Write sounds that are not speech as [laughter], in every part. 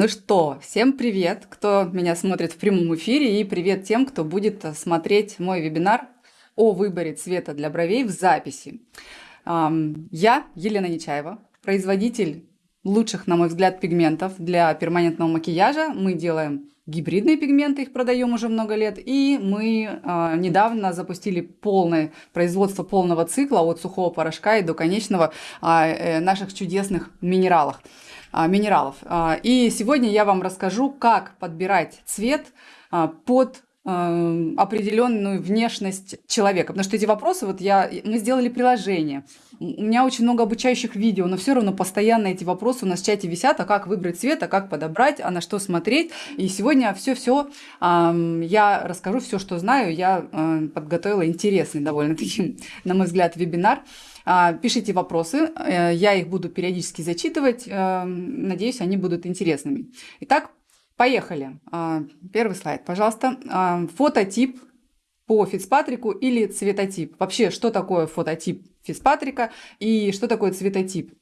Ну что, всем привет, кто меня смотрит в прямом эфире, и привет тем, кто будет смотреть мой вебинар о выборе цвета для бровей в записи. Я Елена Нечаева, производитель лучших, на мой взгляд, пигментов для перманентного макияжа. Мы делаем гибридные пигменты, их продаем уже много лет, и мы э, недавно запустили полное производство полного цикла от сухого порошка и до конечного э, наших чудесных минералов. Э, минералов. И сегодня я вам расскажу, как подбирать цвет под определенную внешность человека. Потому что эти вопросы, вот я, мы сделали приложение, у меня очень много обучающих видео, но все равно постоянно эти вопросы у нас в чате висят, а как выбрать цвет, а как подобрать, а на что смотреть. И сегодня все-все я расскажу все, что знаю. Я э, подготовила интересный довольно-таки, [laughs] на мой взгляд, вебинар. Э, пишите вопросы, э, я их буду периодически зачитывать. Э, надеюсь, они будут интересными. Итак, Поехали. А, первый слайд, пожалуйста. А, фототип по Фицпатрику или цветотип. Вообще, что такое фототип Фицпатрика и что такое цветотип?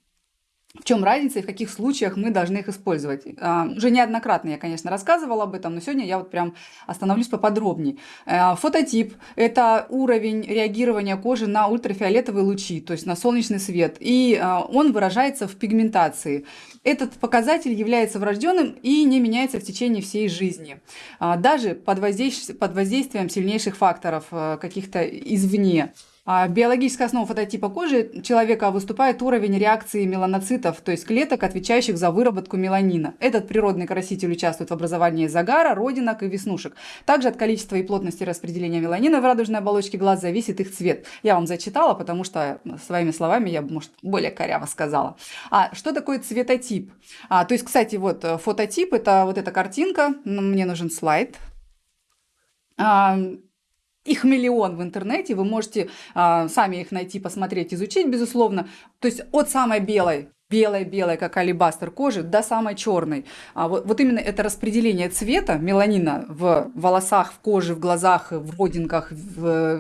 В чем разница и в каких случаях мы должны их использовать? А, уже неоднократно я, конечно, рассказывала об этом, но сегодня я вот прям остановлюсь поподробнее. А, фототип – это уровень реагирования кожи на ультрафиолетовые лучи, то есть на солнечный свет, и а, он выражается в пигментации. Этот показатель является врожденным и не меняется в течение всей жизни. Даже под воздействием, под воздействием сильнейших факторов каких-то извне. А биологическая основа фототипа кожи человека выступает уровень реакции меланоцитов, то есть клеток, отвечающих за выработку меланина. Этот природный краситель участвует в образовании загара, родинок и веснушек. Также от количества и плотности распределения меланина в радужной оболочке глаз зависит их цвет. Я вам зачитала, потому что своими словами я, может, более коряво сказала. А что такое цветотип? А, то есть, кстати, вот э, фототип – это вот эта картинка. Мне нужен слайд. Их миллион в интернете, вы можете а, сами их найти, посмотреть, изучить, безусловно. То есть от самой белой белой-белой, как алибастер кожи, до самой черной. А вот, вот именно это распределение цвета меланина в волосах, в коже, в глазах, в родинках, в,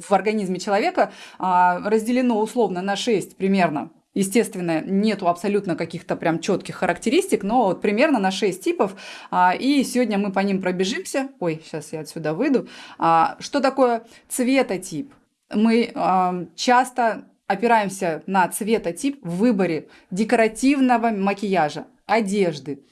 в организме человека а, разделено условно на 6 примерно Естественно, нету абсолютно каких-то прям четких характеристик, но вот примерно на 6 типов. А, и сегодня мы по ним пробежимся. Ой, сейчас я отсюда выйду. А, что такое цветотип? Мы а, часто опираемся на цветотип в выборе декоративного макияжа, одежды,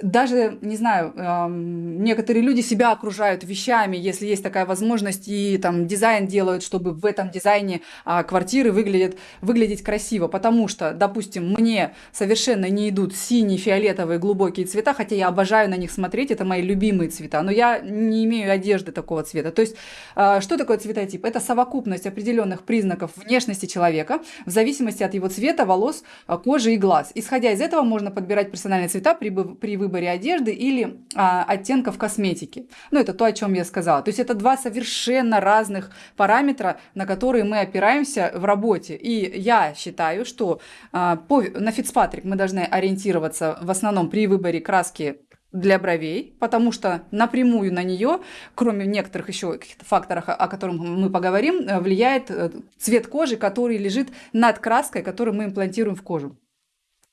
даже, не знаю, некоторые люди себя окружают вещами, если есть такая возможность, и там дизайн делают, чтобы в этом дизайне а, квартиры выглядят, выглядеть красиво. Потому что, допустим, мне совершенно не идут синие, фиолетовые, глубокие цвета, хотя я обожаю на них смотреть, это мои любимые цвета, но я не имею одежды такого цвета. То есть, а, что такое цветотип? Это совокупность определенных признаков внешности человека в зависимости от его цвета, волос, а, кожи и глаз. Исходя из этого, можно подбирать персональные цвета при, при выборе одежды или а, оттенков косметики. Ну, это то, о чем я сказала. То есть это два совершенно разных параметра, на которые мы опираемся в работе. И я считаю, что а, по, на Fitzpatrick мы должны ориентироваться в основном при выборе краски для бровей, потому что напрямую на нее, кроме некоторых еще каких-то факторов, о которых мы поговорим, э, влияет э, цвет кожи, который лежит над краской, которую мы имплантируем в кожу.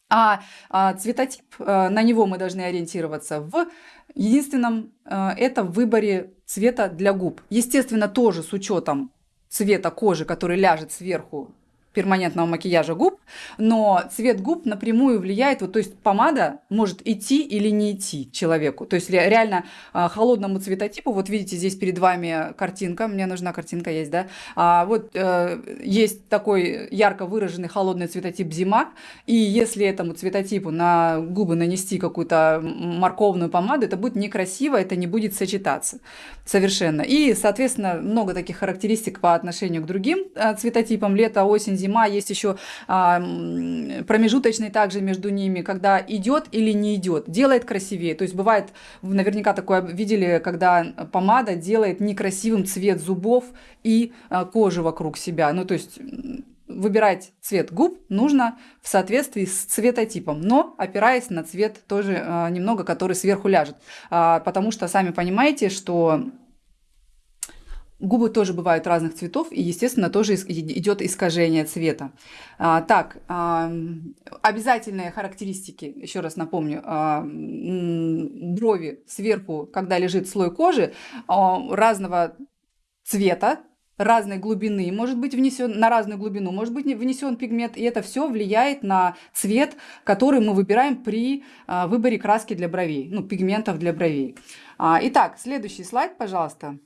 А, а цветотип, а, на него мы должны ориентироваться в единственном, а, это в выборе цвета для губ. Естественно, тоже с учетом цвета кожи, который ляжет сверху перманентного макияжа губ, но цвет губ напрямую влияет, вот, то есть помада может идти или не идти человеку. То есть реально а, холодному цветотипу, вот видите, здесь перед вами картинка, мне нужна картинка есть, да, а, вот э, есть такой ярко выраженный холодный цветотип зима, и если этому цветотипу на губы нанести какую-то морковную помаду, это будет некрасиво, это не будет сочетаться совершенно. И, соответственно, много таких характеристик по отношению к другим а, цветотипам, лето, осень, зима, есть еще а, промежуточный также между ними, когда идет или не идет, делает красивее. То есть бывает, наверняка такое видели, когда помада делает некрасивым цвет зубов и а, кожи вокруг себя. Ну, то есть выбирать цвет губ нужно в соответствии с цветотипом, но опираясь на цвет тоже э, немного, который сверху ляжет. А, потому что сами понимаете, что Губы тоже бывают разных цветов, и, естественно, тоже идет искажение цвета. А, так, а, обязательные характеристики, еще раз напомню, а, брови сверху, когда лежит слой кожи, а, разного цвета, разной глубины может быть внесен, на разную глубину может быть внесен пигмент, и это все влияет на цвет, который мы выбираем при а, выборе краски для бровей, ну, пигментов для бровей. А, итак, следующий слайд, пожалуйста.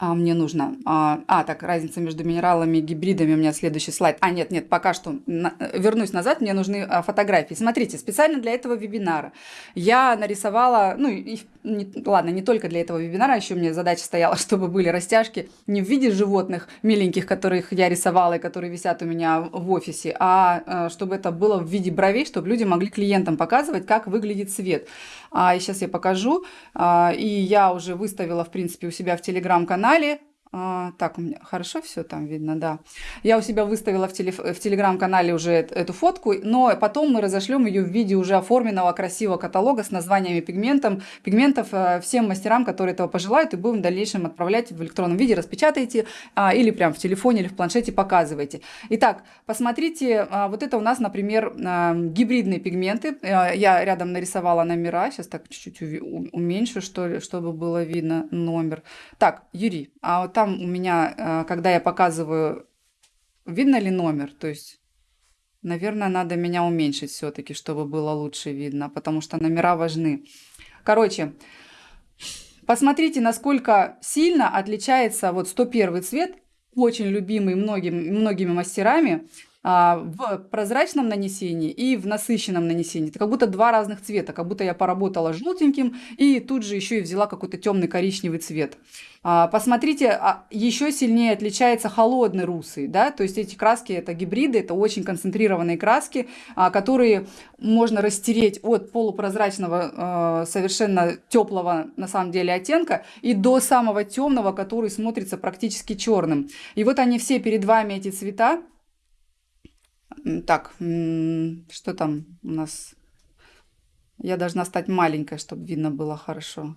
А, мне нужно... А, а, так, разница между минералами и гибридами. У меня следующий слайд. А, нет, нет, пока что. На, вернусь назад, мне нужны а, фотографии. Смотрите, специально для этого вебинара я нарисовала... Ну, и, не, ладно, не только для этого вебинара, еще у меня задача стояла, [laughs] чтобы были растяжки не в виде животных миленьких, которых я рисовала и которые висят у меня в офисе, а, а чтобы это было в виде бровей, чтобы люди могли клиентам показывать, как выглядит цвет. А, сейчас я покажу. А, и я уже выставила, в принципе, у себя в телеграм-канале а, так, у меня хорошо все там видно, да. Я у себя выставила в, теле, в телеграм-канале уже эту фотку, но потом мы разошлем ее в виде уже оформленного красивого каталога с названиями пигментов, пигментов э, всем мастерам, которые этого пожелают, и будем в дальнейшем отправлять в электронном виде, распечатайте а, или прям в телефоне или в планшете показывайте. Итак, посмотрите, а, вот это у нас, например, а, гибридные пигменты. А, я рядом нарисовала номера, сейчас так чуть-чуть уменьшу, что ли, чтобы было видно номер. Так, Юрий, а вот там у меня, э, когда я показываю, видно ли номер? То есть, наверное, надо меня уменьшить все-таки, чтобы было лучше видно, потому что номера важны. Короче, посмотрите, насколько сильно отличается вот 101 цвет, очень любимый многими, многими мастерами, в прозрачном нанесении и в насыщенном нанесении. Это как будто два разных цвета, как будто я поработала желтеньким и тут же еще и взяла какой-то темный коричневый цвет. А, посмотрите, а, еще сильнее отличается холодный русый, да, то есть эти краски это гибриды, это очень концентрированные краски, которые можно растереть от полупрозрачного совершенно теплого на самом деле оттенка и до самого темного, который смотрится практически черным. И вот они все перед вами эти цвета, так, что там у нас? Я должна стать маленькой, чтобы видно было хорошо.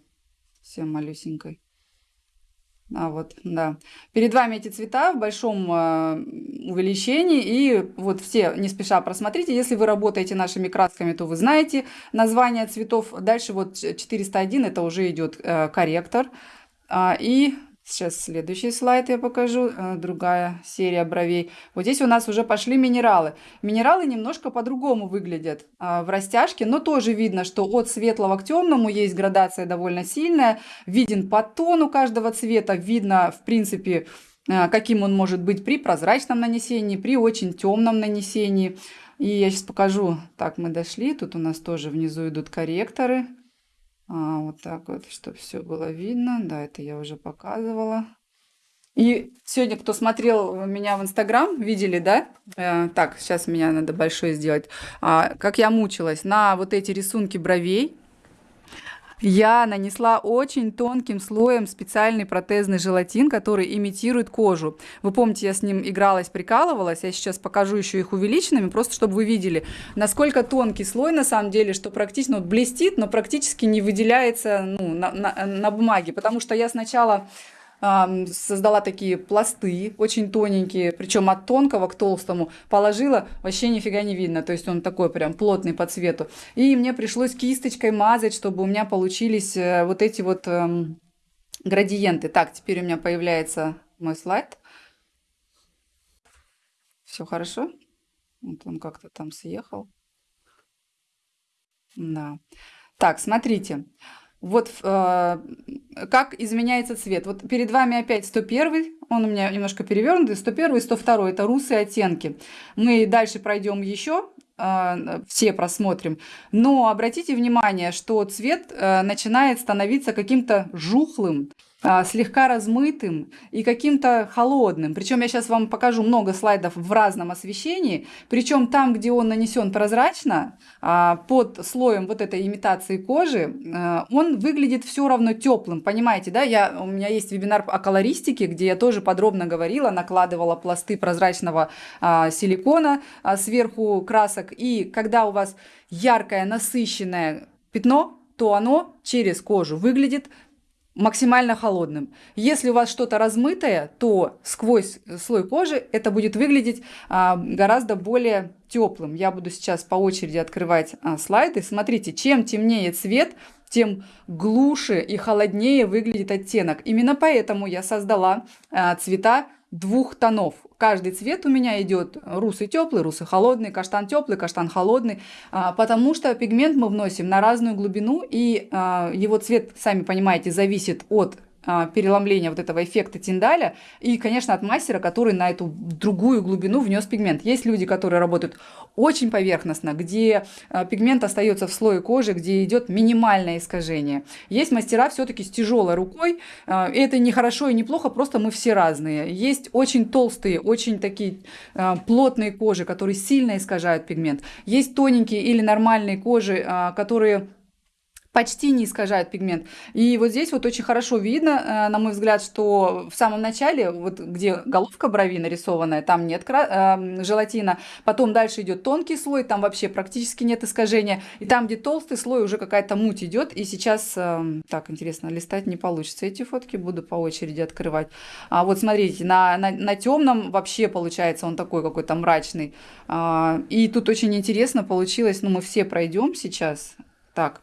Все малюсенькой. А вот, да. Перед вами эти цвета в большом э, увеличении. И вот все не спеша просмотрите. Если вы работаете нашими красками, то вы знаете название цветов. Дальше вот 401 это уже идет э, корректор. А, и Сейчас следующий слайд я покажу, э, другая серия бровей. Вот здесь у нас уже пошли минералы. Минералы немножко по-другому выглядят а, в растяжке, но тоже видно, что от светлого к темному есть градация довольно сильная. Виден подтон у каждого цвета, видно, в принципе, э, каким он может быть при прозрачном нанесении, при очень темном нанесении. И я сейчас покажу. Так, мы дошли. Тут у нас тоже внизу идут корректоры. А, вот так вот, чтобы все было видно. Да, это я уже показывала. И сегодня, кто смотрел меня в Инстаграм, видели, да? Э, так, сейчас меня надо большой сделать. А, как я мучилась на вот эти рисунки бровей я нанесла очень тонким слоем специальный протезный желатин, который имитирует кожу. Вы помните, я с ним игралась, прикалывалась. Я сейчас покажу еще их увеличенными, просто чтобы вы видели, насколько тонкий слой на самом деле, что практически ну, вот блестит, но практически не выделяется ну, на, на, на бумаге. Потому что я сначала создала такие пласты, очень тоненькие, причем от тонкого к толстому, положила, вообще нифига не видно, то есть он такой прям плотный по цвету. И мне пришлось кисточкой мазать, чтобы у меня получились э, вот эти вот эм, градиенты. Так, теперь у меня появляется мой слайд. Все хорошо? Вот он как-то там съехал. Да. Так, смотрите. Вот э, как изменяется цвет. Вот перед вами опять 101, он у меня немножко перевернутый, 101 и 102, это русые оттенки. Мы дальше пройдем еще, э, все просмотрим. Но обратите внимание, что цвет э, начинает становиться каким-то жухлым, слегка размытым и каким-то холодным. Причем я сейчас вам покажу много слайдов в разном освещении. Причем там, где он нанесен прозрачно, а, под слоем вот этой имитации кожи, а, он выглядит все равно теплым. Понимаете, да? Я, у меня есть вебинар о колористике, где я тоже подробно говорила, накладывала пласты прозрачного силикона сверху красок. И когда у вас яркое, насыщенное пятно, то оно через кожу выглядит максимально холодным. Если у вас что-то размытое, то сквозь слой кожи это будет выглядеть а, гораздо более теплым. Я буду сейчас по очереди открывать а, слайды. Смотрите, чем темнее цвет, тем глуше и холоднее выглядит оттенок. Именно поэтому я создала а, цвета двух тонов. Каждый цвет у меня идет русый теплый, русый холодный, каштан теплый, каштан холодный, а, потому что пигмент мы вносим на разную глубину, и а, его цвет, сами понимаете, зависит от переломления вот этого эффекта Тиндаля и, конечно, от мастера, который на эту другую глубину внес пигмент. Есть люди, которые работают очень поверхностно, где а, пигмент остается в слое кожи, где идет минимальное искажение. Есть мастера все-таки с тяжелой рукой, а, это не хорошо и не плохо, просто мы все разные. Есть очень толстые, очень такие плотные кожи, которые сильно искажают пигмент. Есть тоненькие или нормальные кожи, которые почти не искажают пигмент. И вот здесь вот очень хорошо видно, э, на мой взгляд, что в самом начале, вот где головка брови нарисованная, там нет э, желатина, потом дальше идет тонкий слой, там вообще практически нет искажения, и там, где толстый слой, уже какая-то муть идет, и сейчас, э, так, интересно, листать не получится эти фотки, буду по очереди открывать. А вот смотрите, на, на, на темном вообще получается он такой какой-то мрачный, а, и тут очень интересно получилось, ну мы все пройдем сейчас, так,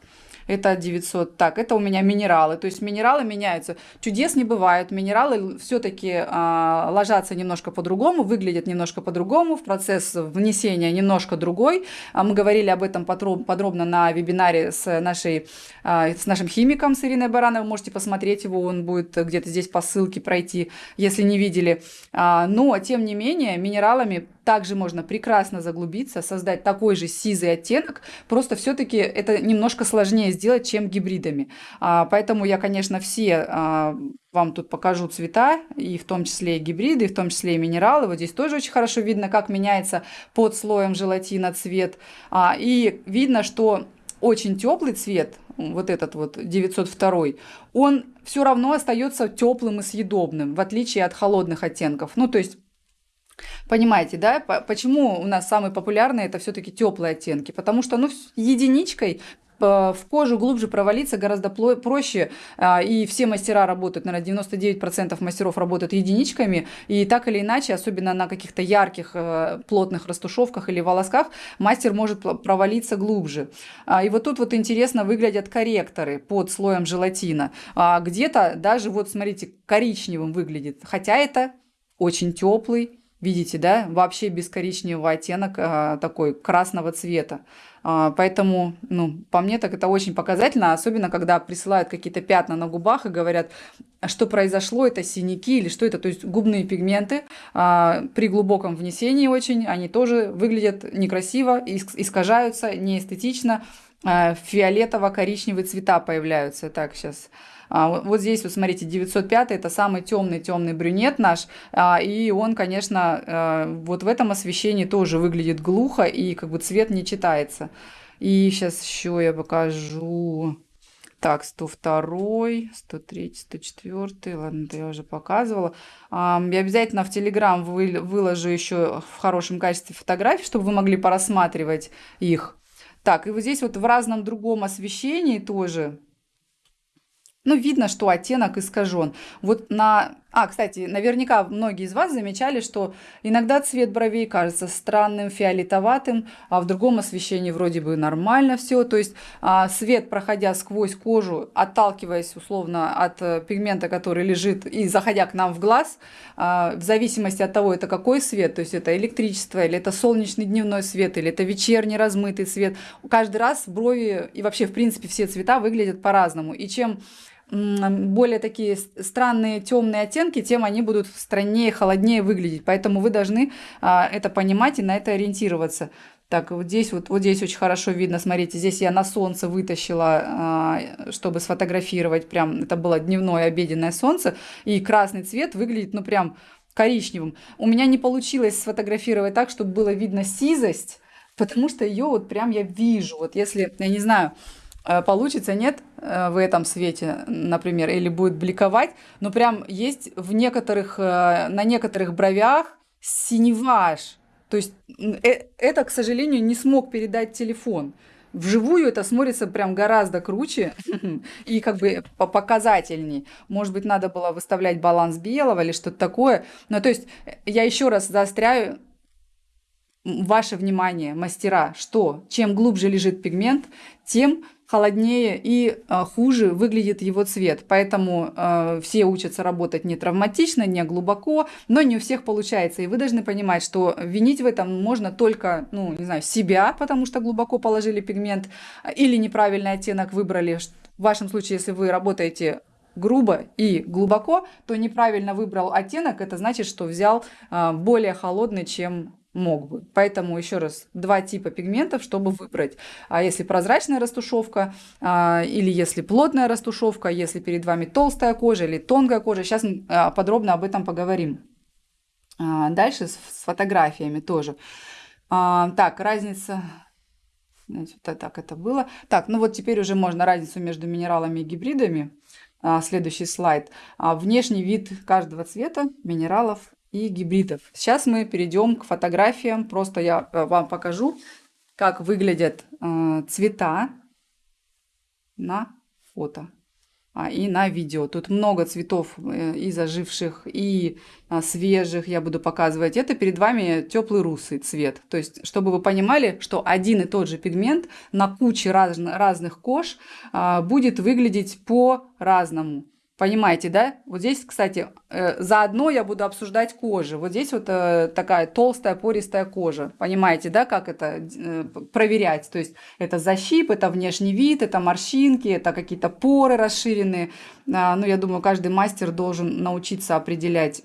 это 900. Так, это у меня минералы. То есть минералы меняются. Чудес не бывает. Минералы все-таки а, ложатся немножко по-другому, выглядят немножко по-другому. В процесс внесения немножко другой. А мы говорили об этом подробно на вебинаре с, нашей, а, с нашим химиком, с Ириной Барановой. Можете посмотреть его, он будет где-то здесь по ссылке пройти, если не видели. А, но, тем не менее, минералами также можно прекрасно заглубиться, создать такой же сизый оттенок, просто все-таки это немножко сложнее сделать, чем гибридами. А, поэтому я, конечно, все а, вам тут покажу цвета, и в том числе и гибриды, и в том числе и минералы. Вот здесь тоже очень хорошо видно, как меняется под слоем желатина цвет. А, и видно, что очень теплый цвет, вот этот вот 902, он все равно остается теплым и съедобным, в отличие от холодных оттенков. Ну, то есть Понимаете, да? Почему у нас самые популярные это все-таки теплые оттенки? Потому что, ну, единичкой в кожу глубже провалиться гораздо проще, а, и все мастера работают, наверное, 99% мастеров работают единичками, и так или иначе, особенно на каких-то ярких, э, плотных растушевках или волосках, мастер может провалиться глубже. А, и вот тут вот интересно выглядят корректоры под слоем желатина. А, где-то даже, вот смотрите, коричневым выглядит, хотя это очень теплый, Видите, да, вообще без коричневого оттенок а, такой красного цвета. А, поэтому, ну, по мне так это очень показательно, особенно когда присылают какие-то пятна на губах и говорят, что произошло, это синяки или что это, то есть губные пигменты а, при глубоком внесении очень, они тоже выглядят некрасиво, искажаются, неэстетично, а, фиолетово-коричневые цвета появляются. Так, сейчас а, вот здесь, вот смотрите, 905 это самый темный темный брюнет наш, а, и он, конечно, а, вот в этом освещении тоже выглядит глухо, и как бы цвет не читается. И сейчас еще я покажу... Так, 102, 103, 104, ладно, это я уже показывала. Я обязательно в Телеграм выложу еще в хорошем качестве фотографии, чтобы вы могли порассматривать их. Так, и вот здесь вот в разном другом освещении тоже ну, видно, что оттенок искажен. Вот на а, кстати, наверняка многие из вас замечали, что иногда цвет бровей кажется странным, фиолетоватым, а в другом освещении вроде бы нормально все. То есть а, свет, проходя сквозь кожу, отталкиваясь условно от а, пигмента, который лежит, и заходя к нам в глаз, а, в зависимости от того, это какой свет, то есть это электричество, или это солнечный дневной свет, или это вечерний размытый свет, каждый раз брови и вообще, в принципе, все цвета выглядят по-разному. И чем более такие странные темные оттенки, тем они будут страннее, холоднее выглядеть. Поэтому вы должны а, это понимать и на это ориентироваться. Так, вот здесь вот, вот здесь очень хорошо видно, смотрите, здесь я на солнце вытащила, а, чтобы сфотографировать, прям, это было дневное обеденное солнце, и красный цвет выглядит, ну, прям коричневым. У меня не получилось сфотографировать так, чтобы было видно сизость, потому что ее вот прям я вижу, вот если, я не знаю, получится, нет, э, в этом свете, например, или будет бликовать, но прям есть в некоторых, э, на некоторых бровях синеваж. То есть это, к сожалению, не смог передать телефон. Вживую это смотрится прям гораздо круче [laughs] и как бы показательней. Может быть, надо было выставлять баланс белого или что-то такое. Ну, то есть я еще раз заостряю ваше внимание, мастера, что чем глубже лежит пигмент, тем холоднее и э, хуже выглядит его цвет. Поэтому э, все учатся работать не травматично, не глубоко, но не у всех получается. И вы должны понимать, что винить в этом можно только, ну, не знаю, себя, потому что глубоко положили пигмент, или неправильный оттенок выбрали. В вашем случае, если вы работаете грубо и глубоко, то неправильно выбрал оттенок, это значит, что взял э, более холодный, чем мог бы. Поэтому еще раз, два типа пигментов, чтобы выбрать. А если прозрачная растушевка, а, или если плотная растушевка, если перед вами толстая кожа или тонкая кожа. Сейчас а, подробно об этом поговорим. А, дальше с, с фотографиями тоже. А, так, разница... Значит, так это было. Так, ну вот теперь уже можно разницу между минералами и гибридами. А, следующий слайд. А, внешний вид каждого цвета минералов и гибридов. Сейчас мы перейдем к фотографиям. Просто я э, вам покажу, как выглядят э, цвета на фото а, и на видео. Тут много цветов э, и заживших, и а, свежих я буду показывать. Это перед вами теплый русый цвет. То есть, чтобы вы понимали, что один и тот же пигмент на куче раз, разных кож а, будет выглядеть по-разному. Понимаете, да? Вот здесь, кстати, э, заодно я буду обсуждать кожу. Вот здесь вот э, такая толстая, пористая кожа. Понимаете, да, как это э, проверять? То есть это защип, это внешний вид, это морщинки, это какие-то поры расширенные. А, ну, я думаю, каждый мастер должен научиться определять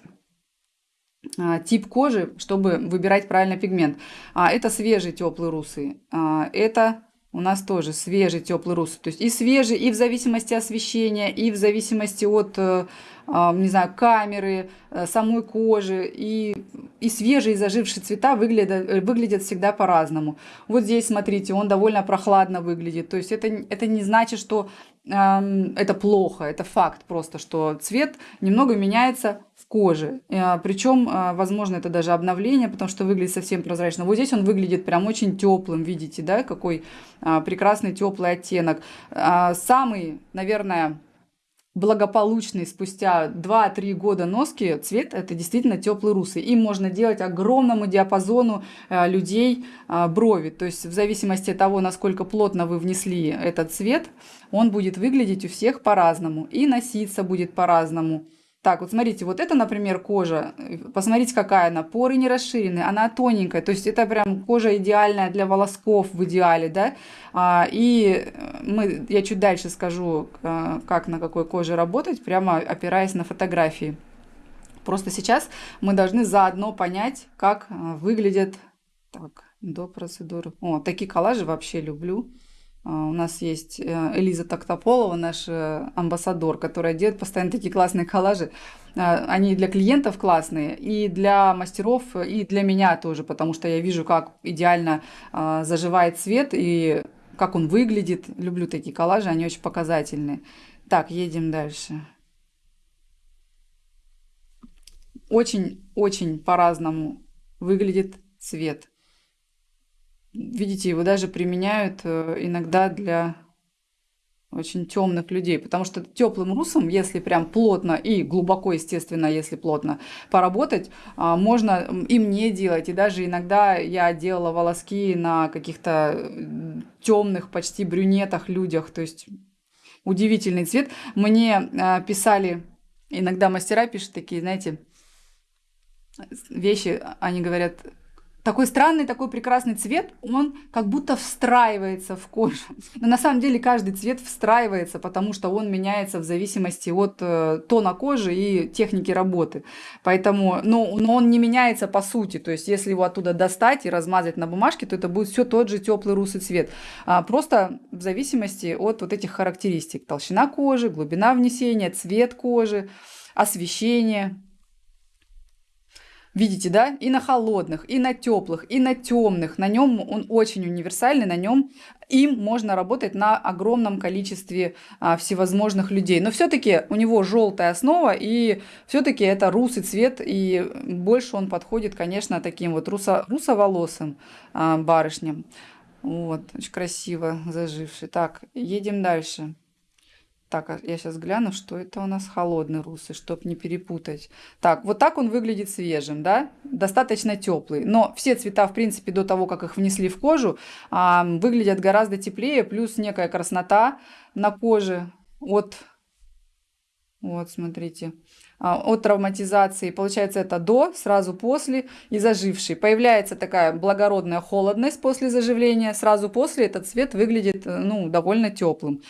а, тип кожи, чтобы выбирать правильный пигмент. А, это свежий теплый русый. А, это у нас тоже свежий теплый русый. То есть и свежий, и в зависимости от освещения, и в зависимости от, э, а, не знаю, камеры, э, самой кожи. И, и свежие, и зажившие цвета выглядят, э, выглядят всегда по-разному. Вот здесь, смотрите, он довольно прохладно выглядит. То есть это, это не значит, что эм, это плохо. Это факт просто, что цвет немного меняется кожи. Э, Причем, э, возможно, это даже обновление, потому что выглядит совсем прозрачно. Вот здесь он выглядит прям очень теплым, видите, да, какой э, прекрасный теплый оттенок. Самый, наверное, благополучный спустя 2-3 года носки цвет это действительно теплый русый. Им можно делать огромному диапазону людей брови. То есть в зависимости от того, насколько плотно вы внесли этот цвет, он будет выглядеть у всех по-разному. И носиться будет по-разному. Так, вот смотрите, вот это, например, кожа. Посмотрите, какая она. Поры не расширенные, она тоненькая. То есть это прям кожа идеальная для волосков в идеале, да. А, и мы, я чуть дальше скажу, а, как на какой коже работать, прямо опираясь на фотографии. Просто сейчас мы должны заодно понять, как а, выглядят так, до процедуры. О, такие коллажи вообще люблю. А, у нас есть э, Элиза Токтополова, наш амбассадор, которая делает постоянно такие классные коллажи. А, они для клиентов классные, и для мастеров, и для меня тоже, потому что я вижу, как идеально а, заживает цвет и как он выглядит. Люблю такие коллажи, они очень показательные. Так, едем дальше. Очень-очень по-разному выглядит цвет. Видите, его даже применяют э, иногда для очень темных людей, потому что теплым русом, если прям плотно и глубоко, естественно, если плотно поработать, а, можно и мне делать, и даже иногда я делала волоски на каких-то темных, почти брюнетах людях, то есть удивительный цвет. Мне а, писали, иногда мастера пишут такие, знаете, вещи, они говорят, такой странный, такой прекрасный цвет, он как будто встраивается в кожу. [laughs] Но на самом деле каждый цвет встраивается, потому что он меняется в зависимости от э, тона кожи и техники работы. Поэтому, но, но он не меняется по сути. То есть, если его оттуда достать и размазать на бумажке, то это будет все тот же теплый русый цвет. А, просто в зависимости от вот этих характеристик. Толщина кожи, глубина внесения, цвет кожи, освещение. Видите, да? И на холодных, и на теплых, и на темных. На нем он очень универсальный, на нем им можно работать на огромном количестве а, всевозможных людей. Но все-таки у него желтая основа, и все-таки это русый цвет, и больше он подходит, конечно, таким вот русо русоволосым а, барышням. Вот, очень красиво заживший. Так, едем дальше. Так, а я сейчас гляну, что это у нас холодный русый, чтобы не перепутать. Так, вот так он выглядит свежим, да? Достаточно теплый. Но все цвета, в принципе, до того, как их внесли в кожу, выглядят гораздо теплее, плюс некая краснота на коже от... Вот, смотрите. А, от травматизации. Получается, это до, сразу после и заживший. Появляется такая благородная холодность после заживления. Сразу после этот цвет выглядит ну, довольно теплым.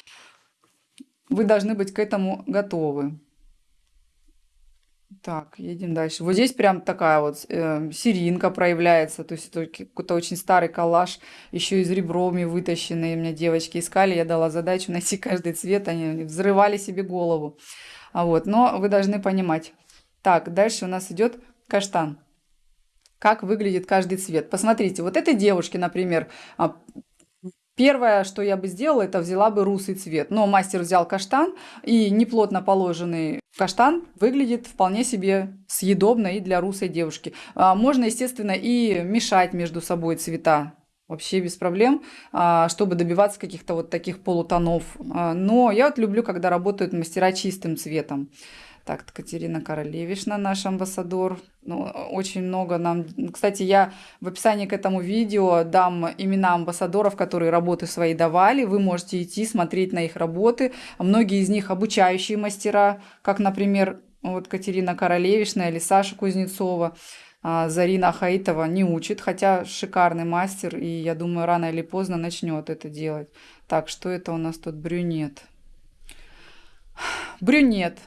Вы должны быть к этому готовы. Так, едем дальше. Вот здесь прям такая вот э, серинка проявляется. То есть это какой-то очень старый коллаж, еще из реброми вытащенные. Меня девочки искали, я дала задачу [laughs] найти каждый цвет. Они взрывали себе голову. А вот, но вы должны понимать. Так, дальше у нас идет каштан. Как выглядит каждый цвет. Посмотрите, вот этой девушке, например, а, Первое, что я бы сделала, это взяла бы русый цвет. Но мастер взял каштан, и неплотно положенный каштан выглядит вполне себе съедобно и для русой девушки. А, можно, естественно, и мешать между собой цвета. Вообще без проблем, а, чтобы добиваться каких-то вот таких полутонов. А, но я вот люблю, когда работают мастера чистым цветом. Так, Катерина Королевишна, наш амбассадор. Ну, очень много нам... Кстати, я в описании к этому видео дам имена амбассадоров, которые работы свои давали. Вы можете идти, смотреть на их работы. Многие из них обучающие мастера, как, например, вот Катерина Королевишна или Саша Кузнецова. А Зарина Хаитова не учит, хотя шикарный мастер, и я думаю, рано или поздно начнет это делать. Так, что это у нас тут брюнет? Брюнет.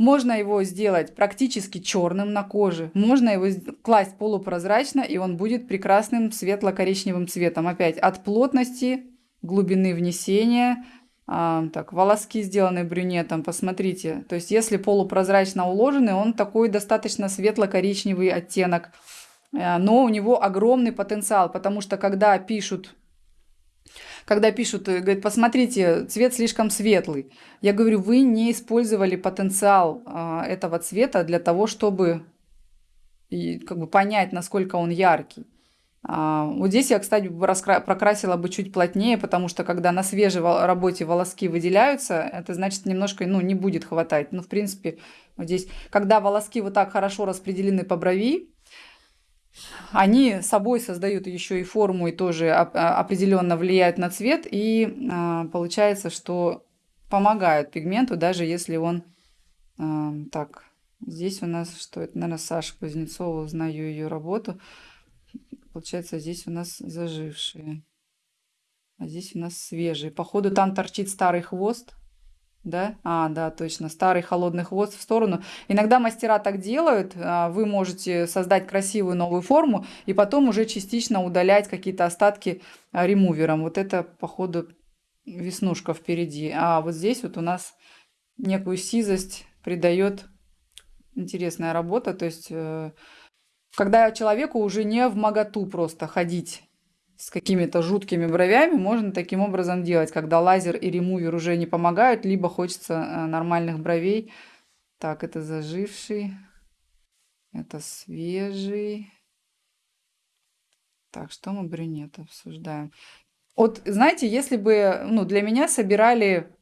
Можно его сделать практически черным на коже. Можно его класть полупрозрачно, и он будет прекрасным светло-коричневым цветом. Опять от плотности, глубины внесения. А, так, волоски сделаны брюнетом, посмотрите. То есть, если полупрозрачно уложенный, он такой достаточно светло-коричневый оттенок. Э, но у него огромный потенциал, потому что когда пишут когда пишут, э, говорят, посмотрите, цвет слишком светлый. Я говорю, вы не использовали потенциал а, этого цвета для того, чтобы как бы понять, насколько он яркий. А, вот здесь я, кстати, прокрасила бы чуть плотнее, потому что когда на свежей работе волоски выделяются, это значит немножко, ну, не будет хватать. Ну, в принципе, вот здесь, когда волоски вот так хорошо распределены по брови, они собой создают еще и форму и тоже а, определенно влияют на цвет. И а, получается, что помогают пигменту, даже если он... А, так, здесь у нас что это? Наверное, Саша Кузнецова, узнаю ее работу. Получается, здесь у нас зажившие. А здесь у нас свежие. Походу, там торчит старый хвост. Да? А, да, точно. Старый холодный хвост в сторону. Иногда мастера так делают. А, вы можете создать красивую новую форму и потом уже частично удалять какие-то остатки а, ремувером. Вот это, походу, веснушка впереди. А вот здесь вот у нас некую сизость придает интересная работа. То есть, э, когда человеку уже не в моготу просто ходить с какими-то жуткими бровями можно таким образом делать, когда лазер и ремувер уже не помогают, либо хочется э, нормальных бровей. Так, это заживший, это свежий. Так, что мы брюнет обсуждаем? Вот, знаете, если бы, ну, для меня собирали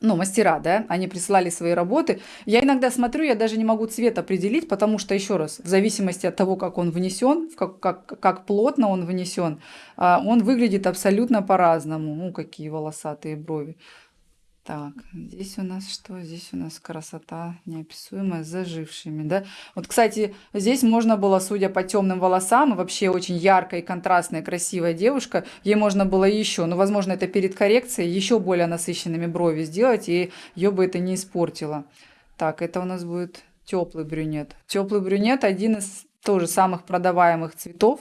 ну, мастера, да, они присылали свои работы. Я иногда смотрю, я даже не могу цвет определить, потому что, еще раз, в зависимости от того, как он внесен, как, как, как плотно он внесен, а, он выглядит абсолютно по-разному. Ну, какие волосатые брови. Так, здесь у нас что? Здесь у нас красота неописуемая с зажившими, да? Вот, кстати, здесь можно было, судя по темным волосам, вообще очень яркая контрастная, красивая девушка, ей можно было еще, ну, возможно, это перед коррекцией, еще более насыщенными брови сделать, и ее бы это не испортило. Так, это у нас будет теплый брюнет. Теплый брюнет один из тоже самых продаваемых цветов.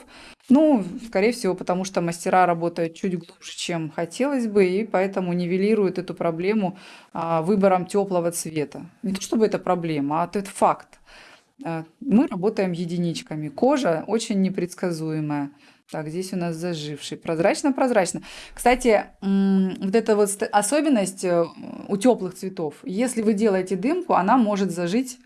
Ну, скорее всего, потому что мастера работают чуть глубже, чем хотелось бы, и поэтому нивелируют эту проблему а, выбором теплого цвета. Не то чтобы это проблема, а это факт. А, мы работаем единичками. Кожа очень непредсказуемая. Так, здесь у нас заживший. Прозрачно-прозрачно. Кстати, вот эта вот особенность э, у теплых цветов. Если вы делаете дымку, она может зажить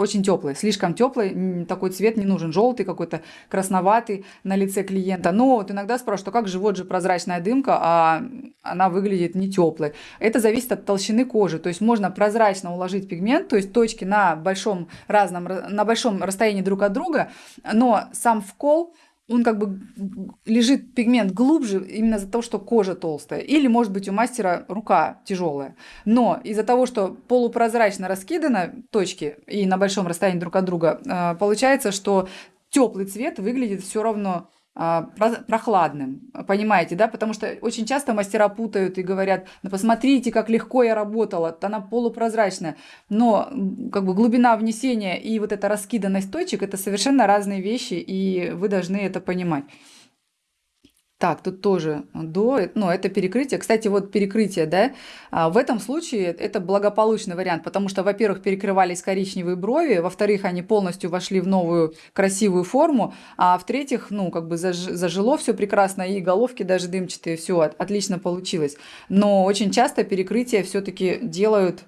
очень теплый, слишком теплый, такой цвет не нужен, желтый какой-то, красноватый на лице клиента. Но вот иногда спрашивают, а как же вот же прозрачная дымка, а она выглядит не теплой. Это зависит от толщины кожи, то есть можно прозрачно уложить пигмент, то есть точки на большом разном, на большом расстоянии друг от друга, но сам вкол он как бы лежит пигмент глубже именно из-за того, что кожа толстая. Или, может быть, у мастера рука тяжелая. Но из-за того, что полупрозрачно раскиданы точки и на большом расстоянии друг от друга, э, получается, что теплый цвет выглядит все равно прохладным, понимаете, да, потому что очень часто мастера путают и говорят, ну посмотрите, как легко я работала, она полупрозрачная, но как бы глубина внесения и вот эта раскиданность точек, это совершенно разные вещи, и вы должны это понимать. Так, тут тоже до, ну, это перекрытие. Кстати, вот перекрытие, да, а, в этом случае это благополучный вариант, потому что, во-первых, перекрывались коричневые брови, во-вторых, они полностью вошли в новую красивую форму, а в-третьих, ну, как бы заж, зажило все прекрасно, и головки даже дымчатые, все отлично получилось. Но очень часто перекрытие все-таки делают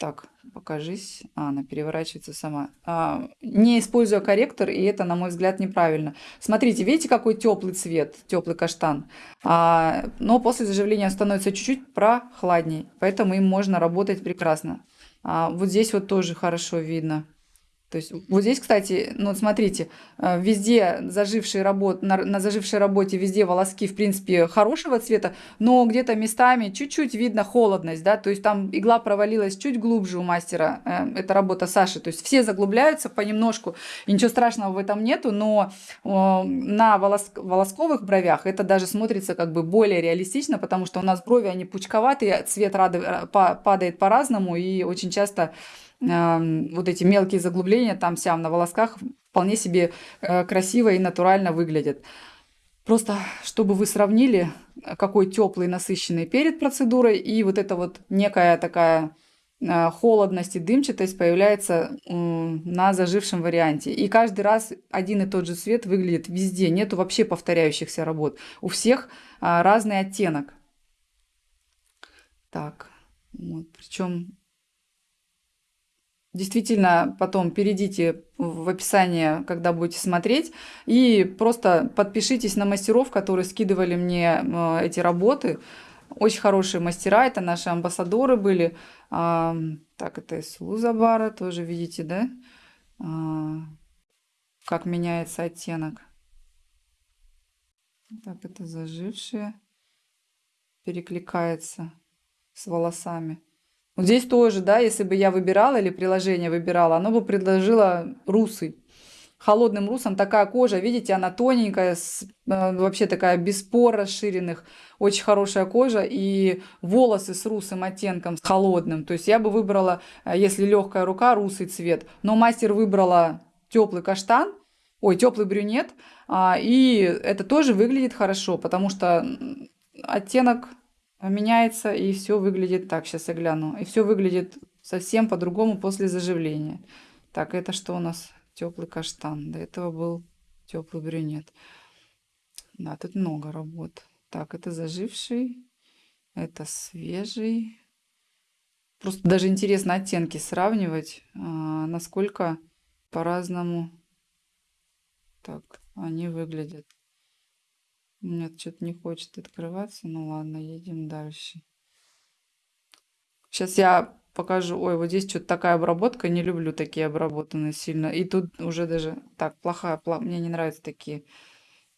так, покажись. А, она переворачивается сама. А, не используя корректор, и это, на мой взгляд, неправильно. Смотрите, видите, какой теплый цвет, теплый каштан. А, но после заживления становится чуть-чуть прохладней, поэтому им можно работать прекрасно. А, вот здесь вот тоже хорошо видно. То есть вот здесь, кстати, ну смотрите, э, везде зажившие работ, на, на зажившей работе везде волоски, в принципе, хорошего цвета, но где-то местами чуть-чуть видно холодность, да, то есть там игла провалилась чуть глубже у мастера, э, это работа Саши, то есть все заглубляются понемножку, и ничего страшного в этом нету, но на волос, волосковых бровях это даже смотрится как бы более реалистично, потому что у нас брови, они пучковатые, цвет рады, э, падает по-разному, и очень часто вот эти мелкие заглубления там сям на волосках вполне себе э, красиво и натурально выглядят. Просто чтобы вы сравнили, какой теплый, насыщенный перед процедурой, и вот эта вот некая такая э, холодность и дымчатость появляется на зажившем варианте. И каждый раз один и тот же цвет выглядит везде. Нету вообще повторяющихся работ. У всех а, разный оттенок. Так, вот, причем Действительно, потом перейдите в описание, когда будете смотреть, и просто подпишитесь на мастеров, которые скидывали мне э, эти работы. Очень хорошие мастера, это наши амбассадоры были. А, так, это из Лузабара, тоже видите, да? А, как меняется оттенок. Так, это зажившие. Перекликается с волосами. Вот здесь тоже, да, если бы я выбирала или приложение выбирала, оно бы предложило русый. Холодным русом такая кожа, видите, она тоненькая, э, вообще такая без пор расширенных, очень хорошая кожа и волосы с русым оттенком, с холодным. То есть я бы выбрала, э, если легкая рука, русый цвет. Но мастер выбрала теплый каштан, ой, теплый брюнет, а, и это тоже выглядит хорошо, потому что оттенок меняется, и все выглядит так. Сейчас я гляну. И все выглядит совсем по-другому после заживления. Так, это что у нас? Теплый каштан. До этого был теплый брюнет. Да, тут много работ. Так, это заживший, это свежий. Просто даже интересно оттенки сравнивать, а, насколько по-разному так они выглядят. Нет, что-то не хочет открываться. Ну ладно, едем дальше. Сейчас я покажу. Ой, вот здесь что-то такая обработка. Не люблю такие обработанные сильно. И тут уже даже... Так, плохая. Пла... Мне не нравятся такие.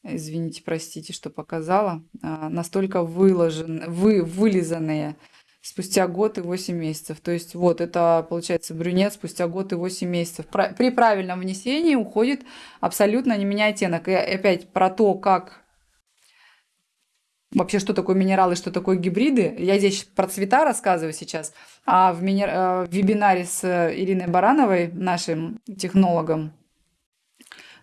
Извините, простите, что показала. А, настолько выложен, вы, вылизанные спустя год и 8 месяцев. То есть вот это получается брюнет спустя год и 8 месяцев. При правильном внесении уходит абсолютно не меняя оттенок. И опять про то, как вообще, что такое минералы, что такое гибриды. Я здесь про цвета рассказываю сейчас, а в, минер... Э, в вебинаре с Ириной Барановой, нашим технологом,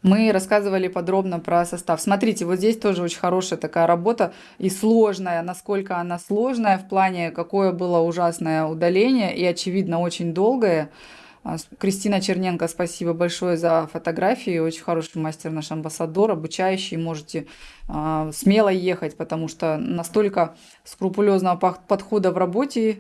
мы рассказывали подробно про состав. Смотрите, вот здесь тоже очень хорошая такая работа и сложная, насколько она сложная в плане, какое было ужасное удаление и, очевидно, очень долгое. А, Кристина Черненко, спасибо большое за фотографии. Очень хороший мастер, наш амбассадор, обучающий. Можете э, смело ехать, потому что настолько скрупулезного подхода в работе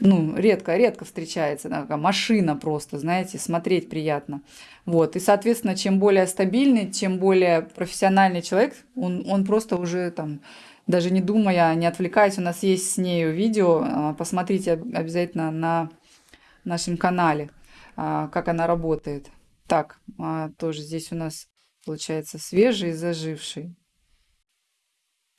ну, редко, редко встречается, такая машина просто, знаете, смотреть приятно. Вот, и, соответственно, чем более стабильный, чем более профессиональный человек, он, он просто уже там, даже не думая, не отвлекаясь, у нас есть с нею видео, а, посмотрите обязательно на нашем канале, как она работает. Так, а, тоже здесь у нас получается свежий и заживший.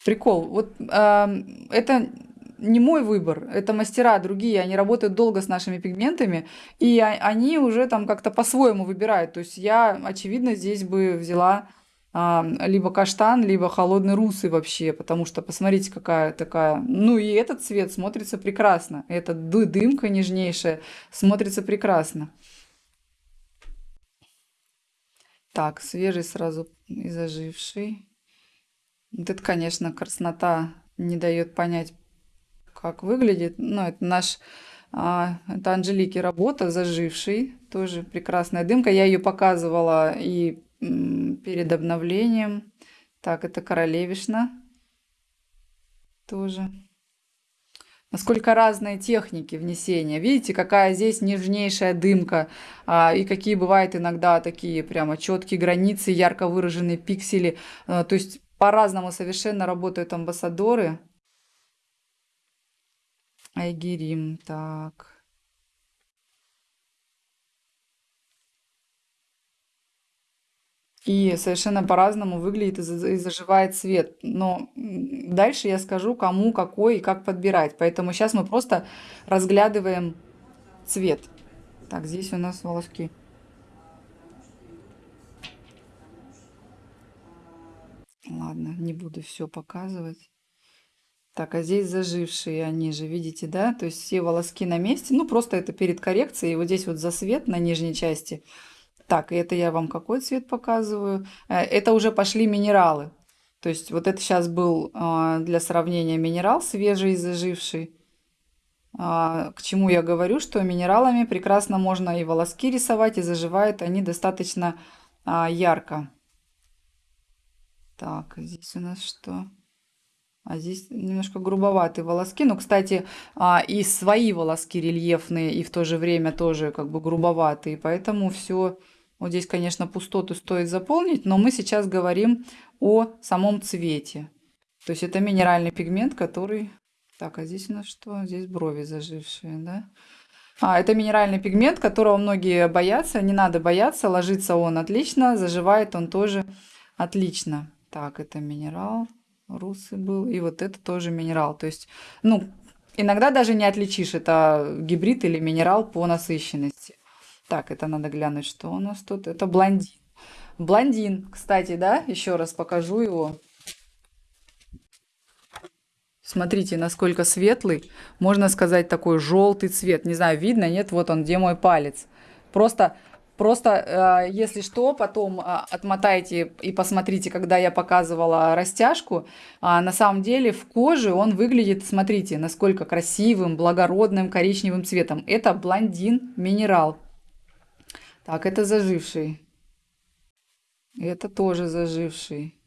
Прикол. Вот это не мой выбор, это мастера другие, они работают долго с нашими пигментами, и они уже там как-то по-своему выбирают. То есть я, очевидно, здесь бы взяла а, либо каштан, либо холодный русый вообще, потому что посмотрите, какая такая... Ну и этот цвет смотрится прекрасно. Эта дымка нежнейшая смотрится прекрасно. Так, свежий сразу и заживший. Вот это, конечно, краснота не дает понять, как выглядит. Ну, это наш, а, это Анжелики работа, заживший, тоже прекрасная дымка. Я ее показывала и перед обновлением. Так, это королевишна тоже. Насколько разные техники внесения. Видите, какая здесь нежнейшая дымка. А, и какие бывают иногда такие прямо четкие границы, ярко выраженные пиксели. А, то есть по-разному совершенно работают амбассадоры. Айгерим, так. И совершенно по-разному выглядит и заживает цвет. Но дальше я скажу, кому, какой и как подбирать. Поэтому сейчас мы просто разглядываем цвет. Так, здесь у нас волоски. Ладно, не буду все показывать. Так, а здесь зажившие они же, видите, да? То есть все волоски на месте. Ну, просто это перед коррекцией. И вот здесь вот засвет на нижней части. Так, и это я вам какой цвет показываю? Э, это уже пошли минералы. То есть вот это сейчас был а, для сравнения минерал свежий и заживший. А, к чему я говорю, что минералами прекрасно можно и волоски рисовать, и заживают они достаточно а, ярко. Так, здесь у нас что? А здесь немножко грубоватые волоски. Но, кстати, и свои волоски рельефные, и в то же время тоже как бы грубоватые. Поэтому все... Вот здесь, конечно, пустоту стоит заполнить, но мы сейчас говорим о самом цвете. То есть это минеральный пигмент, который... Так, а здесь у нас что? Здесь брови зажившие, да? А, это минеральный пигмент, которого многие боятся. Не надо бояться, ложится он отлично, заживает он тоже отлично. Так, это минерал русый был. И вот это тоже минерал. То есть, ну, иногда даже не отличишь, это гибрид или минерал по насыщенности. Так, это надо глянуть, что у нас тут. Это блондин. Блондин, кстати, да, еще раз покажу его. Смотрите, насколько светлый. Можно сказать, такой желтый цвет. Не знаю, видно, нет? Вот он, где мой палец. Просто Просто, э, если что, потом э, отмотайте и посмотрите, когда я показывала растяжку. А на самом деле в коже он выглядит, смотрите, насколько красивым, благородным коричневым цветом. Это блондин минерал. Так, это заживший. Это тоже заживший.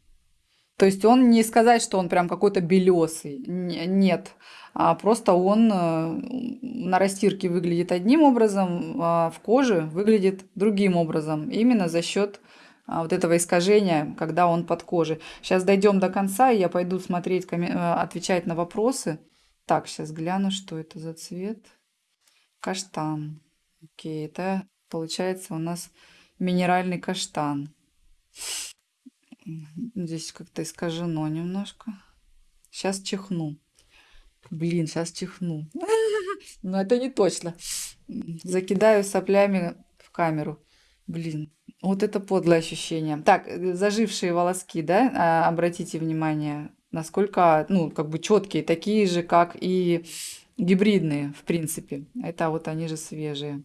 То есть он не сказать, что он прям какой-то белесый. Нет. А просто он э, на растирке выглядит одним образом, а в коже выглядит другим образом. Именно за счет а, вот этого искажения, когда он под кожей. Сейчас дойдем до конца, и я пойду смотреть, э, отвечать на вопросы. Так, сейчас гляну, что это за цвет. Каштан. Окей, это получается у нас минеральный каштан. Здесь как-то искажено немножко. Сейчас чихну. Блин, сейчас чихну. [laughs] Но это не точно. Закидаю соплями в камеру. Блин, вот это подлое ощущение. Так, зажившие волоски, да, а, обратите внимание, насколько, ну, как бы четкие, такие же, как и гибридные, в принципе. Это вот они же свежие.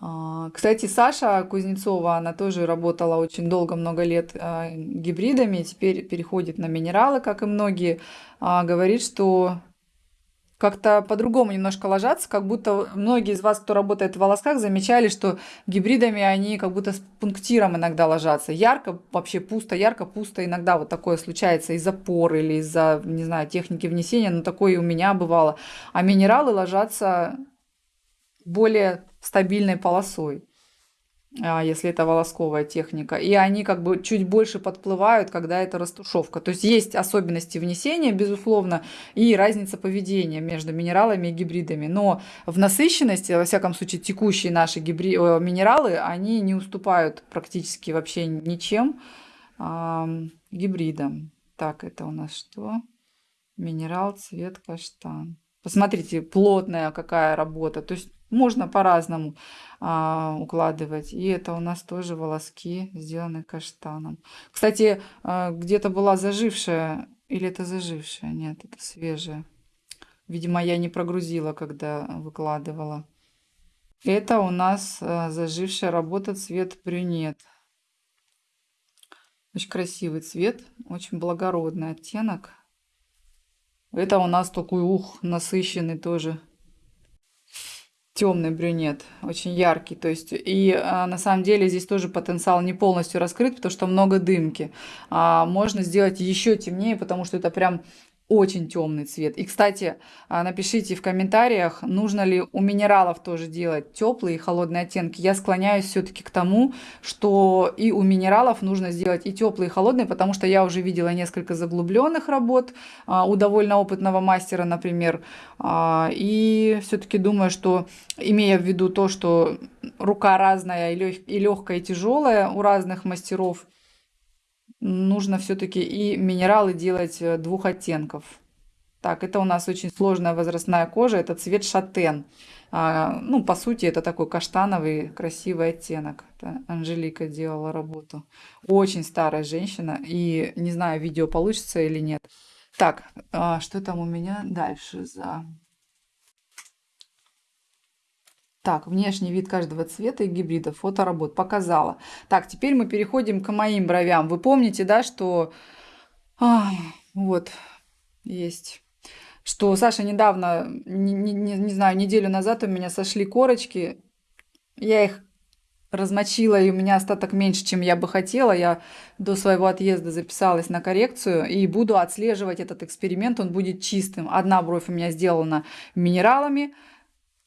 А, кстати, Саша Кузнецова, она тоже работала очень долго, много лет а, гибридами, теперь переходит на минералы, как и многие. А, говорит, что как-то по-другому немножко ложатся, как будто многие из вас, кто работает в волосках, замечали, что гибридами они как будто с пунктиром иногда ложатся. Ярко, вообще пусто, ярко, пусто. Иногда вот такое случается из-за пор или из-за, не знаю, техники внесения, но такое и у меня бывало. А минералы ложатся более стабильной полосой. А, если это волосковая техника. И они как бы чуть больше подплывают, когда это растушевка. То есть есть особенности внесения, безусловно, и разница поведения между минералами и гибридами. Но в насыщенности, во всяком случае, текущие наши гибри... Э, минералы, они не уступают практически вообще ничем гибридам. Так, это у нас что? Минерал, цвет, каштан. Посмотрите, плотная какая работа. То есть можно по-разному а, укладывать. И это у нас тоже волоски, сделаны каштаном. Кстати, а, где-то была зажившая, или это зажившая? Нет, это свежая. Видимо, я не прогрузила, когда выкладывала. Это у нас а, зажившая работа цвет брюнет. Очень красивый цвет, очень благородный оттенок. Это у нас такой, ух, насыщенный тоже темный брюнет, очень яркий. То есть, и а, на самом деле здесь тоже потенциал не полностью раскрыт, потому что много дымки. А, можно сделать еще темнее, потому что это прям очень темный цвет. И, кстати, а, напишите в комментариях, нужно ли у минералов тоже делать теплые и холодные оттенки. Я склоняюсь все-таки к тому, что и у минералов нужно сделать и теплые, и холодные, потому что я уже видела несколько заглубленных работ а, у довольно опытного мастера, например. А, и все-таки думаю, что, имея в виду то, что рука разная и легкая, и тяжелая у разных мастеров, нужно все-таки и минералы делать э, двух оттенков. Так, это у нас очень сложная возрастная кожа, это цвет шатен. А, ну, по сути, это такой каштановый красивый оттенок. Это Анжелика делала работу. Очень старая женщина, и не знаю, видео получится или нет. Так, а, что там у меня дальше за Так, внешний вид каждого цвета и гибрида, фоторабот, показала. Так, теперь мы переходим к моим бровям. Вы помните, да, что... А, вот, есть что Саша недавно, не, не, не знаю, неделю назад у меня сошли корочки. Я их размочила, и у меня остаток меньше, чем я бы хотела. Я до своего отъезда записалась на коррекцию и буду отслеживать этот эксперимент. Он будет чистым. Одна бровь у меня сделана минералами,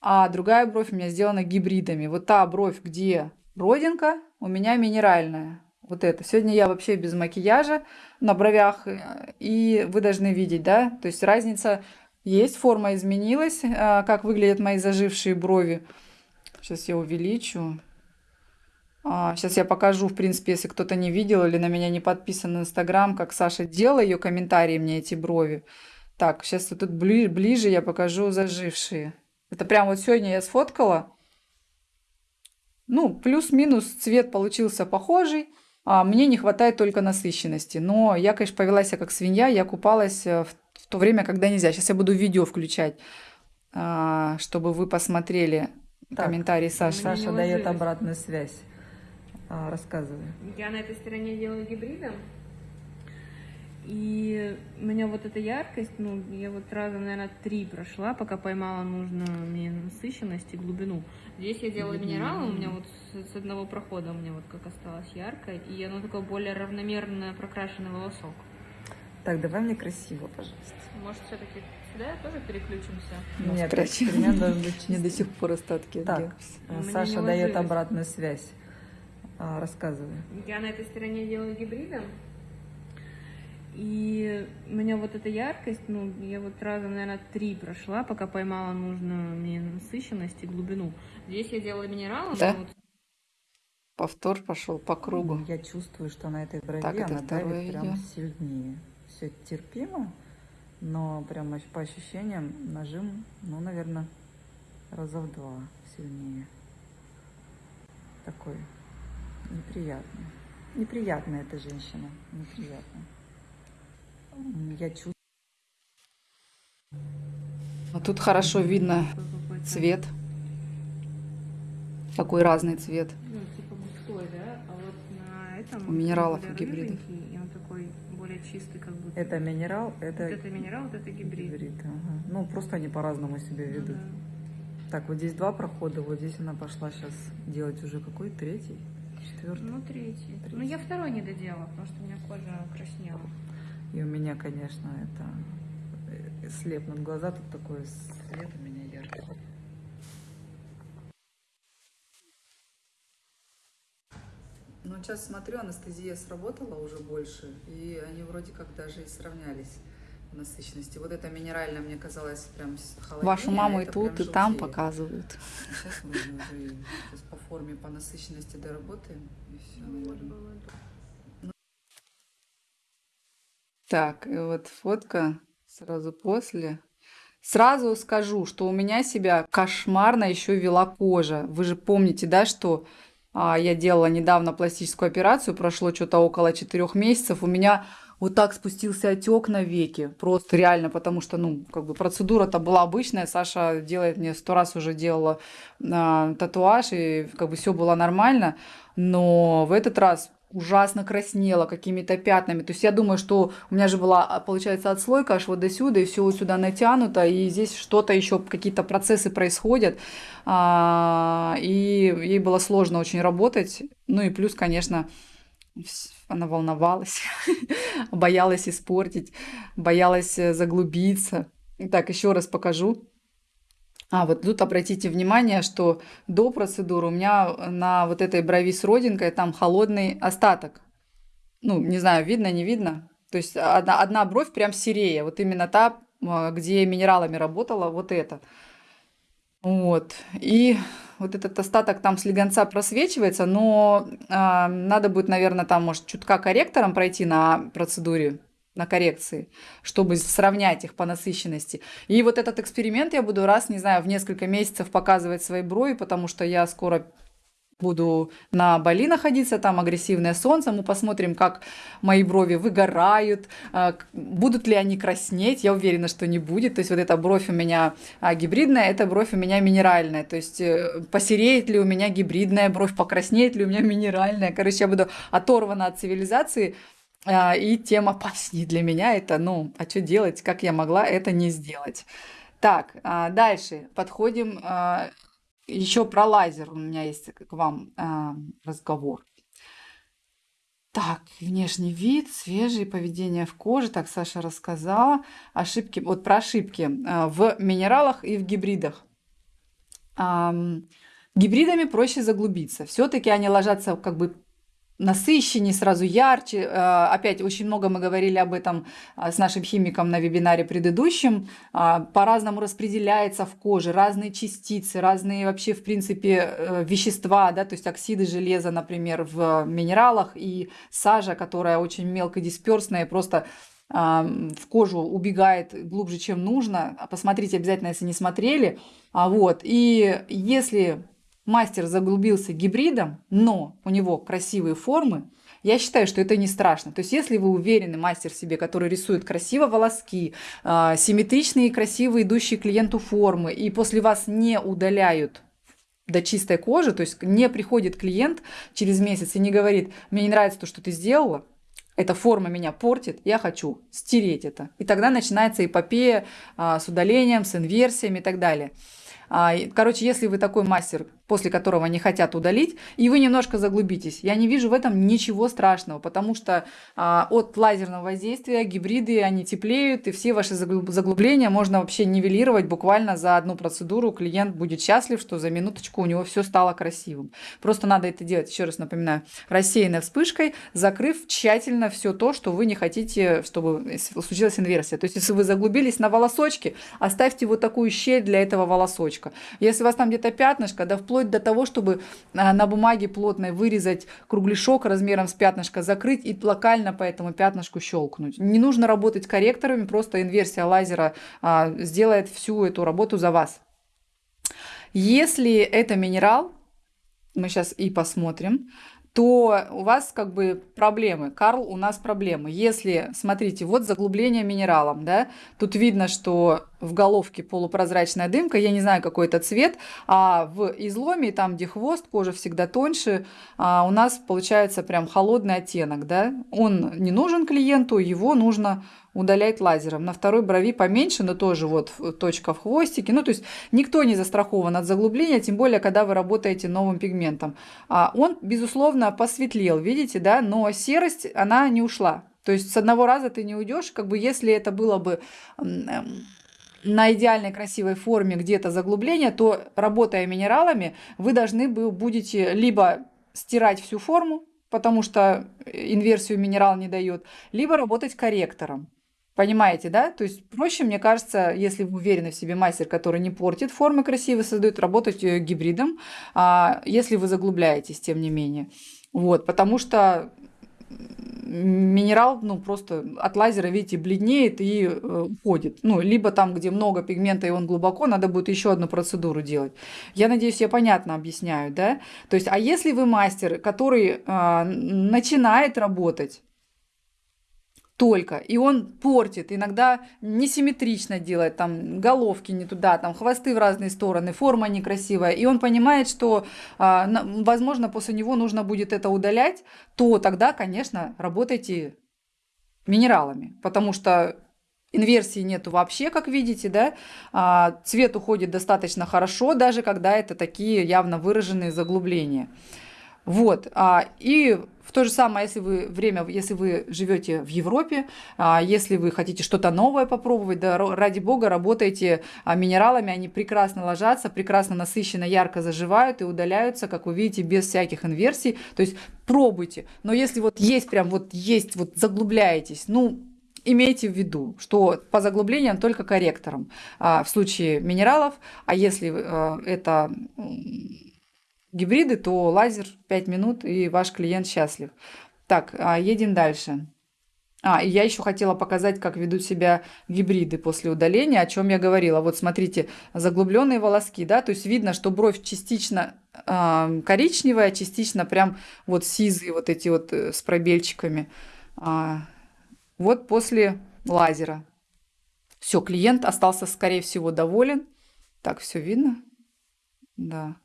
а другая бровь у меня сделана гибридами. Вот та бровь, где родинка, у меня минеральная. Вот это. Сегодня я вообще без макияжа на бровях, э, и вы должны видеть, да, то есть разница есть, форма изменилась, а, как выглядят мои зажившие брови. Сейчас я увеличу. Сейчас а, я покажу, в принципе, если кто-то не видел или на меня не подписан в Инстаграм, как Саша делала ее комментарии мне эти брови. Так, сейчас тут ближе я покажу зажившие. Это прям вот сегодня я сфоткала. Ну, плюс-минус цвет получился похожий. А мне не хватает только насыщенности. Но я, конечно, повела себя как свинья. Я купалась э, в, в то время, когда нельзя. Сейчас я буду видео включать, а, чтобы вы посмотрели так, комментарии Саши. Саша дает обратную связь. А, рассказывай. Я на этой стороне делаю гибридом. И у меня вот эта яркость, ну, я вот раза, наверное, три прошла, пока поймала нужную мне насыщенность и глубину. Здесь я делала минералы, у меня вот с, с одного прохода у меня вот как осталось яркое, и оно такое более равномерно прокрашенный волосок. Так, давай мне красиво, пожалуйста. Может, все-таки сюда тоже переключимся? Нет, эксперимент должен быть Мне до сих пор остатки. Так, Саша дает обратную связь. А, рассказывай. Я на этой стороне делаю гибридом. И у меня вот эта яркость, ну, я вот раза, наверное, три прошла, пока поймала нужную мне насыщенность и глубину. Здесь я делала минералы. Да? Вот... Повтор пошел по кругу. Я чувствую, что на этой брови так, она давит видео. прям сильнее. Все терпимо, но прям по ощущениям нажим, ну, наверное, раза в два сильнее. Такой неприятный. Неприятная эта женщина, неприятная я чувствую. А тут хорошо видно цвет. Какой разный цвет. Ну, типа густой, да? А вот на этом У минералов и гибридов. И он такой более чистый как будто. Это минерал, это... Вот это минерал, вот это гибрид. гибрид ага. Ну, просто они по-разному себя ну ведут. Ну, да. Так, вот здесь два прохода, вот здесь она пошла сейчас делать уже какой? Третий? Четвертый? Ну, третий. третий. Ну, я второй не доделала, потому что у меня кожа краснела. И у меня, конечно, это э, слепнут глаза, тут такой свет у меня яркий. Ну, сейчас смотрю, анестезия сработала уже больше, и они вроде как даже и сравнялись в насыщенности. Вот это минеральное мне казалось прям холоднее. Вашу маму а и тут, и там показывают. Сейчас мы уже сейчас по форме, по насыщенности доработаем, и все, наверное. Ну. Так, и вот фотка сразу после. Сразу скажу, что у меня себя кошмарно еще вела кожа. Вы же помните, да, что а, я делала недавно пластическую операцию, прошло что-то около четырех месяцев. У меня вот так спустился отек на веки. Просто реально, потому что, ну, как бы процедура-то была обычная. Саша делает мне сто раз уже делала а, татуаж, и как бы все было нормально. Но в этот раз ужасно краснела какими-то пятнами. То есть я думаю, что у меня же была, а, получается, отслойка аж вот до сюда, и все вот сюда натянуто, и здесь что-то еще, какие-то процессы происходят. А, и ей было сложно очень работать. Ну и плюс, конечно, она волновалась, [laughs] боялась испортить, боялась э, заглубиться. Так, еще раз покажу. А, вот тут обратите внимание, что до процедуры у меня на вот этой брови с родинкой там холодный остаток. Ну, не знаю, видно, не видно. То есть одна, одна бровь прям серее. Вот именно та, а, где минералами работала, вот это. Вот. И вот этот остаток там слегонца просвечивается, но э, надо будет, наверное, там, может, чутка корректором пройти на процедуре на коррекции, чтобы сравнять их по насыщенности. И вот этот эксперимент я буду раз, не знаю, в несколько месяцев показывать свои брови, потому что я скоро буду на Бали находиться, там агрессивное солнце, мы посмотрим, как мои брови выгорают, а, будут ли они краснеть, я уверена, что не будет, то есть вот эта бровь у меня а, гибридная, эта бровь у меня минеральная, то есть э, посереет ли у меня гибридная бровь, покраснеет ли у меня минеральная, короче, я буду оторвана от цивилизации, и тем опаснее для меня это, ну, а что делать, как я могла это не сделать. Так, а, дальше подходим. А, Еще про лазер у меня есть к вам разговор. Так, внешний вид, свежий, поведение в коже. Так, Саша рассказала. Ошибки, вот про ошибки в минералах и в гибридах. Гибридами проще заглубиться. Все-таки они ложатся как бы насыщеннее, сразу ярче. Э, опять очень много мы говорили об этом э, с нашим химиком на вебинаре предыдущем. Э, по-разному распределяется в коже, разные частицы, разные вообще, в принципе, вещества, да, то есть оксиды железа, например, в минералах и сажа, которая очень мелкодисперсная, просто в кожу убегает глубже, чем нужно. Посмотрите обязательно, если не смотрели. А вот. И если мастер заглубился гибридом, но у него красивые формы, я считаю, что это не страшно. То есть, если вы уверены, мастер себе, который рисует красиво волоски, э, симметричные, красивые, идущие клиенту формы, и после вас не удаляют до чистой кожи, то есть не приходит клиент через месяц и не говорит, мне не нравится то, что ты сделала, эта форма меня портит, я хочу стереть это. И тогда начинается эпопея а, с удалением, с инверсиями и так далее. А, короче, если вы такой мастер, после которого не хотят удалить, и вы немножко заглубитесь, я не вижу в этом ничего страшного, потому что а, от лазерного воздействия гибриды, они теплеют, и все ваши заглубления можно вообще нивелировать буквально за одну процедуру. Клиент будет счастлив, что за минуточку у него все стало красивым. Просто надо это делать, еще раз напоминаю, рассеянной вспышкой, закрыв тщательно все то, что вы не хотите, чтобы случилась инверсия. То есть, если вы заглубились на волосочки, оставьте вот такую щель для этого волосочка. Если у вас там где-то пятнышко, да вплоть до того, чтобы а, на бумаге плотной вырезать кругляшок размером с пятнышко, закрыть и локально по этому пятнышку щелкнуть. Не нужно работать корректорами, просто инверсия лазера а, сделает всю эту работу за вас. Если это минерал, мы сейчас и посмотрим, то у вас как бы проблемы. Карл, у нас проблемы. Если, смотрите, вот заглубление минералом, да, тут видно, что в головке полупрозрачная дымка, я не знаю, какой это цвет, а в изломе, там, где хвост, кожа всегда тоньше, а у нас получается прям холодный оттенок, да. Он не нужен клиенту, его нужно удалять лазером. На второй брови поменьше, но тоже вот точка в хвостике. Ну, то есть никто не застрахован от заглубления, тем более, когда вы работаете новым пигментом. А он, безусловно, посветлел, видите, да, но серость, она не ушла. То есть с одного раза ты не уйдешь, как бы если это было бы эм, на идеальной красивой форме где-то заглубление, то работая минералами, вы должны будете либо стирать всю форму, потому что инверсию минерал не дает, либо работать корректором. Понимаете, да? То есть проще, мне кажется, если вы уверены в себе мастер, который не портит формы красивые, создает, работать э, гибридом, а, если вы заглубляетесь, тем не менее. Вот, потому что минерал, ну, просто от лазера, видите, бледнеет и э, уходит. Ну, либо там, где много пигмента и он глубоко, надо будет еще одну процедуру делать. Я надеюсь, я понятно объясняю, да? То есть, а если вы мастер, который э, начинает работать, только. И он портит, иногда несимметрично делает, там головки не туда, там хвосты в разные стороны, форма некрасивая. И он понимает, что, а, возможно, после него нужно будет это удалять, то тогда, конечно, работайте минералами, потому что Инверсии нету вообще, как видите, да. А, цвет уходит достаточно хорошо, даже когда это такие явно выраженные заглубления. Вот. А, и в то же самое, если вы время, если вы живете в Европе, а, если вы хотите что-то новое попробовать, да, ради бога, работайте а, минералами, они прекрасно ложатся, прекрасно насыщенно, ярко заживают и удаляются, как вы видите, без всяких инверсий. То есть пробуйте. Но если вот есть прям вот есть, вот заглубляетесь, ну, имейте в виду, что по заглублениям только корректором а, в случае минералов, а если а, это гибриды, то лазер 5 минут, и ваш клиент счастлив. Так, а, едем дальше. А, и я еще хотела показать, как ведут себя гибриды после удаления, о чем я говорила. Вот смотрите, заглубленные волоски, да, то есть видно, что бровь частично э, коричневая, частично прям вот сизые, вот эти вот э, с пробельчиками. А, вот после лазера. Все, клиент остался, скорее всего, доволен. Так, все видно? Да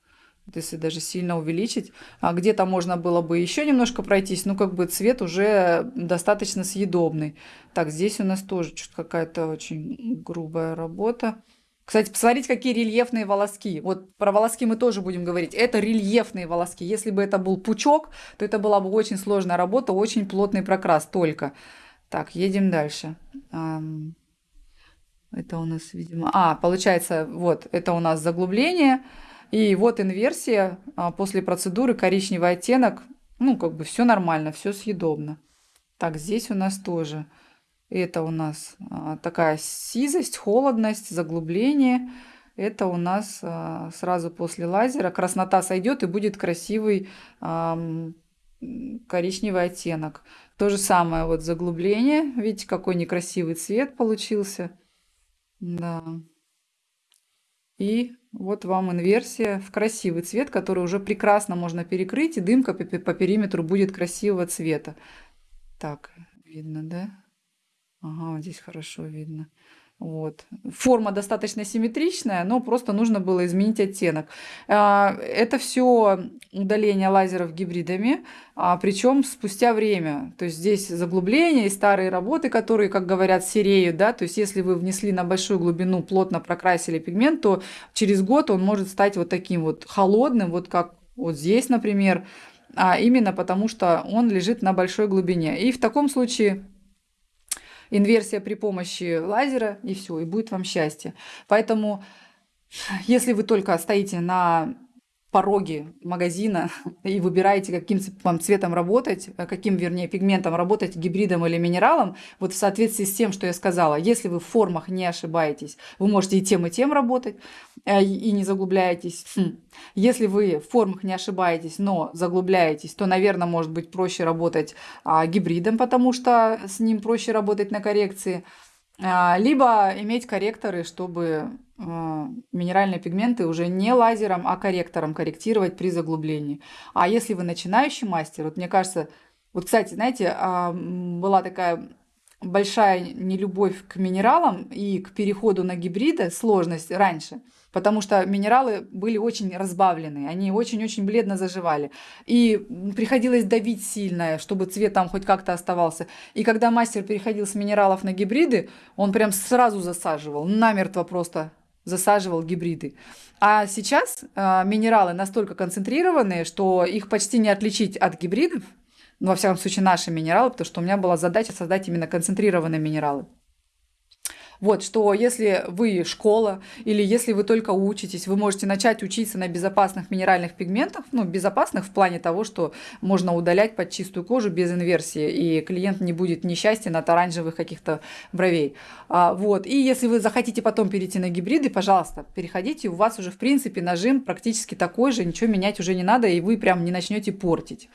если даже сильно увеличить. А где-то можно было бы еще немножко пройтись, ну как бы цвет уже достаточно съедобный. Так, здесь у нас тоже что-то какая-то очень грубая работа. Кстати, посмотрите, какие рельефные волоски. Вот про волоски мы тоже будем говорить. Это рельефные волоски. Если бы это был пучок, то это была бы очень сложная работа, очень плотный прокрас только. Так, едем дальше. Это у нас, видимо... А, получается, вот, это у нас заглубление. И вот инверсия а, после процедуры, коричневый оттенок. Ну, как бы все нормально, все съедобно. Так, здесь у нас тоже. Это у нас а, такая сизость, холодность, заглубление. Это у нас а, сразу после лазера. Краснота сойдет и будет красивый коричневый оттенок. То же самое вот заглубление. Видите, какой некрасивый цвет получился. Да. И вот вам инверсия в красивый цвет, который уже прекрасно можно перекрыть, и дымка по периметру будет красивого цвета. Так, видно, да? Ага, здесь хорошо видно. Вот. Форма достаточно симметричная, но просто нужно было изменить оттенок. А, это все удаление лазеров гибридами, а, причем спустя время. То есть здесь заглубление и старые работы, которые, как говорят, сереют. Да? То есть если вы внесли на большую глубину, плотно прокрасили пигмент, то через год он может стать вот таким вот холодным, вот как вот здесь, например, а именно потому что он лежит на большой глубине. И в таком случае инверсия при помощи лазера, и все, и будет вам счастье. Поэтому, если вы только стоите на пороге магазина [laughs] и выбираете, каким вам цветом работать, э, каким, вернее, пигментом работать, гибридом или минералом, вот в соответствии с тем, что я сказала, если вы в формах не ошибаетесь, вы можете и тем, и тем работать, э, и не заглубляетесь. Хм. Если вы в формах не ошибаетесь, но заглубляетесь, то, наверное, может быть проще работать а, гибридом, потому что с ним проще работать на коррекции. А, либо иметь корректоры, чтобы а, минеральные пигменты уже не лазером, а корректором корректировать при заглублении. А если вы начинающий мастер, вот мне кажется, вот, кстати, знаете, а, была такая большая нелюбовь к минералам и к переходу на гибриды, сложность раньше, потому что минералы были очень разбавлены, они очень-очень бледно заживали. И приходилось давить сильно, чтобы цвет там хоть как-то оставался. И когда мастер переходил с минералов на гибриды, он прям сразу засаживал, намертво просто засаживал гибриды. А сейчас э, минералы настолько концентрированные, что их почти не отличить от гибридов, ну, во всяком случае, наши минералы, потому что у меня была задача создать именно концентрированные минералы. Вот, что если вы школа или если вы только учитесь, вы можете начать учиться на безопасных минеральных пигментах, ну, безопасных в плане того, что можно удалять под чистую кожу без инверсии, и клиент не будет несчастен от оранжевых каких-то бровей. А, вот, и если вы захотите потом перейти на гибриды, пожалуйста, переходите, у вас уже, в принципе, нажим практически такой же, ничего менять уже не надо, и вы прям не начнете портить.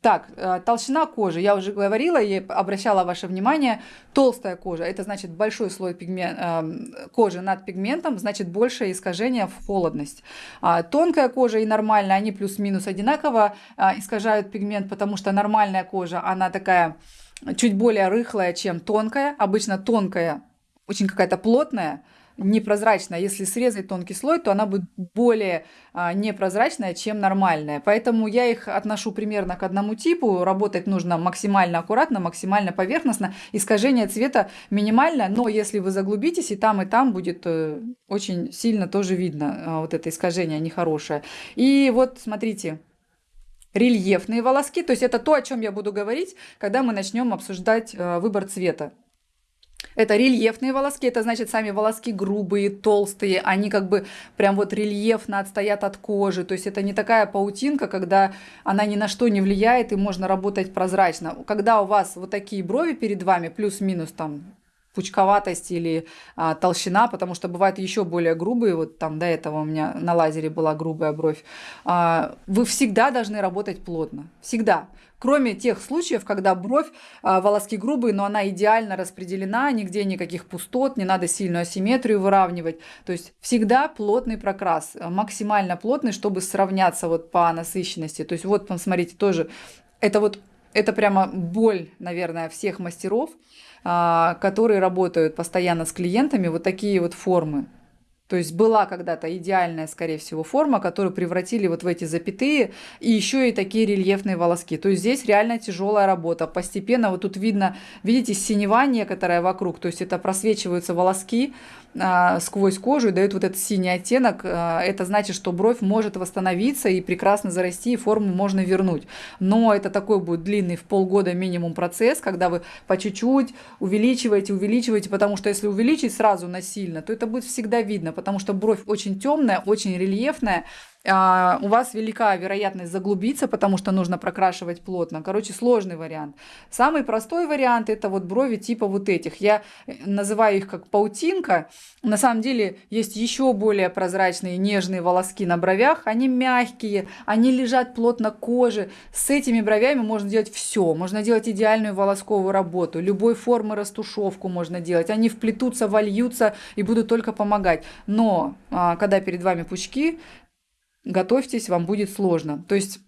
Так, э, толщина кожи. Я уже говорила и обращала ваше внимание. Толстая кожа – это значит большой слой пигмен... Э, кожи над пигментом, значит большее искажение в холодность. А тонкая кожа и нормальная, они плюс-минус одинаково а, искажают пигмент, потому что нормальная кожа, она такая чуть более рыхлая, чем тонкая. Обычно тонкая очень какая-то плотная, непрозрачная. Если срезать тонкий слой, то она будет более а, непрозрачная, чем нормальная. Поэтому я их отношу примерно к одному типу. Работать нужно максимально аккуратно, максимально поверхностно. Искажение цвета минимальное, но если вы заглубитесь, и там, и там будет э, очень сильно тоже видно а, вот это искажение нехорошее. И вот смотрите, рельефные волоски, то есть это то, о чем я буду говорить, когда мы начнем обсуждать э, выбор цвета. Это рельефные волоски, это значит сами волоски грубые, толстые, они как бы прям вот рельефно отстоят от кожи. То есть это не такая паутинка, когда она ни на что не влияет и можно работать прозрачно. Когда у вас вот такие брови перед вами, плюс-минус там пучковатость или а, толщина, потому что бывают еще более грубые, вот там до этого у меня на лазере была грубая бровь, а, вы всегда должны работать плотно, всегда. Кроме тех случаев, когда бровь, а, волоски грубые, но она идеально распределена, нигде никаких пустот, не надо сильную асимметрию выравнивать. То есть всегда плотный прокрас, максимально плотный, чтобы сравняться вот по насыщенности. То есть вот, посмотрите, тоже это вот это прямо боль, наверное, всех мастеров, а, которые работают постоянно с клиентами, вот такие вот формы. То есть была когда-то идеальная, скорее всего, форма, которую превратили вот в эти запятые, и еще и такие рельефные волоски. То есть здесь реально тяжелая работа. Постепенно вот тут видно, видите, синева некоторая вокруг, то есть это просвечиваются волоски, а, сквозь кожу и дает вот этот синий оттенок, а, это значит, что бровь может восстановиться и прекрасно зарасти, и форму можно вернуть. Но это такой будет длинный в полгода минимум процесс, когда вы по чуть-чуть увеличиваете, увеличиваете, потому что если увеличить сразу насильно, то это будет всегда видно, потому что бровь очень темная, очень рельефная, а, у вас велика вероятность заглубиться, потому что нужно прокрашивать плотно. Короче, сложный вариант. Самый простой вариант это вот брови типа вот этих. Я э, называю их как паутинка. На самом деле есть еще более прозрачные нежные волоски на бровях. Они мягкие, они лежат плотно к коже. С этими бровями можно делать все. Можно делать идеальную волосковую работу. Любой формы растушевку можно делать. Они вплетутся, вольются и будут только помогать. Но а, когда перед вами пучки, готовьтесь, вам будет сложно. То есть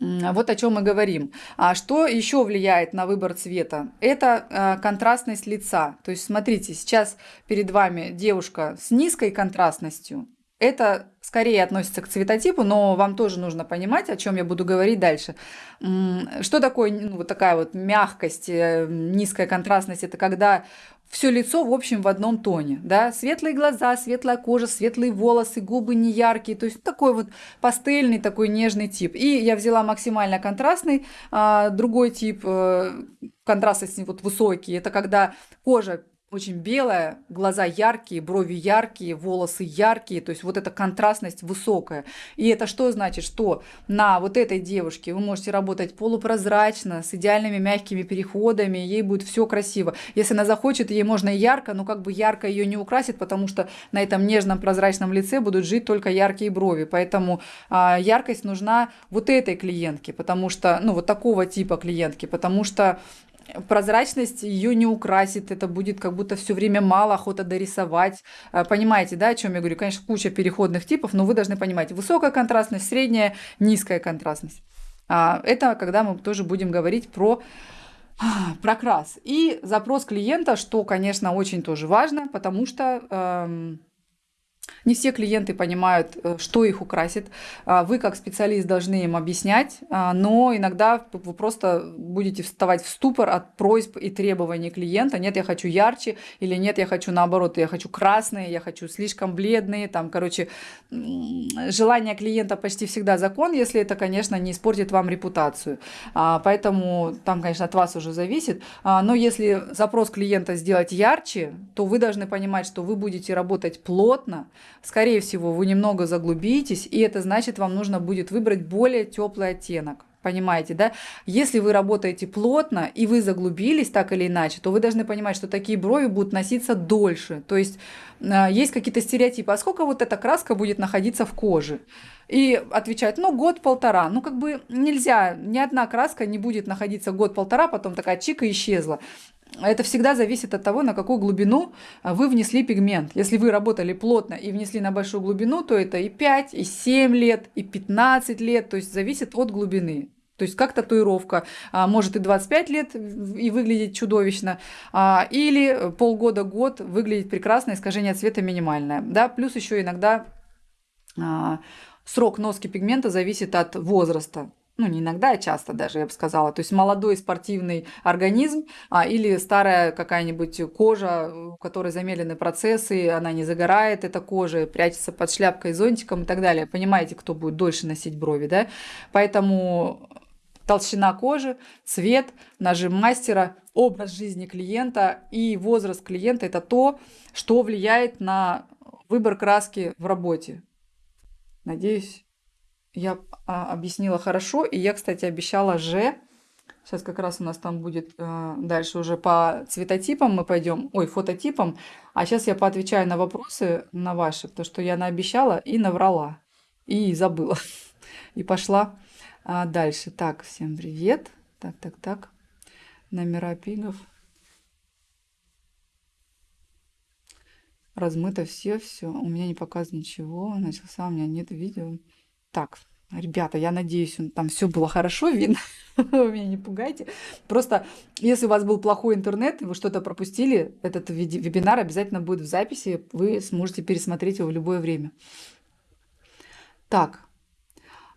вот о чем мы говорим. А что еще влияет на выбор цвета? Это э, контрастность лица. То есть смотрите, сейчас перед вами девушка с низкой контрастностью. Это скорее относится к цветотипу, но вам тоже нужно понимать, о чем я буду говорить дальше. Что такое ну, вот такая вот мягкость, э, низкая контрастность? Это когда все лицо, в общем, в одном тоне, да, светлые глаза, светлая кожа, светлые волосы, губы не яркие, то есть такой вот пастельный, такой нежный тип. И я взяла максимально контрастный, а, другой тип, э, контрастность вот высокий, это когда кожа очень белая, глаза яркие, брови яркие, волосы яркие, то есть вот эта контрастность высокая. И это что значит? Что на вот этой девушке вы можете работать полупрозрачно, с идеальными мягкими переходами, ей будет все красиво. Если она захочет, ей можно и ярко, но как бы ярко ее не украсит, потому что на этом нежном прозрачном лице будут жить только яркие брови. Поэтому а, яркость нужна вот этой клиентке, потому что, ну вот такого типа клиентки, потому что прозрачность ее не украсит, это будет как будто все время мало охота дорисовать. А, понимаете, да, о чем я говорю? Конечно, куча переходных типов, но вы должны понимать, высокая контрастность, средняя, низкая контрастность. А, это когда мы тоже будем говорить про прокрас. И запрос клиента, что, конечно, очень тоже важно, потому что эм, не все клиенты понимают, э, что их украсит. А, вы как специалист должны им объяснять, а, но иногда вы просто будете вставать в ступор от просьб и требований клиента. Нет, я хочу ярче, или нет, я хочу наоборот, я хочу красные, я хочу слишком бледные. Там, короче, желание клиента почти всегда закон, если это, конечно, не испортит вам репутацию. А, поэтому там, конечно, от вас уже зависит. Но если запрос клиента сделать ярче, то вы должны понимать, что вы будете работать плотно, скорее всего, вы немного заглубитесь, и это значит, вам нужно будет выбрать более теплый оттенок. Понимаете, да? Если вы работаете плотно и вы заглубились так или иначе, то вы должны понимать, что такие брови будут носиться дольше. То есть э, есть какие-то стереотипы. А сколько вот эта краска будет находиться в коже? И отвечают, ну, год-полтора. Ну, как бы нельзя, ни одна краска не будет находиться год-полтора, потом такая чика исчезла это всегда зависит от того, на какую глубину а, вы внесли пигмент. Если вы работали плотно и внесли на большую глубину, то это и 5, и 7 лет, и 15 лет, то есть зависит от глубины. То есть как татуировка а, может и 25 лет и выглядеть чудовищно, а, или полгода-год выглядеть прекрасно, искажение цвета минимальное. Да? Плюс еще иногда срок носки пигмента зависит от возраста ну, не иногда, а часто даже, я бы сказала. То есть молодой спортивный организм а, или старая какая-нибудь кожа, у которой замедлены процессы, она не загорает, эта кожа прячется под шляпкой, зонтиком и так далее. Понимаете, кто будет дольше носить брови, да? Поэтому толщина кожи, цвет, нажим мастера, образ жизни клиента и возраст клиента – это то, что влияет на выбор краски в работе. Надеюсь, я а, объяснила хорошо. И я, кстати, обещала Ж. Сейчас как раз у нас там будет э, дальше уже по цветотипам мы пойдем, ой, фототипам. А сейчас я поотвечаю на вопросы на ваши, потому что я наобещала и наврала. И забыла. [laughs] И пошла а, дальше. Так, всем привет. Так, так, так. Номера пигов. Размыто все, все. У меня не показано ничего. Начался, у меня нет видео. Так, ребята, я надеюсь, там все было хорошо видно. [laughs] Вы меня не пугайте. Просто, если у вас был плохой интернет, и вы что-то пропустили, этот вебинар обязательно будет в записи. Вы сможете пересмотреть его в любое время. Так,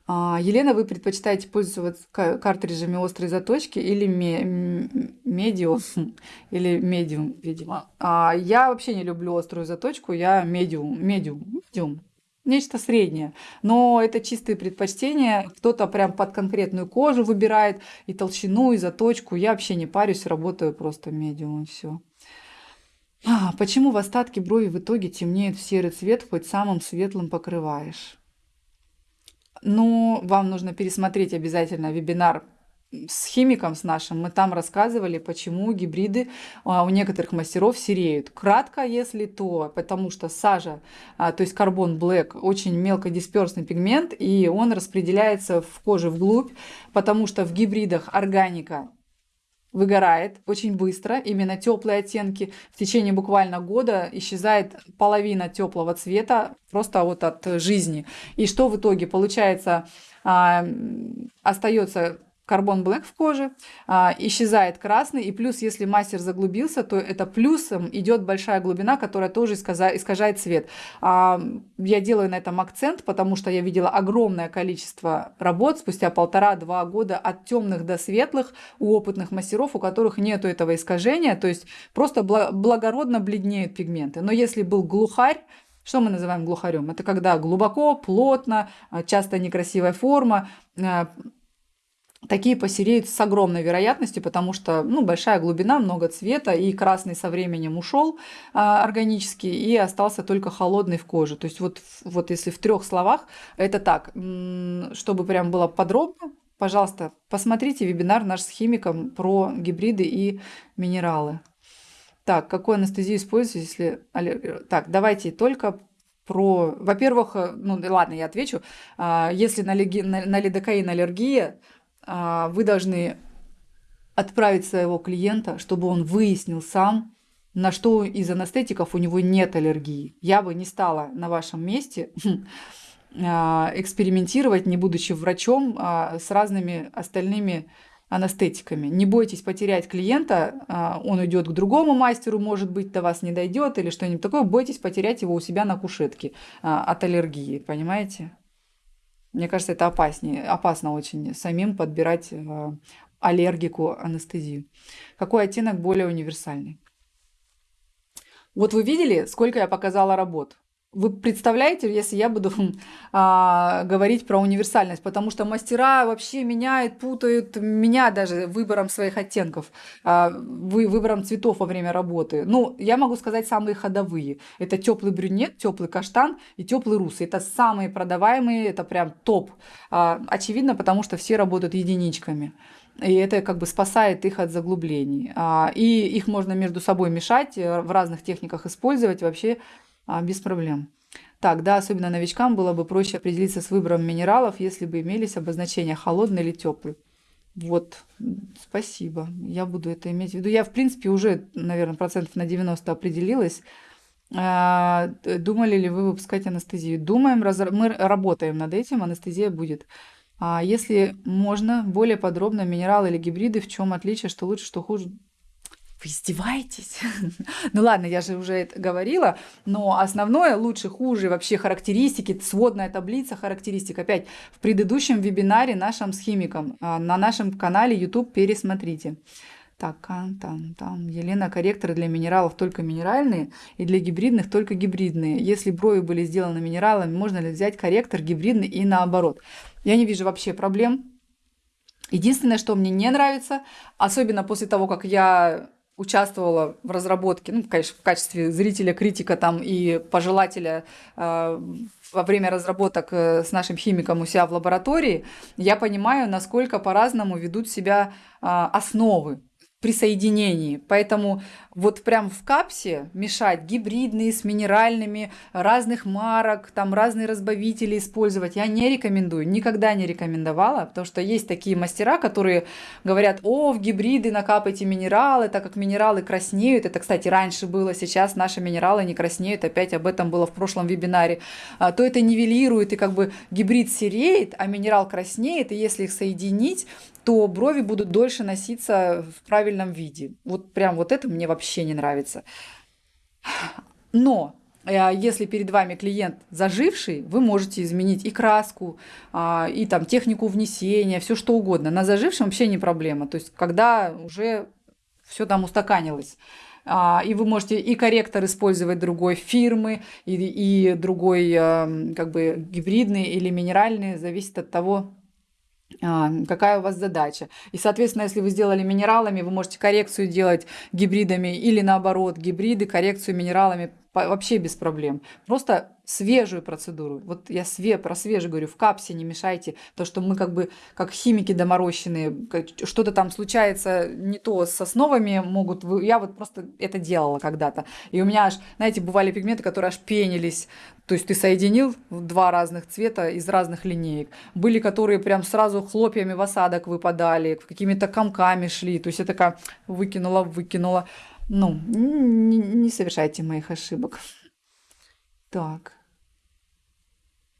а, Елена, вы предпочитаете пользоваться картриджами острой заточки или медиум, [laughs] или медиум, видимо. А, я вообще не люблю острую заточку, я медиум, медиум, медиум нечто среднее. Но это чистые предпочтения. Кто-то прям под конкретную кожу выбирает и толщину, и заточку. Я вообще не парюсь, работаю просто медиум, все. А, почему в остатке брови в итоге темнеет в серый цвет, хоть самым светлым покрываешь? Ну, вам нужно пересмотреть обязательно вебинар с химиком с нашим мы там рассказывали, почему гибриды а, у некоторых мастеров сереют. Кратко, если то, потому что сажа, а, то есть карбон блэк, очень мелкодисперсный пигмент, и он распределяется в коже вглубь, потому что в гибридах органика выгорает очень быстро, именно теплые оттенки. В течение буквально года исчезает половина теплого цвета просто вот от жизни. И что в итоге получается? А, остается карбон блэк в коже, а, исчезает красный, и плюс, если мастер заглубился, то это плюсом идет большая глубина, которая тоже искажает цвет. А, я делаю на этом акцент, потому что я видела огромное количество работ спустя полтора-два года от темных до светлых у опытных мастеров, у которых нету этого искажения, то есть просто благородно бледнеют пигменты. Но если был глухарь, что мы называем глухарем? Это когда глубоко, плотно, часто некрасивая форма, а, такие посереют с огромной вероятностью, потому что ну, большая глубина, много цвета, и красный со временем ушел а, органически, и остался только холодный в коже. То есть вот, вот если в трех словах, это так, чтобы прям было подробно, пожалуйста, посмотрите вебинар наш с химиком про гибриды и минералы. Так, какую анестезию использовать, если... Так, давайте только про... Во-первых, ну ладно, я отвечу. А, если на, лиги... на лидокаин аллергия, вы должны отправить своего клиента, чтобы он выяснил сам, на что из анестетиков у него нет аллергии. Я бы не стала на вашем месте [laughs] а, экспериментировать, не будучи врачом, а, с разными остальными анестетиками. Не бойтесь потерять клиента, а, он уйдет к другому мастеру, может быть, до вас не дойдет или что-нибудь такое. Бойтесь потерять его у себя на кушетке а, от аллергии, понимаете? Мне кажется, это опаснее, опасно очень самим подбирать а, аллергику анестезию. Какой оттенок более универсальный? Вот вы видели, сколько я показала работ? Вы представляете, если я буду а, говорить про универсальность, потому что мастера вообще меняют, путают меня даже выбором своих оттенков, а, вы, выбором цветов во время работы. Ну, я могу сказать самые ходовые. Это теплый брюнет, теплый каштан и теплый русый. Это самые продаваемые, это прям топ. А, очевидно, потому что все работают единичками. И это как бы спасает их от заглублений. А, и их можно между собой мешать, э, в разных техниках использовать вообще без проблем. Так, да, особенно новичкам было бы проще определиться с выбором минералов, если бы имелись обозначения холодный или теплый. Вот, спасибо. Я буду это иметь в виду. Я, в принципе, уже, наверное, процентов на 90 определилась. А, думали ли вы выпускать анестезию? Думаем, мы работаем над этим, анестезия будет. А если можно, более подробно, минералы или гибриды, в чем отличие, что лучше, что хуже? Вы издеваетесь? [laughs] ну ладно, я же уже это говорила, но основное, лучше, хуже, вообще характеристики, сводная таблица характеристик. Опять в предыдущем вебинаре нашим с химиком а, на нашем канале YouTube пересмотрите. Так, там, там, Елена, корректоры для минералов только минеральные и для гибридных только гибридные. Если брови были сделаны минералами, можно ли взять корректор гибридный и наоборот? Я не вижу вообще проблем. Единственное, что мне не нравится, особенно после того, как я участвовала в разработке, ну, конечно, в качестве зрителя, критика там и пожелателя э, во время разработок э, с нашим химиком у себя в лаборатории, я понимаю, насколько по-разному ведут себя э, основы при соединении. Поэтому вот прям в капсе мешать гибридные с минеральными, разных марок, там разные разбавители использовать я не рекомендую, никогда не рекомендовала, потому что есть такие мастера, которые говорят, о, в гибриды накапайте минералы, так как минералы краснеют. Это, кстати, раньше было, сейчас наши минералы не краснеют, опять об этом было в прошлом вебинаре. А, то это нивелирует, и как бы гибрид сереет, а минерал краснеет, и если их соединить, то брови будут дольше носиться в правильном виде. Вот прям вот это мне вообще не нравится. Но э, если перед вами клиент заживший, вы можете изменить и краску, а, и там технику внесения, все что угодно. На зажившем вообще не проблема. То есть, когда уже все там устаканилось. А, и вы можете и корректор использовать другой фирмы, и, и другой эм, как бы гибридный или минеральный, зависит от того, какая у вас задача. И, соответственно, если вы сделали минералами, вы можете коррекцию делать гибридами или наоборот, гибриды, коррекцию минералами вообще без проблем. Просто свежую процедуру. Вот я све, про свежую говорю, в капсе не мешайте, то что мы как бы как химики доморощенные, что-то там случается не то с основами могут, я вот просто это делала когда-то. И у меня аж, знаете, бывали пигменты, которые аж пенились, то есть ты соединил два разных цвета из разных линеек. Были, которые прям сразу хлопьями в осадок выпадали, какими-то комками шли, то есть я такая выкинула, выкинула. Ну, не, не совершайте моих ошибок. Так.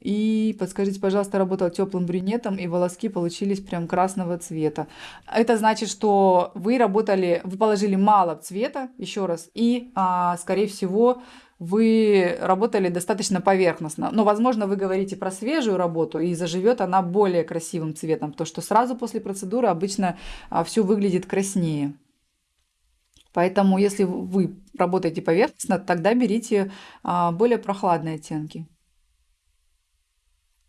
И подскажите, пожалуйста, работал теплым брюнетом, и волоски получились прям красного цвета. Это значит, что вы работали, вы положили мало цвета, еще раз, и, а, скорее всего, вы работали достаточно поверхностно. Но, возможно, вы говорите про свежую работу, и заживет она более красивым цветом, потому что сразу после процедуры обычно а, все выглядит краснее. Поэтому, если вы работаете поверхностно, тогда берите а, более прохладные оттенки.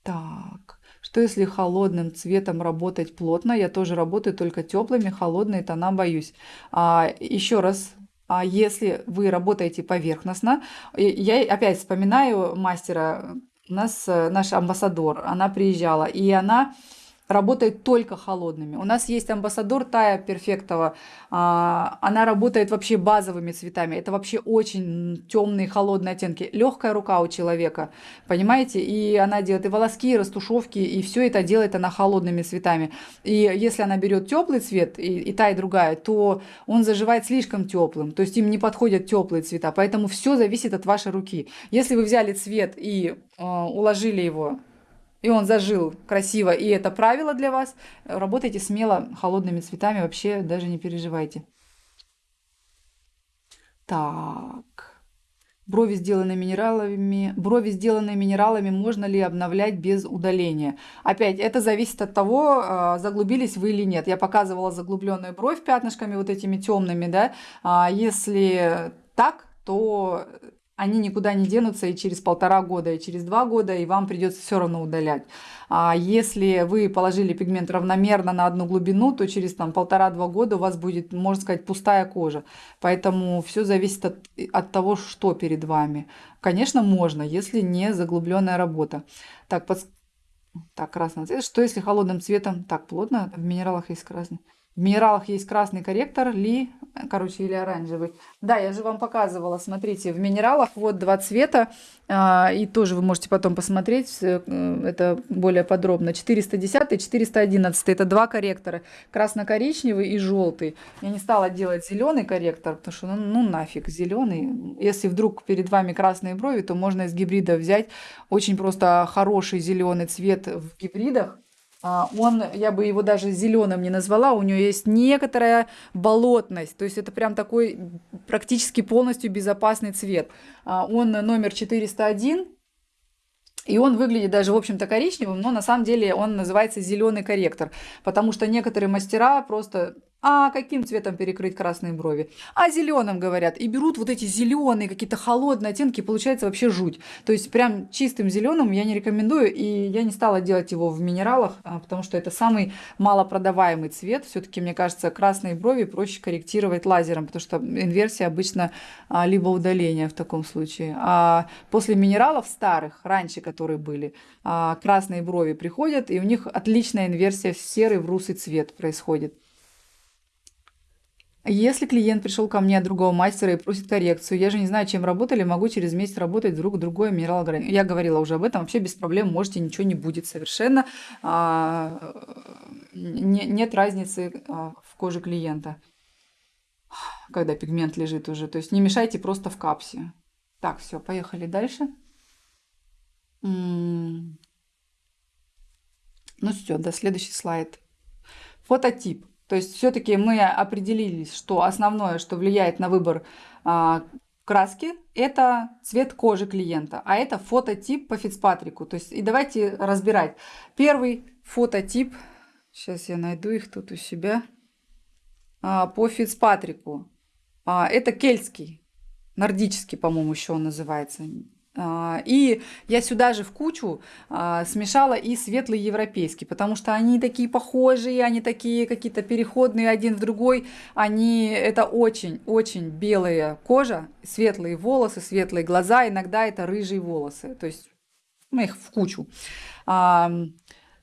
Так, что если холодным цветом работать плотно? Я тоже работаю только теплыми, холодные тона боюсь. А, еще раз, а если вы работаете поверхностно, я опять вспоминаю мастера, у нас э, наш амбассадор, она приезжала, и она работает только холодными. У нас есть амбассадор Тая Перфектова. А, она работает вообще базовыми цветами. Это вообще очень темные, холодные оттенки. Легкая рука у человека, понимаете? И она делает и волоски, и растушевки, и все это делает она холодными цветами. И если она берет теплый цвет, и, и та, и другая, то он заживает слишком теплым. То есть им не подходят теплые цвета. Поэтому все зависит от вашей руки. Если вы взяли цвет и э, уложили его и он зажил красиво, и это правило для вас, работайте смело холодными цветами, вообще даже не переживайте. Так. Брови, сделанные минералами, брови, сделанные минералами, можно ли обновлять без удаления? Опять, это зависит от того, а, заглубились вы или нет. Я показывала заглубленную бровь пятнышками вот этими темными, да. А если так, то они никуда не денутся и через полтора года, и через два года, и вам придется все равно удалять. А если вы положили пигмент равномерно на одну глубину, то через там полтора-два года у вас будет, можно сказать, пустая кожа. Поэтому все зависит от, от того, что перед вами. Конечно, можно, если не заглубленная работа. Так, под... так красный цвет. Что если холодным цветом? Так, плотно, в минералах есть красный. В минералах есть красный корректор, ли, короче, или оранжевый. Да, я же вам показывала, смотрите, в минералах вот два цвета, а, и тоже вы можете потом посмотреть, э, это более подробно. 410 и 411, это два корректора, красно-коричневый и желтый. Я не стала делать зеленый корректор, потому что, ну, ну нафиг, зеленый. Если вдруг перед вами красные брови, то можно из гибрида взять очень просто хороший зеленый цвет в гибридах, он, я бы его даже зеленым не назвала, у него есть некоторая болотность, то есть это прям такой практически полностью безопасный цвет. А, он номер 401, и он выглядит даже, в общем-то, коричневым, но на самом деле он называется зеленый корректор, потому что некоторые мастера просто а каким цветом перекрыть красные брови? А зеленым говорят. И берут вот эти зеленые, какие-то холодные оттенки, получается вообще жуть. То есть прям чистым зеленым я не рекомендую, и я не стала делать его в минералах, а, потому что это самый малопродаваемый цвет. Все-таки, мне кажется, красные брови проще корректировать лазером, потому что инверсия обычно а, либо удаление в таком случае. А после минералов старых, раньше которые были, а, красные брови приходят, и у них отличная инверсия в серый, в русый цвет происходит. Если клиент пришел ко мне от другого мастера и просит коррекцию, я же не знаю, чем работали, могу через месяц работать друг другое минерал Я говорила уже об этом, вообще без проблем можете, ничего не будет совершенно. А, не, нет разницы а, в коже клиента, когда пигмент лежит уже. То есть не мешайте просто в капсе. Так, все, поехали дальше. Ну все, до следующий слайд. Фототип. То есть все-таки мы определились, что основное, что влияет на выбор а, краски, это цвет кожи клиента, а это фототип по Фицпатрику. То есть и давайте разбирать. Первый фототип, сейчас я найду их тут у себя, а, по Фицпатрику. А, это кельтский, нордический, по-моему, еще он называется. А, и я сюда же в кучу а, смешала и светлый европейский, потому что они такие похожие, они такие какие-то переходные один в другой. Они, это очень-очень белая кожа, светлые волосы, светлые глаза, иногда это рыжие волосы. То есть мы их в кучу.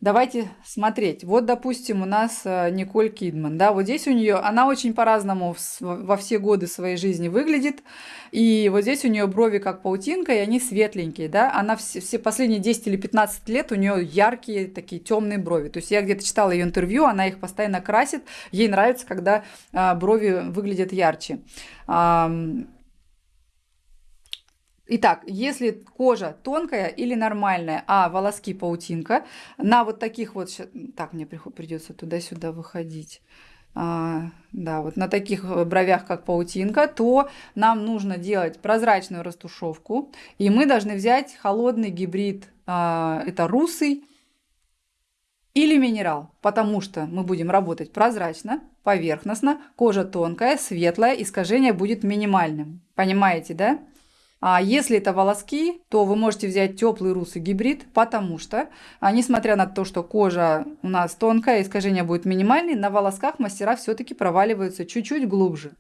Давайте смотреть. Вот, допустим, у нас э, Николь Кидман. Да, вот здесь у нее, она очень по-разному во все годы своей жизни выглядит. И вот здесь у нее брови как паутинка, и они светленькие. Да? Она все, все последние 10 или 15 лет у нее яркие такие темные брови. То есть я где-то читала ее интервью, она их постоянно красит. Ей нравится, когда а, брови выглядят ярче. Итак, если кожа тонкая или нормальная, а волоски паутинка, на вот таких вот... Так, мне придется туда-сюда выходить. А, да, вот на таких бровях, как паутинка, то нам нужно делать прозрачную растушевку. И мы должны взять холодный гибрид, а, это русый или минерал, потому что мы будем работать прозрачно, поверхностно, кожа тонкая, светлая, искажение будет минимальным. Понимаете, да? А если это волоски, то вы можете взять теплый русый гибрид, потому что, а, несмотря на то, что кожа у нас тонкая, искажение будет минимальное, на волосках мастера все-таки проваливаются чуть-чуть глубже.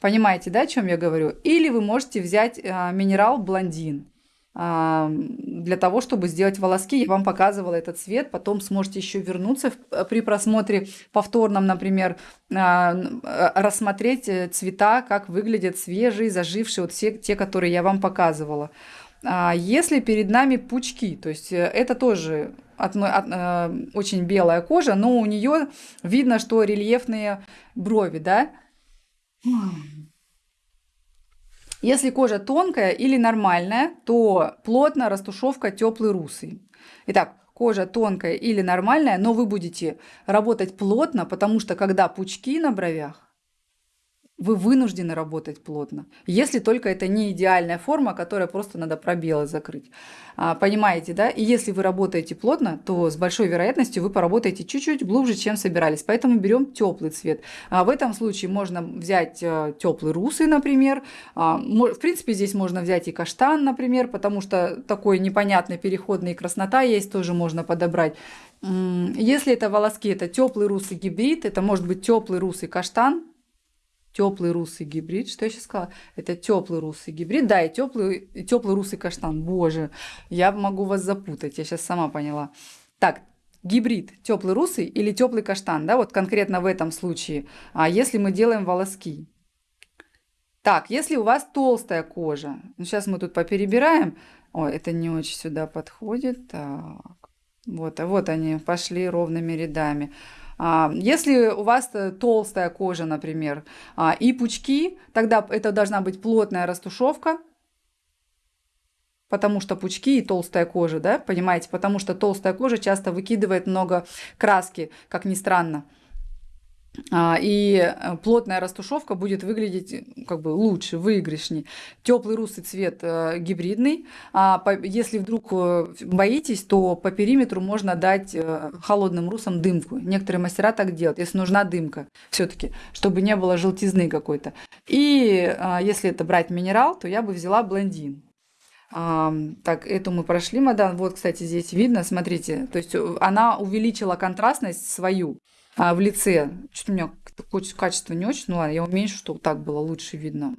Понимаете, да, о чем я говорю? Или вы можете взять а, минерал блондин для того, чтобы сделать волоски. Я вам показывала этот цвет, потом сможете еще вернуться при просмотре повторном, например, а, рассмотреть э, цвета, как выглядят свежие, зажившие, вот все те, которые я вам показывала. А если перед нами пучки, то есть э, это тоже от, э, очень белая кожа, но у нее видно, что рельефные брови, да? Если кожа тонкая или нормальная, то плотно растушевка теплый русый. Итак, кожа тонкая или нормальная, но вы будете работать плотно, потому что когда пучки на бровях, вы вынуждены работать плотно. Если только это не идеальная форма, которая просто надо пробелы закрыть. А, понимаете, да? И если вы работаете плотно, то с большой вероятностью вы поработаете чуть-чуть глубже, чем собирались. Поэтому берем теплый цвет. А в этом случае можно взять э, теплый русый, например. А, в принципе, здесь можно взять и каштан, например, потому что такой непонятный переходный краснота есть, тоже можно подобрать. Если это волоски, это теплый русый гибрид, это может быть теплый русый каштан, теплый русый гибрид. Что я сейчас сказала? Это теплый русый гибрид. Да, и теплый, и теплый русый каштан. Боже, я могу вас запутать. Я сейчас сама поняла. Так, гибрид теплый русый или теплый каштан, да, вот конкретно в этом случае. А если мы делаем волоски? Так, если у вас толстая кожа, ну сейчас мы тут поперебираем. Ой, это не очень сюда подходит. Так, вот, а вот они пошли ровными рядами. А, если у вас э, толстая кожа, например, а, и пучки, тогда это должна быть плотная растушевка, потому что пучки и толстая кожа, да, понимаете, потому что толстая кожа часто выкидывает много краски, как ни странно. А, и э, плотная растушевка будет выглядеть э, как бы лучше, выигрышнее. Теплый русый цвет э, гибридный. А если вдруг боитесь, то по периметру можно дать холодным русам дымку. Некоторые мастера так делают, если нужна дымка все-таки, чтобы не было желтизны какой-то. И если это брать минерал, то я бы взяла блондин. А, так, эту мы прошли, мадам. Вот, кстати, здесь видно, смотрите. То есть она увеличила контрастность свою а, в лице. Что-то у меня качество не очень, ну ладно, я уменьшу, чтобы так было лучше видно.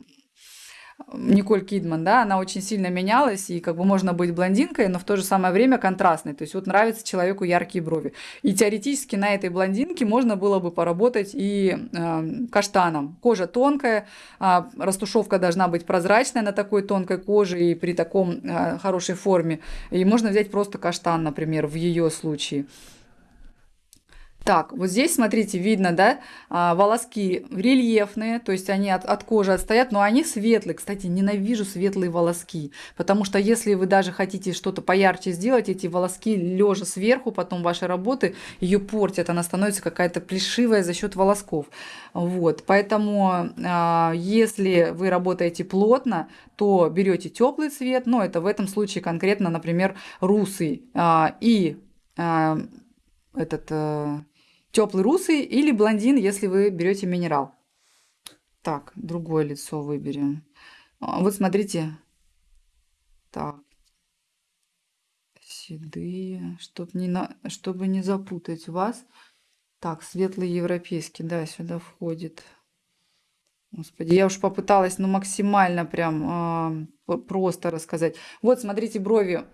Николь Кидман, да, она очень сильно менялась, и как бы можно быть блондинкой, но в то же самое время контрастной. То есть вот нравится человеку яркие брови. И теоретически на этой блондинке можно было бы поработать и э, каштаном. Кожа тонкая, э, растушевка должна быть прозрачная на такой тонкой коже и при таком э, хорошей форме. И можно взять просто каштан, например, в ее случае. Так, вот здесь, смотрите, видно, да, а, волоски рельефные, то есть они от, от кожи отстоят, но они светлые. Кстати, ненавижу светлые волоски, потому что если вы даже хотите что-то поярче сделать, эти волоски лежа сверху, потом вашей работы, ее портят, она становится какая-то плешивая за счет волосков. Вот, поэтому а, если вы работаете плотно, то берете теплый цвет, но это в этом случае конкретно, например, русый а, и этот Теплый русый или блондин, если вы берете минерал. Так, другое лицо выберем. А, вот смотрите. Так. Седые, чтобы не, на... чтобы не запутать вас. Так, светлый европейский, да, сюда входит. Господи, я уж попыталась, ну, максимально прям э, просто рассказать. Вот, смотрите, брови,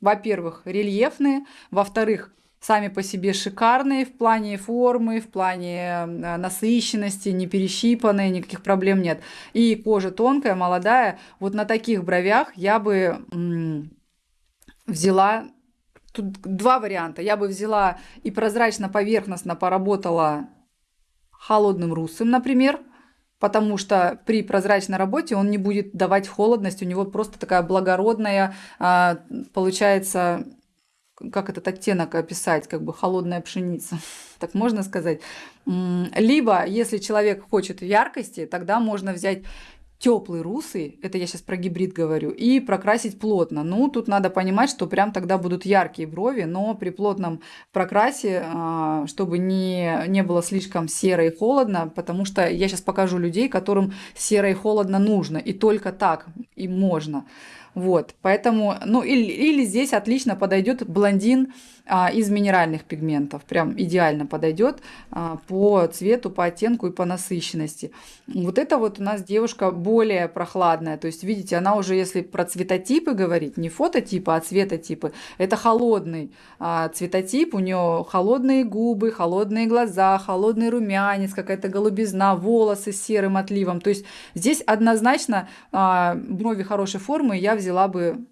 во-первых, рельефные, во-вторых, сами по себе шикарные в плане формы, в плане э, насыщенности, не перещипанные, никаких проблем нет. И кожа тонкая, молодая. Вот на таких бровях я бы взяла Тут два варианта. Я бы взяла и прозрачно-поверхностно поработала холодным русым, например, потому что при прозрачной работе он не будет давать холодность, у него просто такая благородная, а, получается, как этот оттенок описать, как бы холодная пшеница, [laughs] так можно сказать. Либо, если человек хочет яркости, тогда можно взять теплый русый, это я сейчас про гибрид говорю, и прокрасить плотно. Ну, тут надо понимать, что прям тогда будут яркие брови, но при плотном прокрасе, а, чтобы не, не было слишком серо и холодно, потому что я сейчас покажу людей, которым серо и холодно нужно, и только так им можно. Вот, поэтому, ну, или, или здесь отлично подойдет блондин из минеральных пигментов. Прям идеально подойдет а, по цвету, по оттенку и по насыщенности. Вот это вот у нас девушка более прохладная. То есть, видите, она уже, если про цветотипы говорить, не фототипы, а цветотипы, это холодный а, цветотип. У нее холодные губы, холодные глаза, холодный румянец, какая-то голубизна, волосы с серым отливом. То есть, здесь однозначно а, брови хорошей формы я взяла бы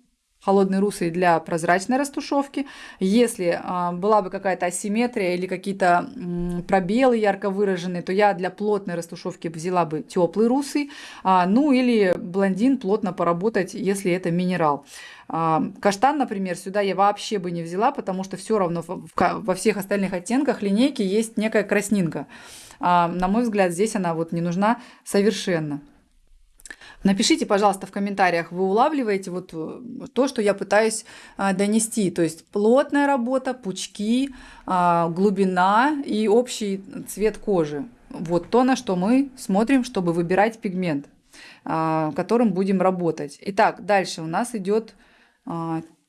холодный русый для прозрачной растушевки. Если а, была бы какая-то асимметрия или какие-то пробелы ярко выраженные, то я для плотной растушевки взяла бы теплый русый. А, ну или блондин плотно поработать, если это минерал. А, каштан, например, сюда я вообще бы не взяла, потому что все равно во всех остальных оттенках линейки есть некая краснинка. На мой взгляд, здесь она вот не нужна совершенно. Напишите, пожалуйста, в комментариях, вы улавливаете вот э, то, что я пытаюсь а, донести. То есть плотная работа, пучки, а, глубина и общий цвет кожи. Вот то, на что мы смотрим, чтобы выбирать пигмент, а, которым будем работать. Итак, дальше у нас идет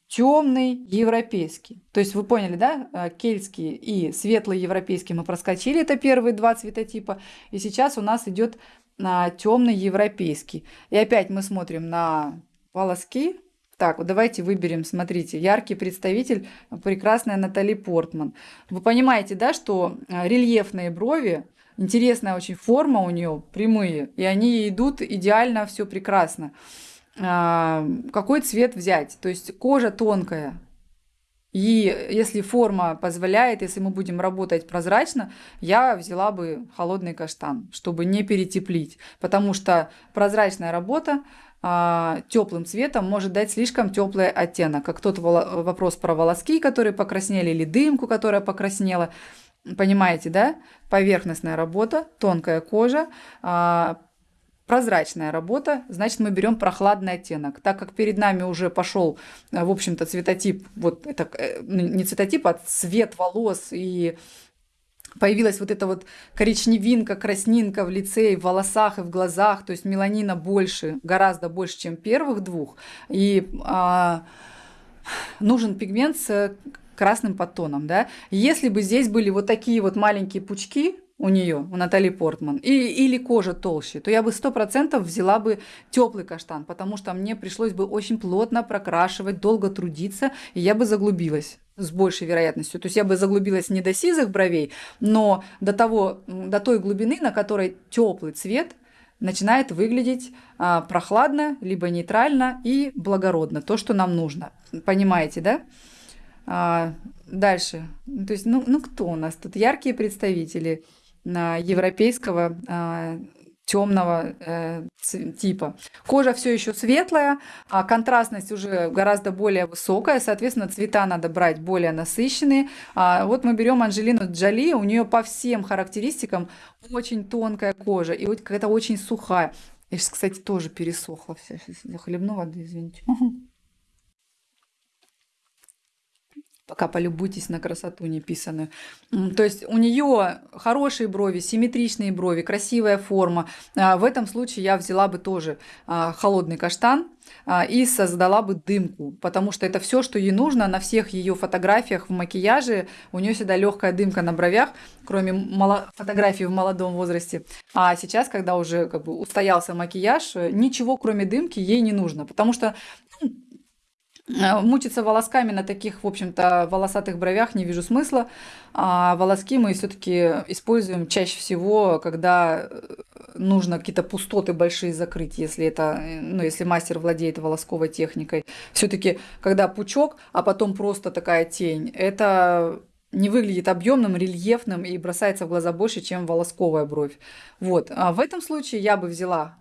темный европейский. То есть вы поняли, да, кельтский и светлый европейский мы проскочили, это первые два цветотипа. И сейчас у нас идет на темный европейский. И опять мы смотрим на волоски. Так, вот давайте выберем, смотрите, яркий представитель, прекрасная Натали Портман. Вы понимаете, да, что а, рельефные брови, интересная очень форма у нее, прямые, и они идут идеально, все прекрасно. А, какой цвет взять? То есть кожа тонкая, и если форма позволяет, если мы будем работать прозрачно, я взяла бы холодный каштан, чтобы не перетеплить. Потому что прозрачная работа а, теплым цветом может дать слишком теплый оттенок. Как тот вопрос про волоски, которые покраснели, или дымку, которая покраснела. Понимаете, да? Поверхностная работа, тонкая кожа, а, прозрачная работа, значит, мы берем прохладный оттенок. Так как перед нами уже пошел, э, в общем-то, цветотип, вот это э, не цветотип, а цвет волос и появилась вот эта вот коричневинка, краснинка в лице, и в волосах, и в глазах, то есть меланина больше, гораздо больше, чем первых двух, и а, нужен пигмент с красным подтоном, да. Если бы здесь были вот такие вот маленькие пучки, у нее, у Натали Портман, и, или кожа толще, то я бы сто процентов взяла бы теплый каштан, потому что мне пришлось бы очень плотно прокрашивать, долго трудиться, и я бы заглубилась с большей вероятностью. То есть я бы заглубилась не до сизых бровей, но до, того, до той глубины, на которой теплый цвет начинает выглядеть а, прохладно, либо нейтрально и благородно, то, что нам нужно. Понимаете, да? А, дальше. То есть, ну, ну кто у нас тут? Яркие представители – европейского а, темного э, типа. Кожа все еще светлая, а контрастность уже гораздо более высокая, соответственно, цвета надо брать более насыщенные. А вот мы берем Анжелину Джоли, у нее по всем характеристикам очень тонкая кожа и вот какая-то очень сухая. Я сейчас, кстати, тоже пересохла вся. Сейчас захлебну воды, извините. Пока полюбуйтесь на красоту неписанную. То есть у нее хорошие брови, симметричные брови, красивая форма. А, в этом случае я взяла бы тоже а, холодный каштан а, и создала бы дымку, потому что это все, что ей нужно на всех ее фотографиях в макияже. У нее всегда легкая дымка на бровях, кроме фотографий в молодом возрасте. А сейчас, когда уже как бы устоялся макияж, ничего кроме дымки ей не нужно, потому что мучиться волосками на таких, в общем-то, волосатых бровях не вижу смысла. А волоски мы все-таки используем чаще всего, когда э, нужно какие-то пустоты большие закрыть, если это, э, ну, если мастер владеет волосковой техникой. Все-таки, когда пучок, а потом просто такая тень, это не выглядит объемным, рельефным и бросается в глаза больше, чем волосковая бровь. Вот. А в этом случае я бы взяла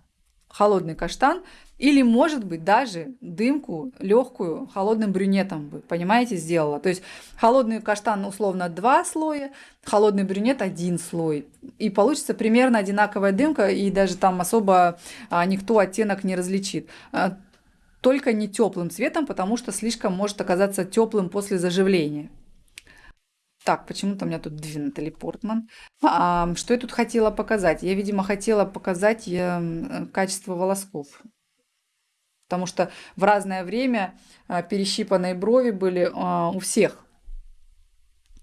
холодный каштан или, может быть, даже дымку легкую холодным брюнетом бы, понимаете, сделала. То есть холодный каштан условно два слоя, холодный брюнет один слой. И получится примерно одинаковая дымка, и даже там особо а, никто оттенок не различит. А, только не теплым цветом, потому что слишком может оказаться теплым после заживления. Так, почему-то у меня тут две Натали Портман. А, что я тут хотела показать? Я, видимо, хотела показать э, качество волосков. Потому что в разное время а, перещипанные брови были а, у всех.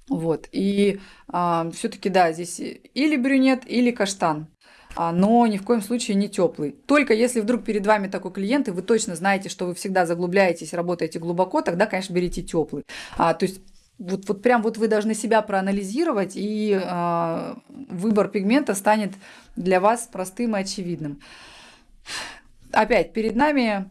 Вот. И а, все-таки, да, здесь или брюнет, или каштан. А, но ни в коем случае не теплый. Только если вдруг перед вами такой клиент, и вы точно знаете, что вы всегда заглубляетесь, работаете глубоко, тогда, конечно, берите теплый. А, то есть вот, вот прям вот вы должны себя проанализировать, и э, выбор пигмента станет для вас простым и очевидным. Опять, перед нами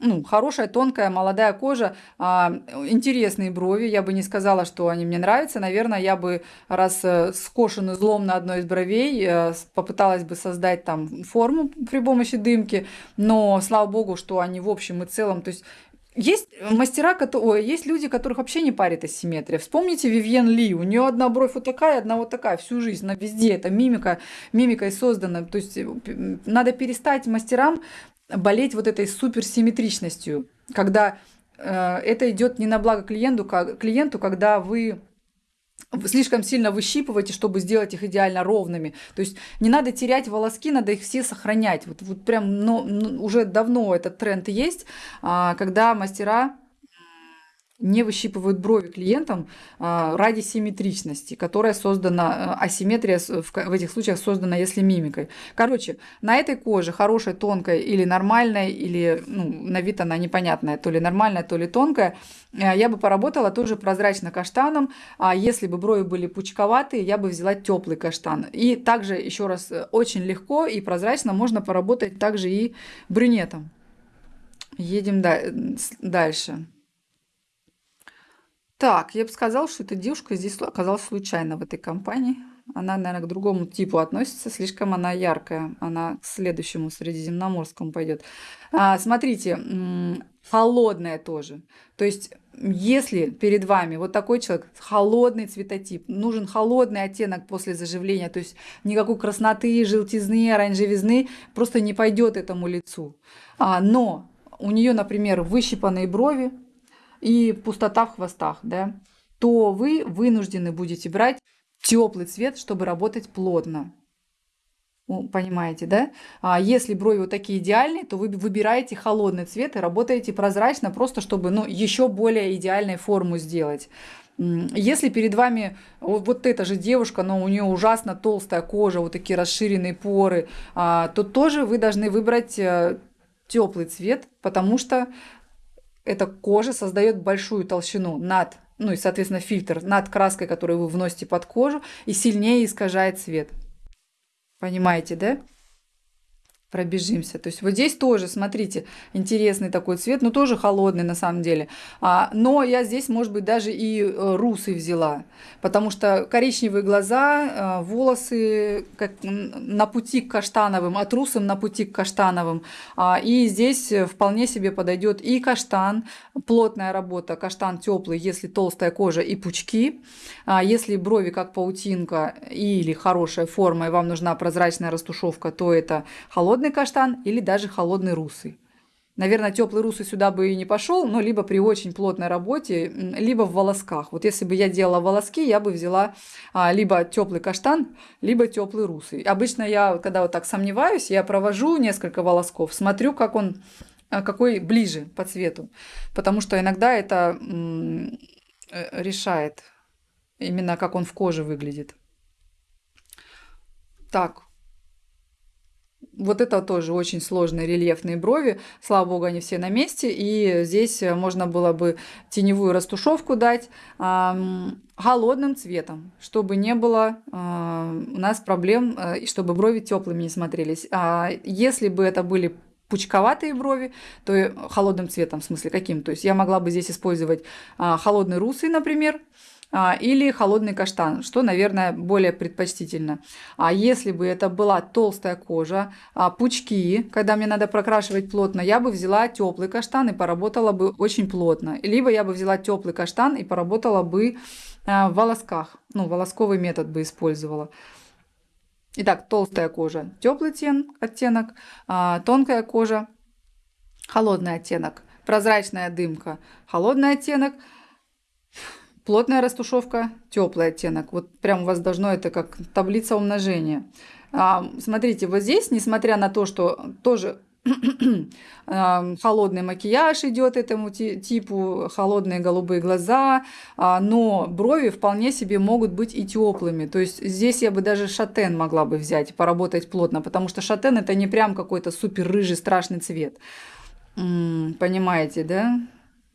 ну, хорошая, тонкая, молодая кожа, а, интересные брови. Я бы не сказала, что они мне нравятся. Наверное, я бы, раз э, скошен излом на одной из бровей, э, попыталась бы создать там форму при помощи дымки. Но, слава богу, что они в общем и целом, то есть есть мастера, которые, есть люди, которых вообще не парит асимметрия. Вспомните Вивьен Ли, у нее одна бровь вот такая, одна вот такая всю жизнь, на везде, это мимика, мимикой создана. То есть надо перестать мастерам болеть вот этой суперсимметричностью, когда э, это идет не на благо клиенту, как, клиенту, когда вы слишком сильно выщипываете, чтобы сделать их идеально ровными. То есть не надо терять волоски, надо их все сохранять. Вот, вот прям ну, уже давно этот тренд есть, а, когда мастера не выщипывают брови клиентам а, ради симметричности, которая создана, э, асимметрия в, этих случаях создана, если мимикой. Короче, на этой коже, хорошей, тонкой или нормальной, или ну, на вид она непонятная, то ли нормальная, то ли тонкая, э, я бы поработала тоже прозрачно-каштаном. А если бы брови были пучковатые, я бы взяла теплый каштан. И также, еще раз, очень легко и прозрачно можно поработать также и брюнетом. Едем дальше. Так, я бы сказала, что эта девушка здесь оказалась случайно в этой компании. Она, наверное, к другому типу относится, слишком она яркая. Она к следующему средиземноморскому пойдет. А, смотрите, холодная тоже. То есть, если перед вами вот такой человек, холодный цветотип, нужен холодный оттенок после заживления, то есть никакой красноты, желтизны, оранжевизны просто не пойдет этому лицу. А, но у нее, например, выщипанные брови, и пустота в хвостах, да, то вы вынуждены будете брать теплый цвет, чтобы работать плотно. Понимаете, да? А если брови вот такие идеальные, то вы выбираете холодный цвет и работаете прозрачно, просто чтобы ну, еще более идеальную форму сделать. Если перед вами вот эта же девушка, но у нее ужасно толстая кожа, вот такие расширенные поры, а, то тоже вы должны выбрать э, теплый цвет, потому что эта кожа создает большую толщину над, ну и, соответственно, фильтр над краской, которую вы вносите под кожу, и сильнее искажает цвет. Понимаете, да? Пробежимся. То есть вот здесь тоже, смотрите, интересный такой цвет, но тоже холодный на самом деле. А, но я здесь, может быть, даже и э, русый взяла, потому что коричневые глаза, э, волосы как на пути к каштановым, от русым на пути к каштановым. А, и здесь вполне себе подойдет и каштан, плотная работа, каштан теплый, если толстая кожа и пучки. А, если брови как паутинка или хорошая форма, и вам нужна прозрачная растушевка, то это холодный холодный каштан или даже холодный русый. Наверное, теплый русый сюда бы и не пошел, но либо при очень плотной работе, либо в волосках. Вот если бы я делала волоски, я бы взяла а, либо теплый каштан, либо теплый русый. Обычно я, когда вот так сомневаюсь, я провожу несколько волосков, смотрю, как он, а, какой ближе по цвету. Потому что иногда это э, решает именно, как он в коже выглядит. Так, вот это тоже очень сложные рельефные брови. Слава богу, они все на месте. И здесь можно было бы теневую растушевку дать холодным цветом, чтобы не было э, у нас проблем, э, и чтобы брови теплыми не смотрелись. А если бы это были пучковатые брови, то холодным цветом, в смысле каким? То есть я могла бы здесь использовать э, холодный русый, например, а, или холодный каштан, что, наверное, более предпочтительно. А если бы это была толстая кожа, а, пучки, когда мне надо прокрашивать плотно, я бы взяла теплый каштан и поработала бы очень плотно. Либо я бы взяла теплый каштан и поработала бы а, в волосках, ну, волосковый метод бы использовала. Итак, толстая кожа – теплый оттенок, тонкая кожа – холодный оттенок, прозрачная дымка – холодный оттенок – Плотная растушевка, теплый оттенок. Вот прям у вас должно это как таблица умножения. А, смотрите, вот здесь, несмотря на то, что тоже [clears throat] а, холодный макияж идет этому типу, холодные голубые глаза, а, но брови вполне себе могут быть и теплыми. То есть здесь я бы даже шатен могла бы взять поработать плотно, потому что шатен это не прям какой-то супер рыжий страшный цвет. Понимаете, да?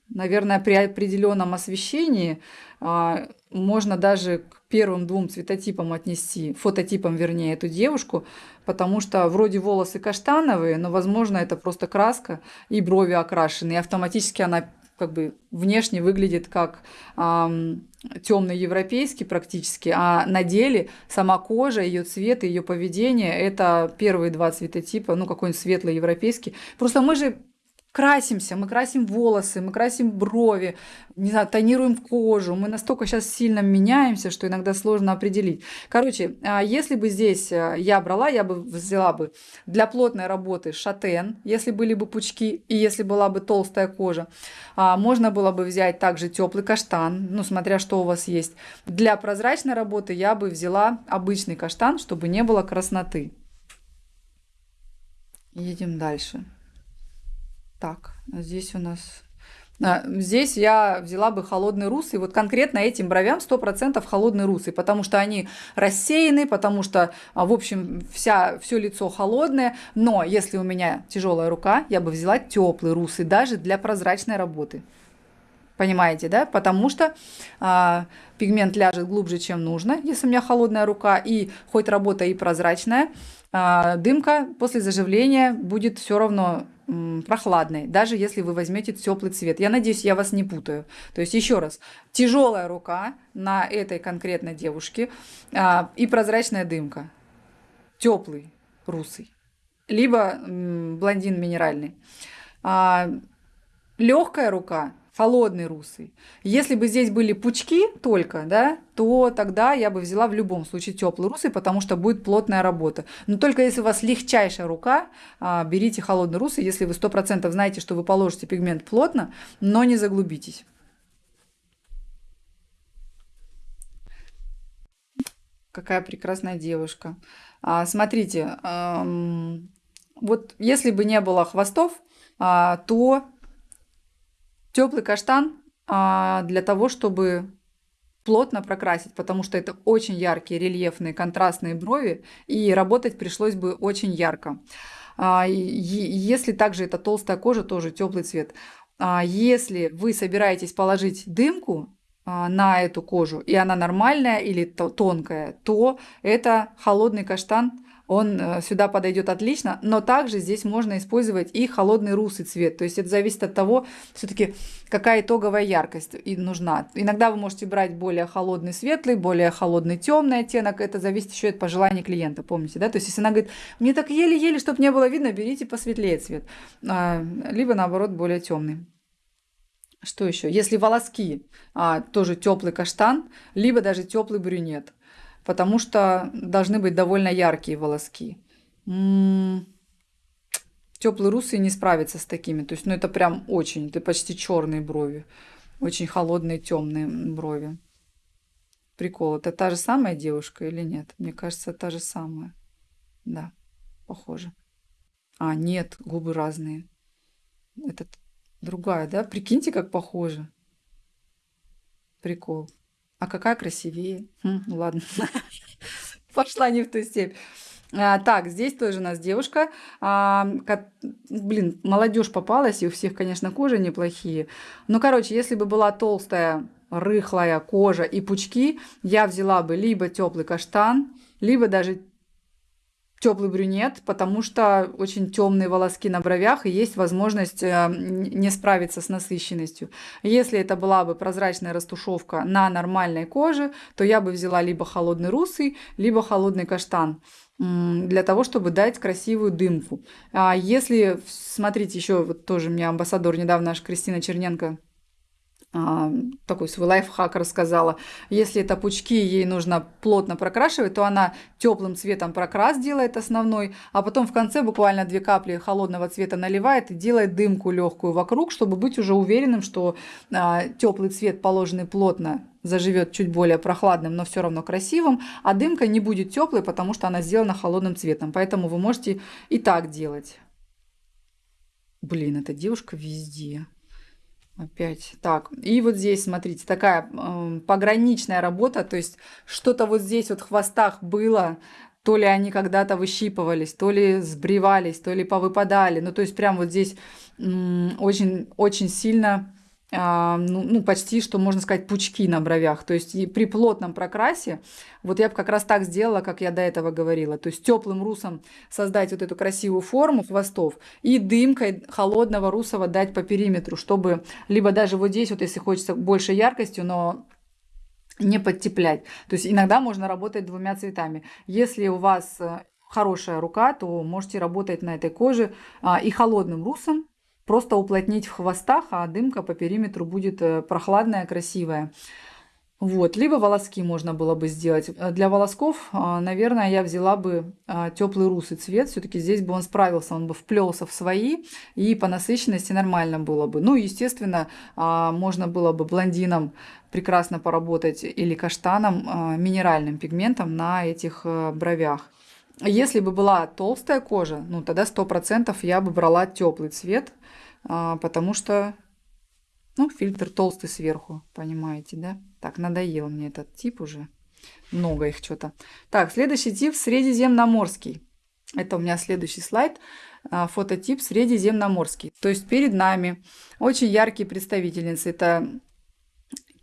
Наверное, при определенном освещении а, можно даже к первым двум цветотипам отнести, фототипам вернее, эту девушку, потому что вроде волосы каштановые, но, возможно, это просто краска и брови окрашены, и автоматически она как бы внешне выглядит как эм, темный европейский практически, а на деле сама кожа, ее цвет, ее поведение это первые два цветотипа, ну какой-нибудь светлый европейский. Просто мы же красимся, мы красим волосы, мы красим брови, не знаю, тонируем кожу. Мы настолько сейчас сильно меняемся, что иногда сложно определить. Короче, а, если бы здесь э, я брала, я бы взяла бы для плотной работы шатен, если были бы пучки и если была бы толстая кожа. А, можно было бы взять также теплый каштан, ну, смотря что у вас есть. Для прозрачной работы я бы взяла обычный каштан, чтобы не было красноты. Едем дальше. Так, здесь у нас... А, здесь я взяла бы холодный русый, вот конкретно этим бровям 100% холодный русый, потому что они рассеяны, потому что, а, в общем, вся, все лицо холодное, но если у меня тяжелая рука, я бы взяла теплый русый, даже для прозрачной работы. Понимаете, да? Потому что а, пигмент ляжет глубже, чем нужно, если у меня холодная рука, и хоть работа и прозрачная, дымка после заживления будет все равно прохладной, даже если вы возьмете теплый цвет. Я надеюсь, я вас не путаю. То есть еще раз, тяжелая рука на этой конкретной девушке а, и прозрачная дымка. Теплый, русый. Либо блондин минеральный. А, легкая рука холодный русый. Если бы здесь были пучки только, да, то тогда я бы взяла в любом случае теплый русый, потому что будет плотная работа. Но только если у вас легчайшая рука, а, берите холодный русый, если вы 100% знаете, что вы положите пигмент плотно, но не заглубитесь. Какая прекрасная девушка. А, смотрите, вот если бы не было хвостов, а, то Теплый каштан а, для того, чтобы плотно прокрасить, потому что это очень яркие, рельефные, контрастные брови, и работать пришлось бы очень ярко. А, если также это толстая кожа, тоже теплый цвет. А, если вы собираетесь положить дымку на эту кожу, и она нормальная или тонкая, то это холодный каштан он э, сюда подойдет отлично, но также здесь можно использовать и холодный русый цвет, то есть это зависит от того, все-таки какая итоговая яркость и нужна. Иногда вы можете брать более холодный светлый, более холодный темный оттенок, это зависит еще от пожеланий клиента, помните, да, то есть если она говорит, мне так еле-еле, чтобы не было видно, берите посветлее цвет, а, либо наоборот более темный. Что еще? Если волоски, а, тоже теплый каштан, либо даже теплый брюнет потому что должны быть довольно яркие волоски. Теплый русый не справится с такими. То есть, ну это прям очень, это почти черные брови. Очень холодные темные брови. Прикол. Это та же самая девушка или нет? Мне кажется, та же самая. Да, похоже. А, нет, губы разные. Это другая, да? Прикиньте, как похоже. Прикол. А какая красивее? Хм, ладно, [laughs] пошла не в ту степь. А, так, здесь тоже у нас девушка. А, блин, молодежь попалась, и у всех, конечно, кожи неплохие. Ну, короче, если бы была толстая, рыхлая кожа и пучки, я взяла бы либо теплый каштан, либо даже теплый брюнет, потому что очень темные волоски на бровях и есть возможность э, не справиться с насыщенностью. Если это была бы прозрачная растушевка на нормальной коже, то я бы взяла либо холодный русый, либо холодный каштан для того, чтобы дать красивую дымку. А если, смотрите, еще вот тоже мне амбассадор недавно, аж Кристина Черненко такой свой лайфхак рассказала. Если это пучки, ей нужно плотно прокрашивать, то она теплым цветом прокрас делает основной, а потом в конце буквально две капли холодного цвета наливает и делает дымку легкую вокруг, чтобы быть уже уверенным, что а, теплый цвет, положенный плотно, заживет чуть более прохладным, но все равно красивым, а дымка не будет теплой, потому что она сделана холодным цветом. Поэтому вы можете и так делать. Блин, эта девушка везде. Опять. Так, и вот здесь, смотрите, такая э, пограничная работа, то есть что-то вот здесь вот в хвостах было, то ли они когда-то выщипывались, то ли сбривались, то ли повыпадали. Ну, то есть прям вот здесь очень-очень сильно ну, ну, почти, что можно сказать, пучки на бровях. То есть при плотном прокрасе, вот я бы как раз так сделала, как я до этого говорила. То есть теплым русом создать вот эту красивую форму хвостов и дымкой холодного русого дать по периметру, чтобы либо даже вот здесь, вот если хочется больше яркостью, но не подтеплять. То есть иногда можно работать двумя цветами. Если у вас э, хорошая рука, то можете работать на этой коже а, и холодным русом, просто уплотнить в хвостах, а дымка по периметру будет э, прохладная, красивая. Вот, либо волоски можно было бы сделать. Э, для волосков, а, наверное, я взяла бы теплый русый цвет. Все-таки здесь бы он справился, он бы вплелся в свои, и по насыщенности нормально было бы. Ну, естественно, а, можно было бы блондином прекрасно поработать или каштаном, минеральным пигментом на этих э, бровях. Если бы была толстая кожа, ну тогда сто процентов я бы брала теплый цвет, потому что, ну, фильтр толстый сверху, понимаете, да? Так, надоел мне этот тип уже. Много их что-то. Так, следующий тип средиземноморский. Это у меня следующий слайд. А, фототип средиземноморский. То есть перед нами очень яркие представительницы. Это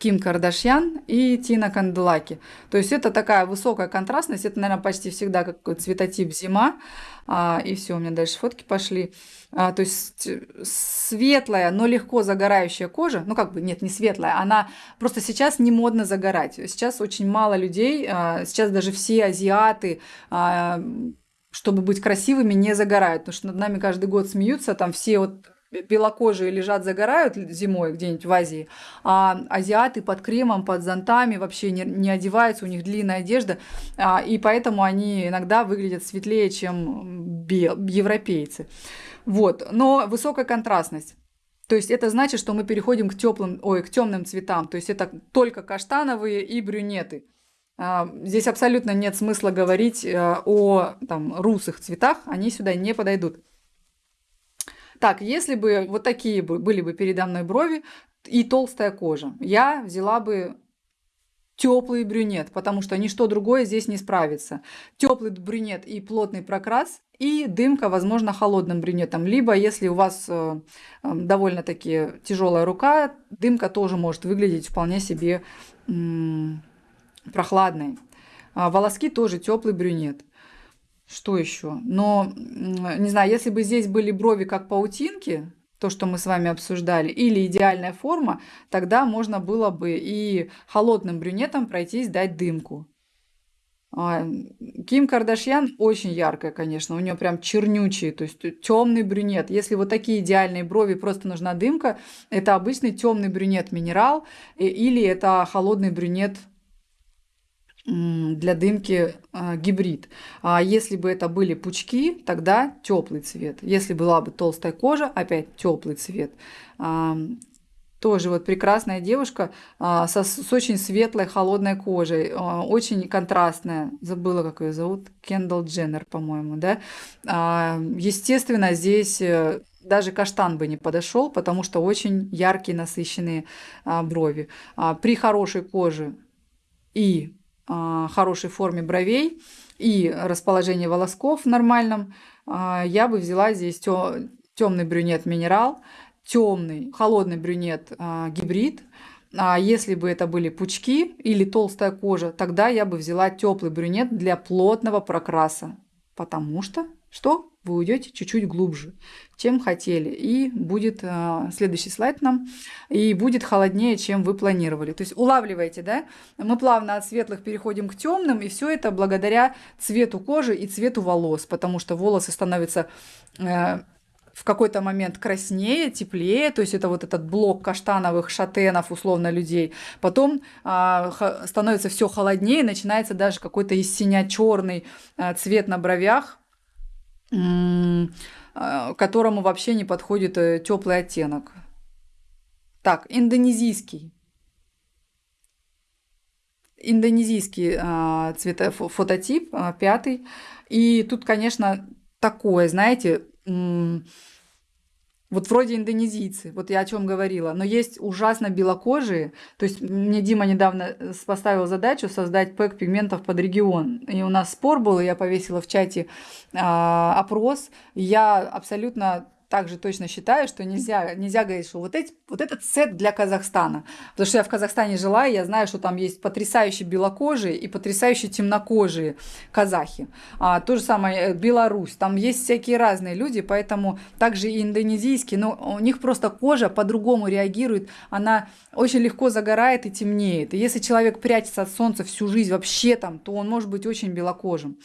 Ким Кардашьян и Тина Канделаки. То есть это такая высокая контрастность, это, наверное, почти всегда как цветотип зима. А, и все, у меня дальше фотки пошли. А, то есть светлая, но легко загорающая кожа, ну как бы, нет, не светлая, она просто сейчас не модно загорать. Сейчас очень мало людей, а, сейчас даже все азиаты, а, чтобы быть красивыми, не загорают, потому что над нами каждый год смеются, там все вот белокожие лежат, загорают зимой где-нибудь в Азии, а азиаты под кремом, под зонтами вообще не, не одеваются, у них длинная одежда, а, и поэтому они иногда выглядят светлее, чем европейцы. Вот, но высокая контрастность. То есть это значит, что мы переходим к теплым, ой, к темным цветам. То есть это только каштановые и брюнеты. А, здесь абсолютно нет смысла говорить э, о там, русых цветах, они сюда не подойдут. Так, если бы вот такие были бы передо мной брови и толстая кожа, я взяла бы теплый брюнет, потому что ничто другое здесь не справится. Теплый брюнет и плотный прокрас, и дымка, возможно, холодным брюнетом. Либо, если у вас э, э, довольно-таки тяжелая рука, дымка тоже может выглядеть вполне себе прохладной. А волоски тоже теплый брюнет. Что еще? Но, не знаю, если бы здесь были брови как паутинки, то, что мы с вами обсуждали, или идеальная форма, тогда можно было бы и холодным брюнетом пройтись, дать дымку. А, Ким Кардашьян очень яркая, конечно, у нее прям чернючие, то есть темный брюнет. Если вот такие идеальные брови, просто нужна дымка, это обычный темный брюнет минерал или это холодный брюнет для дымки э, гибрид. А если бы это были пучки, тогда теплый цвет. Если была бы толстая кожа, опять теплый цвет. А, тоже вот прекрасная девушка а, со, с очень светлой, холодной кожей, а, очень контрастная. Забыла, как ее зовут. Кендалл Дженнер, по-моему, да. А, естественно, здесь э, даже каштан бы не подошел, потому что очень яркие, насыщенные а, брови. А, при хорошей коже и а, хорошей форме бровей и расположении волосков нормальном, а, я бы взяла здесь темный брюнет минерал, темный холодный брюнет а, гибрид. А если бы это были пучки или толстая кожа, тогда я бы взяла теплый брюнет для плотного прокраса. Потому что что? Вы уйдете чуть-чуть глубже, чем хотели. И будет э, следующий слайд нам. И будет холоднее, чем вы планировали. То есть улавливаете, да? Мы плавно от светлых переходим к темным. И все это благодаря цвету кожи и цвету волос. Потому что волосы становятся... Э, в какой-то момент краснее, теплее, то есть это вот этот блок каштановых шатенов, условно, людей. Потом а, становится все холоднее, начинается даже какой-то из синя черный а, цвет на бровях, которому вообще не подходит э, теплый оттенок. Так, индонезийский. Индонезийский а, цвета, фототип, а, пятый. И тут, конечно, такое, знаете, вот вроде индонезийцы, вот я о чем говорила, но есть ужасно белокожие. То есть мне Дима недавно э, поставил задачу создать пэк пигментов под регион. И у нас спор был, и я повесила в чате а, опрос. Я абсолютно также точно считаю, что нельзя, нельзя говорить, что вот, эти, вот этот сет для Казахстана. Потому что я в Казахстане жила, и я знаю, что там есть потрясающие белокожие и потрясающие темнокожие казахи. А, то же самое э, Беларусь. Там есть всякие разные люди, поэтому также и индонезийские, но у них просто кожа по-другому реагирует. Она очень легко загорает и темнеет. И если человек прячется от солнца всю жизнь вообще там, то он может быть очень белокожим.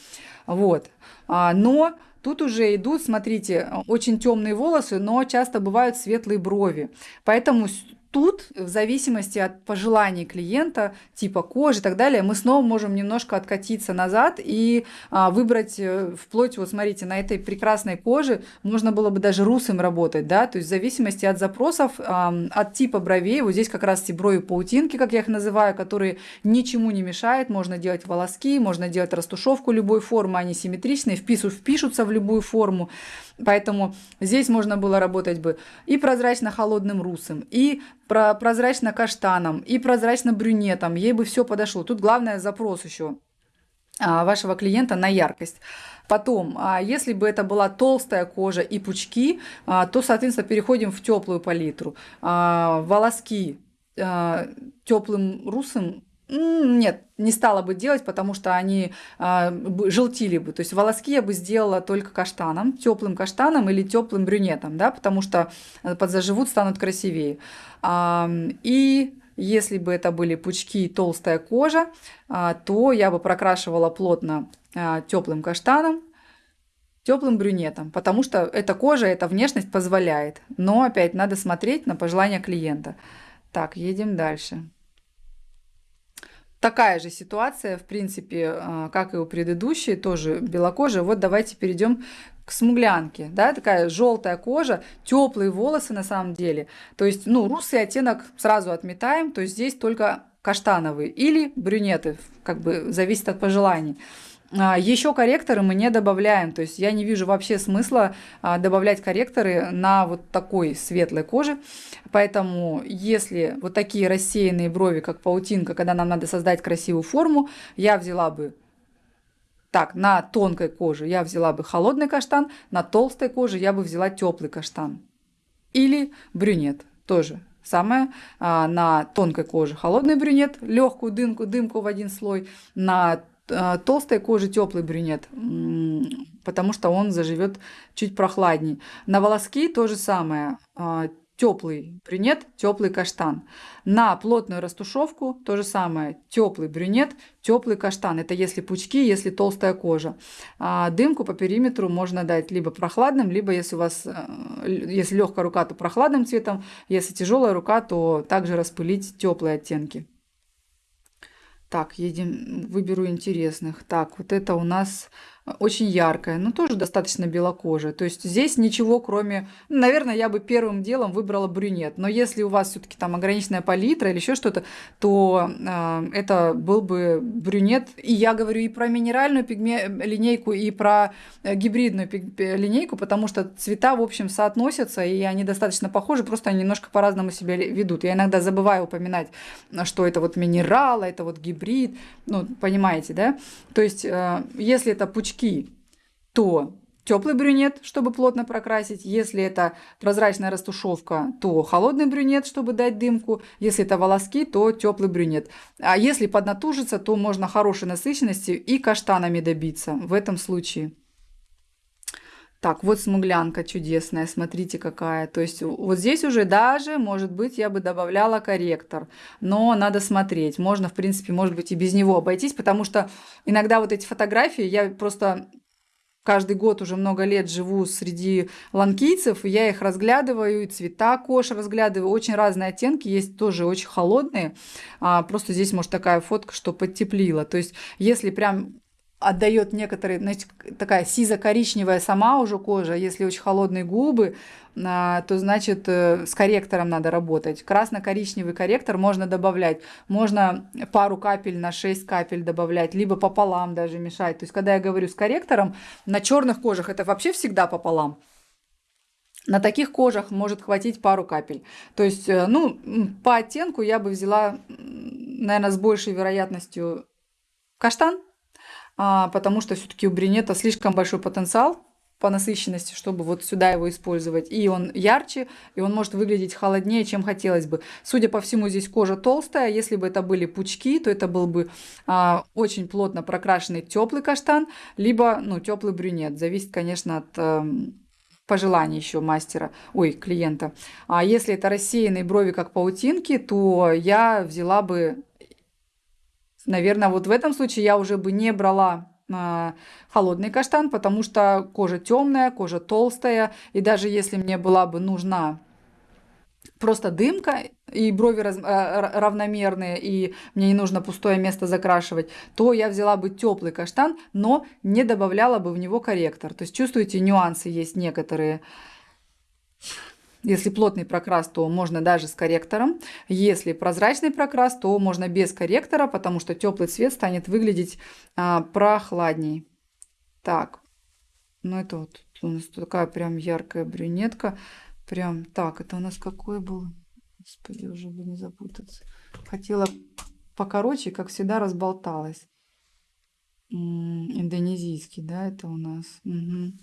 Вот. А, но Тут уже идут, смотрите, очень темные волосы, но часто бывают светлые брови. Поэтому тут, в зависимости от пожеланий клиента, типа кожи и так далее, мы снова можем немножко откатиться назад и а, выбрать э, вплоть, вот смотрите, на этой прекрасной коже можно было бы даже русым работать, да, то есть в зависимости от запросов, а, от типа бровей, вот здесь как раз эти брови паутинки, как я их называю, которые ничему не мешают, можно делать волоски, можно делать растушевку любой формы, они симметричные, впису, впишутся в любую форму, поэтому здесь можно было работать бы и прозрачно-холодным русым, и про прозрачно-каштаном и прозрачно-брюнетом. Ей бы все подошло. Тут главное запрос еще а, вашего клиента на яркость. Потом, а, если бы это была толстая кожа и пучки, а, то, соответственно, переходим в теплую палитру. Волоски теплым русым нет, не стала бы делать, потому что они э, желтили бы. То есть волоски я бы сделала только каштаном, теплым каштаном или теплым брюнетом, да, потому что подзаживут, станут красивее. А, и если бы это были пучки и толстая кожа, а, то я бы прокрашивала плотно а, теплым каштаном, теплым брюнетом, потому что эта кожа, эта внешность позволяет. Но опять надо смотреть на пожелания клиента. Так, едем дальше такая же ситуация, в принципе, а, как и у предыдущей, тоже белокожая. Вот давайте перейдем к смуглянке, да, такая желтая кожа, теплые волосы на самом деле. То есть, ну, русый оттенок сразу отметаем, то есть здесь только каштановые или брюнеты, как бы зависит от пожеланий. А, Еще корректоры мы не добавляем, то есть я не вижу вообще смысла а, добавлять корректоры на вот такой светлой коже, поэтому если вот такие рассеянные брови, как паутинка, когда нам надо создать красивую форму, я взяла бы так, на тонкой коже я взяла бы холодный каштан, на толстой коже я бы взяла теплый каштан. Или брюнет тоже. Самое а, на тонкой коже холодный брюнет, легкую дымку, дымку в один слой, на толстой кожи теплый брюнет, потому что он заживет чуть прохладней. На волоски то же самое. А, теплый брюнет, теплый каштан. На плотную растушевку то же самое. Теплый брюнет, теплый каштан. Это если пучки, если толстая кожа. А дымку по периметру можно дать либо прохладным, либо если у вас, э, если легкая рука, то прохладным цветом. Если тяжелая рука, то также распылить теплые оттенки. Так, едем, выберу интересных. Так, вот это у нас очень яркая, но тоже достаточно белокожая. То есть здесь ничего кроме... Наверное, я бы первым делом выбрала брюнет. Но если у вас все-таки там ограниченная палитра или еще что-то, то э, это был бы брюнет. И я говорю и про минеральную пигме... линейку, и про э, гибридную пиг... линейку, потому что цвета, в общем, соотносятся, и они достаточно похожи, просто они немножко по-разному себя ведут. Я иногда забываю упоминать, что это вот минерал, это вот гибрид. Ну, понимаете, да? То есть, э, если это пучки очки, то теплый брюнет, чтобы плотно прокрасить. Если это прозрачная растушевка, то холодный брюнет, чтобы дать дымку. Если это волоски, то теплый брюнет. А если поднатужиться, то можно хорошей насыщенности и каштанами добиться в этом случае. Так, вот смуглянка чудесная, смотрите какая. То есть вот здесь уже даже, может быть, я бы добавляла корректор. Но надо смотреть. Можно, в принципе, может быть, и без него обойтись, потому что иногда вот эти фотографии, я просто каждый год уже много лет живу среди ланкийцев, я их разглядываю, и цвета кож разглядываю, очень разные оттенки, есть тоже очень холодные, а, просто здесь, может, такая фотка, что подтеплила. То есть, если прям отдает некоторые, значит, такая сизо-коричневая сама уже кожа, если очень холодные губы, а, то значит э, с корректором надо работать. Красно-коричневый корректор можно добавлять, можно пару капель на 6 капель добавлять, либо пополам даже мешать. То есть, когда я говорю с корректором, на черных кожах это вообще всегда пополам. На таких кожах может хватить пару капель. То есть, э, ну, по оттенку я бы взяла, наверное, с большей вероятностью каштан, потому что все-таки у брюнета слишком большой потенциал по насыщенности, чтобы вот сюда его использовать. И он ярче, и он может выглядеть холоднее, чем хотелось бы. Судя по всему, здесь кожа толстая. Если бы это были пучки, то это был бы а, очень плотно прокрашенный теплый каштан, либо ну, теплый брюнет. Зависит, конечно, от а, пожеланий еще мастера, ой, клиента. А если это рассеянные брови, как паутинки, то я взяла бы, наверное, вот в этом случае я уже бы не брала холодный каштан, потому что кожа темная, кожа толстая, и даже если мне была бы нужна просто дымка, и брови раз, э, равномерные, и мне не нужно пустое место закрашивать, то я взяла бы теплый каштан, но не добавляла бы в него корректор. То есть чувствуете, нюансы есть некоторые. Если плотный прокрас, то можно даже с корректором. Если прозрачный прокрас, то можно без корректора, потому что теплый цвет станет выглядеть а, прохладней. Так, ну это вот у нас такая прям яркая брюнетка. Прям так, это у нас какой был? Господи, уже бы не запутаться. Хотела покороче, как всегда, разболталась. Индонезийский, да, это у нас. Угу.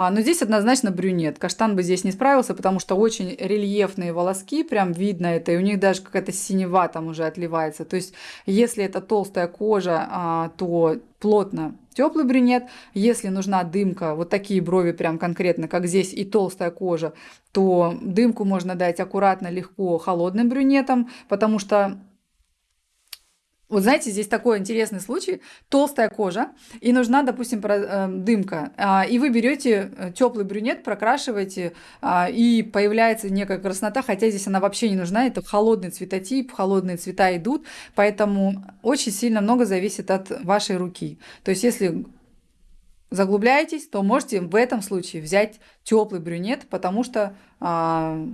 А, но здесь однозначно брюнет. Каштан бы здесь не справился, потому что очень рельефные волоски, прям видно это, и у них даже какая-то синева там уже отливается. То есть, если это толстая кожа, а, то плотно теплый брюнет. Если нужна дымка, вот такие брови прям конкретно, как здесь, и толстая кожа, то дымку можно дать аккуратно, легко холодным брюнетом, потому что вот знаете, здесь такой интересный случай. Толстая кожа, и нужна, допустим, э, дымка. А, и вы берете э, теплый брюнет, прокрашиваете, а, и появляется некая краснота, хотя здесь она вообще не нужна. Это холодный цветотип, холодные цвета идут, поэтому очень сильно много зависит от вашей руки. То есть, если заглубляетесь, то можете в этом случае взять теплый брюнет, потому что а,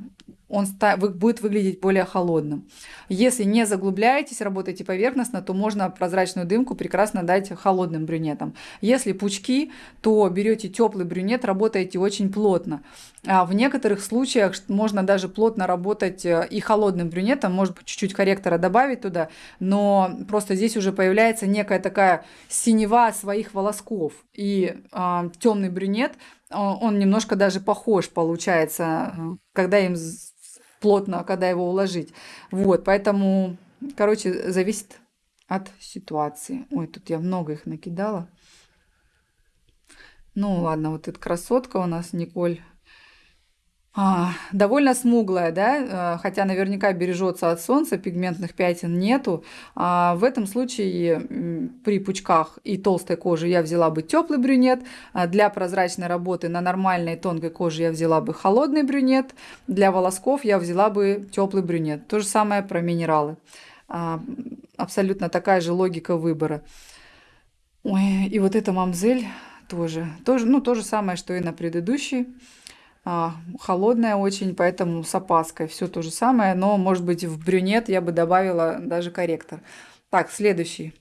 он будет выглядеть более холодным. Если не заглубляетесь, работаете поверхностно, то можно прозрачную дымку прекрасно дать холодным брюнетом. Если пучки, то берете теплый брюнет, работаете очень плотно. А в некоторых случаях можно даже плотно работать э, и холодным брюнетом, может быть, чуть-чуть корректора добавить туда, но просто здесь уже появляется некая такая синева своих волосков. И а, темный брюнет, он немножко даже похож получается, э, когда им плотно, когда его уложить. Вот, поэтому, короче, зависит от ситуации. Ой, тут я много их накидала. Ну ладно, вот эта красотка у нас, Николь а, довольно смуглая, да, э, хотя наверняка бережется от солнца, пигментных пятен нету. А в этом случае при пучках и толстой коже я взяла бы теплый брюнет. А для прозрачной работы на нормальной тонкой коже я взяла бы холодный брюнет. Для волосков я взяла бы теплый брюнет. То же самое про минералы. А, абсолютно такая же логика выбора. Ой, и вот эта мамзель тоже, тоже, ну, то же самое, что и на предыдущей холодная очень, поэтому с опаской. Все то же самое, но, может быть, в брюнет я бы добавила даже корректор. Так, следующий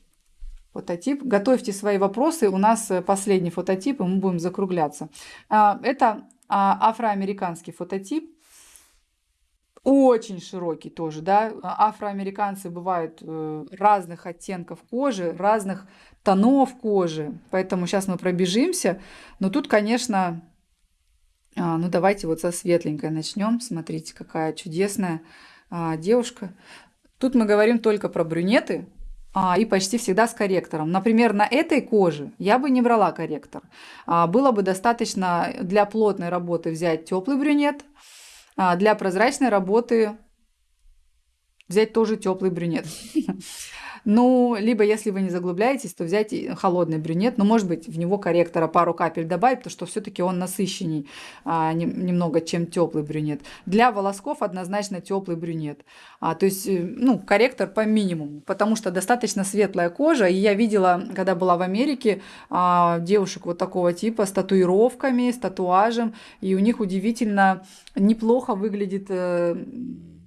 фототип. Готовьте свои вопросы. У нас э, последний фототип, и мы будем закругляться. А, это а, афроамериканский фототип. Очень широкий тоже, да. Афроамериканцы бывают э, разных оттенков кожи, разных тонов кожи. Поэтому сейчас мы пробежимся. Но тут, конечно, а, ну, давайте вот со светленькой начнем. Смотрите, какая чудесная а, девушка. Тут мы говорим только про брюнеты, а, и почти всегда с корректором. Например, на этой коже я бы не брала корректор. Было бы достаточно для плотной работы взять теплый брюнет, для прозрачной работы взять тоже теплый брюнет. [laughs] Ну, либо если вы не заглубляетесь, то взять холодный брюнет, но ну, может быть в него корректора пару капель добавить, потому что все-таки он насыщенней а, не, немного, чем теплый брюнет. Для волосков однозначно теплый брюнет. А, то есть, э, ну, корректор по минимуму, потому что достаточно светлая кожа. И я видела, когда была в Америке, а, девушек вот такого типа с татуировками, с татуажем, и у них удивительно неплохо выглядит э,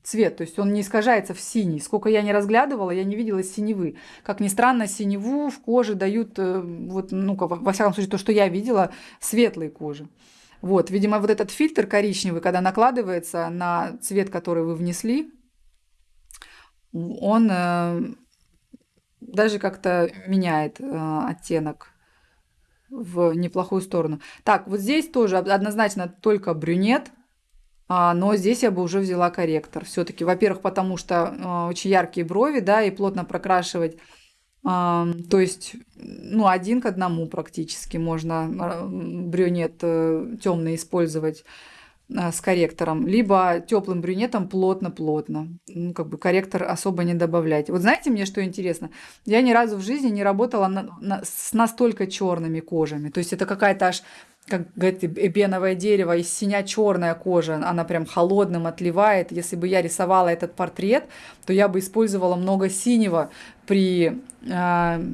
цвет, то есть он не искажается в синий. Сколько я не разглядывала, я не видела синевы. Как ни странно, синеву в коже дают, э, вот, ну, во всяком случае, то, что я видела, светлые кожи. Вот, видимо, вот этот фильтр коричневый, когда накладывается на цвет, который вы внесли, он э, даже как-то меняет э, оттенок в неплохую сторону. Так, вот здесь тоже однозначно только брюнет, но здесь я бы уже взяла корректор. Все-таки, во-первых, потому что а, очень яркие брови, да, и плотно прокрашивать. А, то есть, ну, один к одному практически можно брюнет э, темный использовать с корректором, либо теплым брюнетом плотно-плотно. Ну, как бы корректор особо не добавлять. Вот знаете, мне что интересно? Я ни разу в жизни не работала на, на, с настолько черными кожами. То есть это какая-то аж как говорит, эбеновое дерево, и синя черная кожа, она прям холодным отливает. Если бы я рисовала этот портрет, то я бы использовала много синего при э,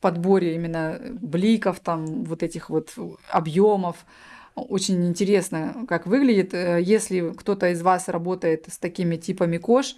подборе именно бликов, там вот этих вот объемов. Очень интересно, как выглядит. Э, если кто-то из вас работает с такими типами кож,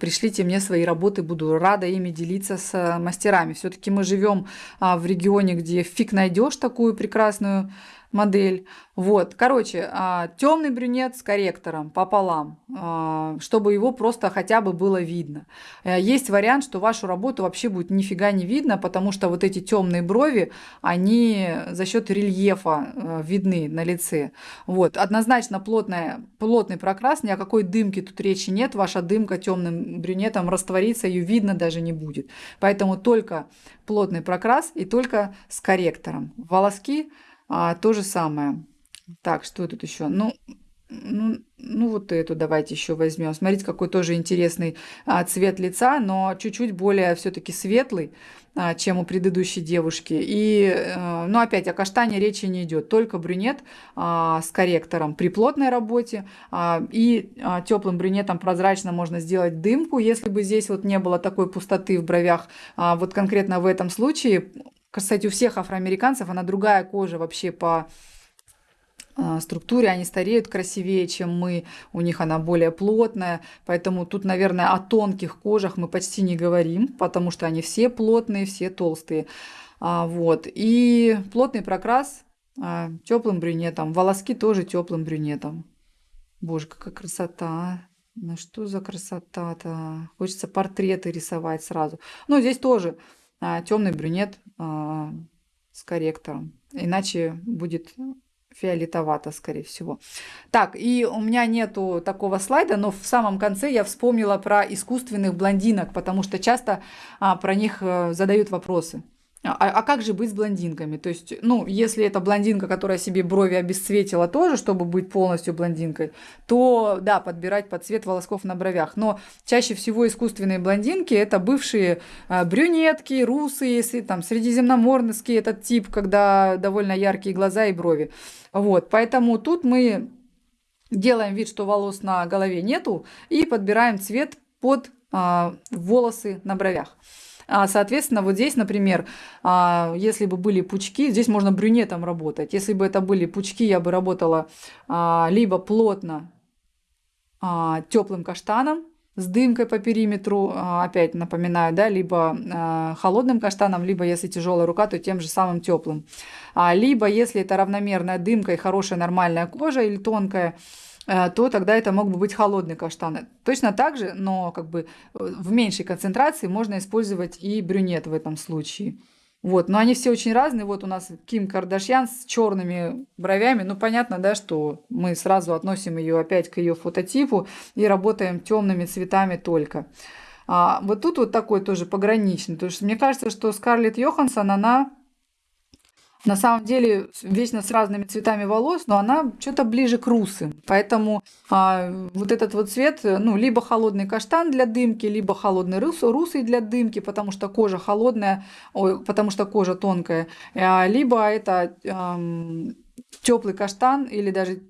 пришлите мне свои работы, буду рада ими делиться с э, мастерами. Все-таки мы живем а, в регионе, где фиг найдешь такую прекрасную модель. Вот, короче, а, темный брюнет с корректором пополам, а, чтобы его просто хотя бы было видно. Э, есть вариант, что вашу работу вообще будет нифига не видно, потому что вот эти темные брови, они за счет рельефа э, видны на лице. Вот, однозначно плотная, плотный прокрас, ни о какой дымке тут речи нет, ваша дымка темным брюнетом растворится, ее видно даже не будет. Поэтому только плотный прокрас и только с корректором. Волоски а, то же самое. Так, что тут еще? Ну, ну, ну, вот эту давайте еще возьмем. Смотрите, какой тоже интересный а, цвет лица, но чуть-чуть более все-таки светлый, а, чем у предыдущей девушки. И, а, ну, опять, о каштане речи не идет, только брюнет а, с корректором при плотной работе. А, и а, теплым брюнетом прозрачно можно сделать дымку, если бы здесь вот не было такой пустоты в бровях. А, вот конкретно в этом случае кстати, у всех афроамериканцев она другая кожа вообще по а, структуре, они стареют красивее, чем мы, у них она более плотная, поэтому тут, наверное, о тонких кожах мы почти не говорим, потому что они все плотные, все толстые. А, вот. И плотный прокрас а, теплым брюнетом, волоски тоже теплым брюнетом. Боже, какая красота! Ну что за красота-то? Хочется портреты рисовать сразу. Ну, здесь тоже темный брюнет а, с корректором. Иначе будет фиолетовато, скорее всего. Так, и у меня нету такого слайда, но в самом конце я вспомнила про искусственных блондинок, потому что часто а, про них а, задают вопросы. А, а как же быть с блондинками? То есть, ну, если это блондинка, которая себе брови обесцветила тоже, чтобы быть полностью блондинкой, то, да, подбирать под цвет волосков на бровях. Но чаще всего искусственные блондинки – это бывшие а, брюнетки, русые, там, средиземноморский этот тип, когда довольно яркие глаза и брови. Вот, поэтому тут мы делаем вид, что волос на голове нету, и подбираем цвет под а, волосы на бровях. А, соответственно, вот здесь, например, а, если бы были пучки, здесь можно брюнетом работать. Если бы это были пучки, я бы работала а, либо плотно теплым каштаном, с дымкой по периметру, опять напоминаю, да, либо холодным каштаном, либо если тяжелая рука, то тем же самым теплым. Либо если это равномерная дымка и хорошая нормальная кожа или тонкая, то тогда это мог бы быть холодный каштан. Точно так же, но как бы э, в меньшей концентрации можно использовать и брюнет в этом случае. Вот, но они все очень разные. Вот у нас Ким Кардашьян с черными бровями. Ну, понятно, да, что мы сразу относим ее опять к ее фототипу и работаем темными цветами только. А вот тут вот такой тоже пограничный. То есть мне кажется, что Скарлетт Йоханссон, она на самом деле вечно с разными цветами волос, но она что-то ближе к русым. Поэтому а, вот этот вот цвет, ну, либо холодный каштан для дымки, либо холодный рус, русый для дымки, потому что кожа холодная, ой, потому что кожа тонкая, а, либо это эм, теплый каштан или даже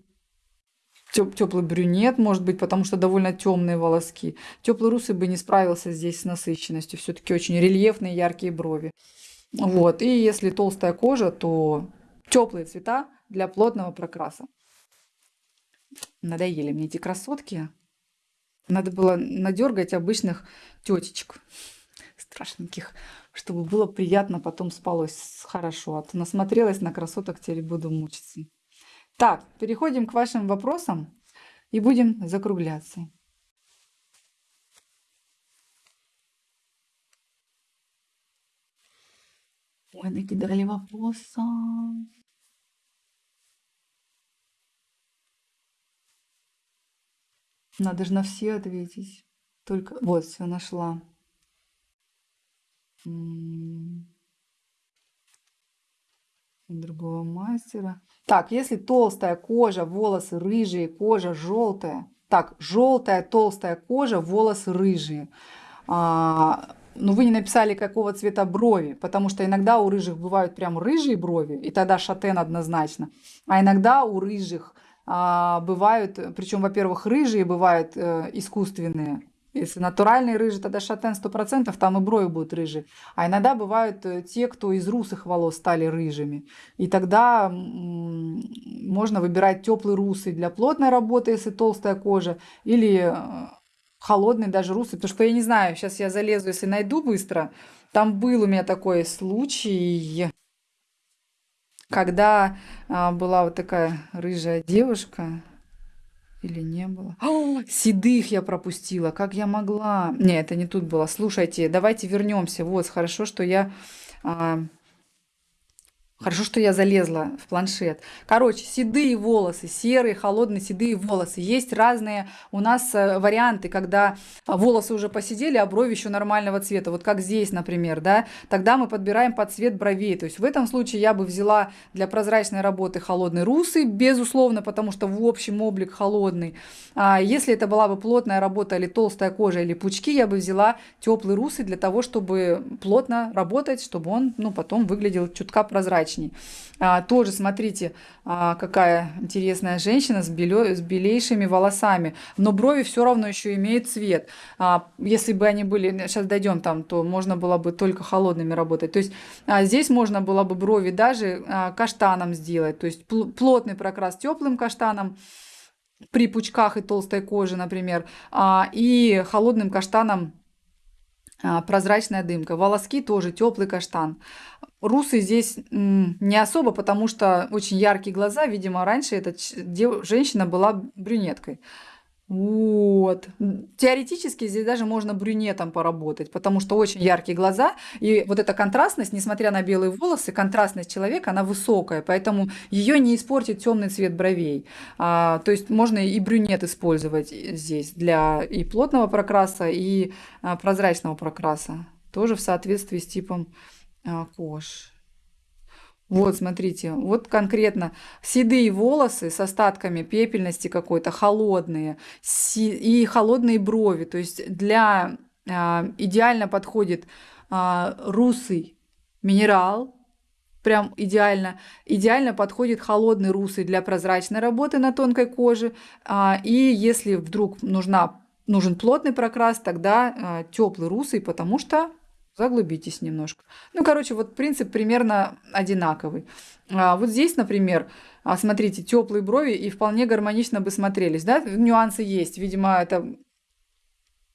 теплый брюнет, может быть, потому что довольно темные волоски. Теплый русый бы не справился здесь с насыщенностью. Все-таки очень рельефные яркие брови. Вот. И если толстая кожа, то теплые цвета для плотного прокраса. Надоели мне эти красотки. Надо было надергать обычных тетечек страшненьких, чтобы было приятно, потом спалось хорошо. А то насмотрелась на красоток, теперь буду мучиться. Так, переходим к вашим вопросам и будем закругляться. Ой, накидали вопросы. Надо же на все ответить. Только вот все нашла. Другого мастера. Так, если толстая кожа, волосы рыжие, кожа желтая. Так, желтая толстая кожа, волосы рыжие. А, но вы не написали, какого цвета брови, потому что иногда у рыжих бывают прям рыжие брови, и тогда шатен однозначно. А иногда у рыжих а, бывают, причем, во-первых, рыжие бывают э, искусственные. Если натуральный рыжий, тогда шатен 100%, там и брови будут рыжие. А иногда бывают э, те, кто из русых волос стали рыжими. И тогда можно выбирать теплый русый для плотной работы, если толстая кожа, или э, холодный даже русый, потому что я не знаю, сейчас я залезу, если найду быстро. Там был у меня такой случай, когда а, была вот такая рыжая девушка, или не было? О, седых я пропустила, как я могла? Не, это не тут было. Слушайте, давайте вернемся. Вот, хорошо, что я а, Хорошо, что я залезла в планшет. Короче, седые волосы, серые, холодные седые волосы. Есть разные у нас э, варианты, когда волосы уже посидели, а брови еще нормального цвета. Вот как здесь, например, да. Тогда мы подбираем под цвет бровей. То есть в этом случае я бы взяла для прозрачной работы холодный русый, безусловно, потому что в общем облик холодный. А если это была бы плотная работа или толстая кожа или пучки, я бы взяла теплый русый для того, чтобы плотно работать, чтобы он ну, потом выглядел чутка прозрачнее прозрачней. А, тоже смотрите, а, какая интересная женщина с, белё, с белейшими волосами, но брови все равно еще имеют цвет. А, если бы они были, сейчас дойдем там, то можно было бы только холодными работать. То есть а, здесь можно было бы брови даже а, каштаном сделать, то есть пл плотный прокрас теплым каштаном при пучках и толстой коже, например, а, и холодным каштаном прозрачная дымка. Волоски тоже теплый каштан. Русый здесь не особо, потому что очень яркие глаза. Видимо, раньше эта женщина была брюнеткой. Вот. Теоретически здесь даже можно брюнетом поработать, потому что очень яркие глаза. И вот эта контрастность, несмотря на белые волосы, контрастность человека, она высокая, поэтому ее не испортит темный цвет бровей. А, то есть можно и брюнет использовать здесь для и плотного прокраса, и а, прозрачного прокраса. Тоже в соответствии с типом а, кож. Вот, смотрите, вот конкретно седые волосы с остатками пепельности какой-то, холодные, и холодные брови. То есть для а, идеально подходит а, русый минерал, прям идеально. Идеально подходит холодный русый для прозрачной работы на тонкой коже. А, и если вдруг нужна, нужен плотный прокрас, тогда а, теплый русый, потому что Заглубитесь немножко. Ну, короче, вот принцип примерно одинаковый. А вот здесь, например, а, смотрите, теплые брови и вполне гармонично бы смотрелись. Да? Нюансы есть. Видимо, это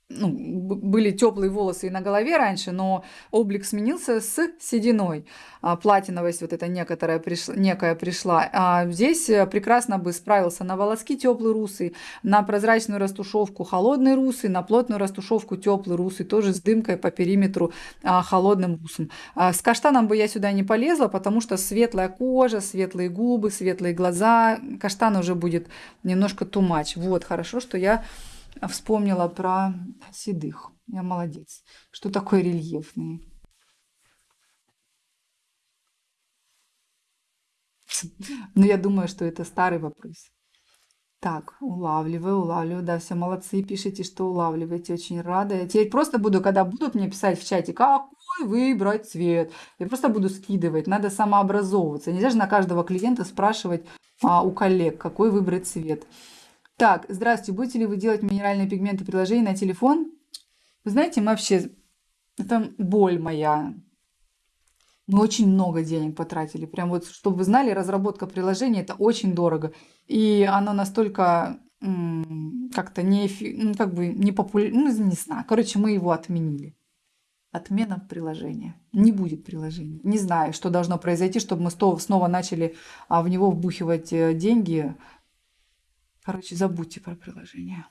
ну, были теплые волосы и на голове раньше, но облик сменился с сединой. А, платиновость вот эта некоторая пришла, некая пришла. А здесь э, прекрасно бы справился на волоски теплый русый, на прозрачную растушевку холодный русый, на плотную растушевку теплый русый, тоже с дымкой по периметру а, холодным русым. А, с каштаном бы я сюда не полезла, потому что светлая кожа, светлые губы, светлые глаза. Каштан уже будет немножко тумач. Вот, хорошо, что я вспомнила про седых. Я молодец. Что такое рельефные? Но я думаю, что это старый вопрос. Так, улавливаю, улавливаю. Да, все молодцы, пишите, что улавливаете. Очень рада. Я теперь просто буду, когда будут мне писать в чате, какой выбрать цвет, я просто буду скидывать. Надо самообразовываться. Нельзя же на каждого клиента спрашивать а, у коллег, какой выбрать цвет. Так, здравствуйте, будете ли вы делать минеральные пигменты приложения на телефон? Вы знаете, мы вообще, это боль моя. Мы очень много денег потратили. Прям вот, чтобы вы знали, разработка приложения это очень дорого. И оно настолько как-то не, ну, как бы не популярно, ну, не знаю. Короче, мы его отменили. Отмена приложения. Не будет приложения. Не знаю, что должно произойти, чтобы мы снова начали а, в него вбухивать э, деньги. Короче, забудьте про приложение.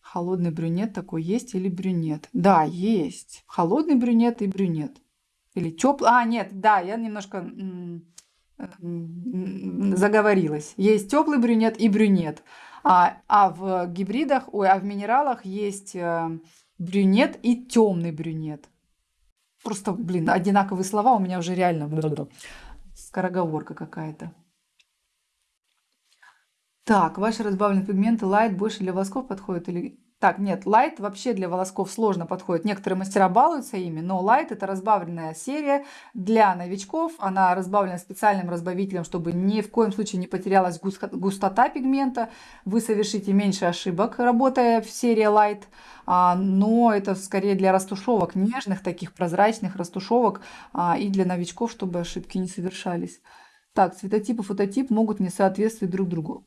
Холодный брюнет такой есть или брюнет? Да, есть. Холодный брюнет и брюнет. Или теплый. А, нет, да, я немножко заговорилась. Есть теплый брюнет и брюнет. А, а в гибридах, ой, а в минералах есть э, брюнет и темный брюнет. Просто, блин, одинаковые слова у меня уже реально скороговорка какая-то. Так, ваши разбавленные пигменты Light больше для волосков подходят или так, нет, Light вообще для волосков сложно подходит. Некоторые мастера балуются ими, но Light это разбавленная серия для новичков. Она разбавлена специальным разбавителем, чтобы ни в коем случае не потерялась густота пигмента. Вы совершите меньше ошибок, работая в серии Light. А, но это скорее для растушевок, нежных таких прозрачных растушевок а, и для новичков, чтобы ошибки не совершались. Так, цветотип и фототип могут не соответствовать друг другу.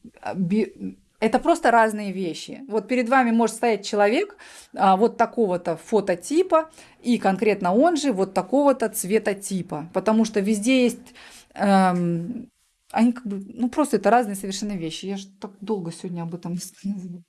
Это просто разные вещи. Вот перед вами может стоять человек а, вот такого-то фототипа, и конкретно он же вот такого-то цветотипа. Потому что везде есть... Эм, они как бы... Ну, просто это разные совершенно вещи. Я же так долго сегодня об этом рассказывала.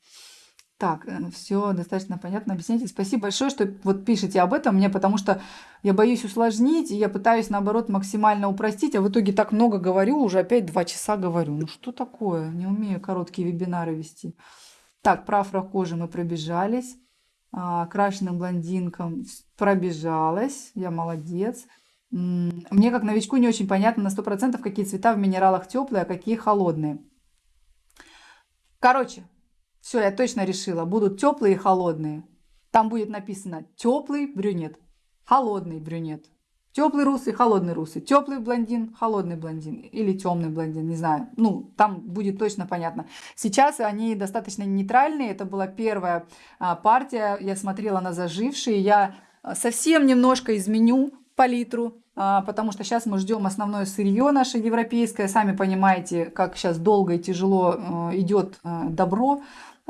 Так, э, все достаточно понятно. Объясните. Спасибо большое, что вот пишете об этом мне, потому что я боюсь усложнить, и я пытаюсь, наоборот, максимально упростить, а в итоге так много говорю, уже опять два часа говорю. Ну что такое? Не умею короткие вебинары вести. Так, про афрокожи мы пробежались. А, крашеным блондинкам пробежалась. Я молодец. Мне, как новичку, не очень понятно на 100%, какие цвета в минералах теплые, а какие холодные. Короче, все, я точно решила. Будут теплые и холодные. Там будет написано теплый брюнет, холодный брюнет. Теплый русый, холодный русый. Теплый блондин, холодный блондин. Или темный блондин, не знаю. Ну, там будет точно понятно. Сейчас они достаточно нейтральные. Это была первая а, партия. Я смотрела на зажившие. Я а, совсем немножко изменю палитру. А, потому что сейчас мы ждем основное сырье наше европейское. Сами понимаете, как сейчас долго и тяжело а, идет а, добро.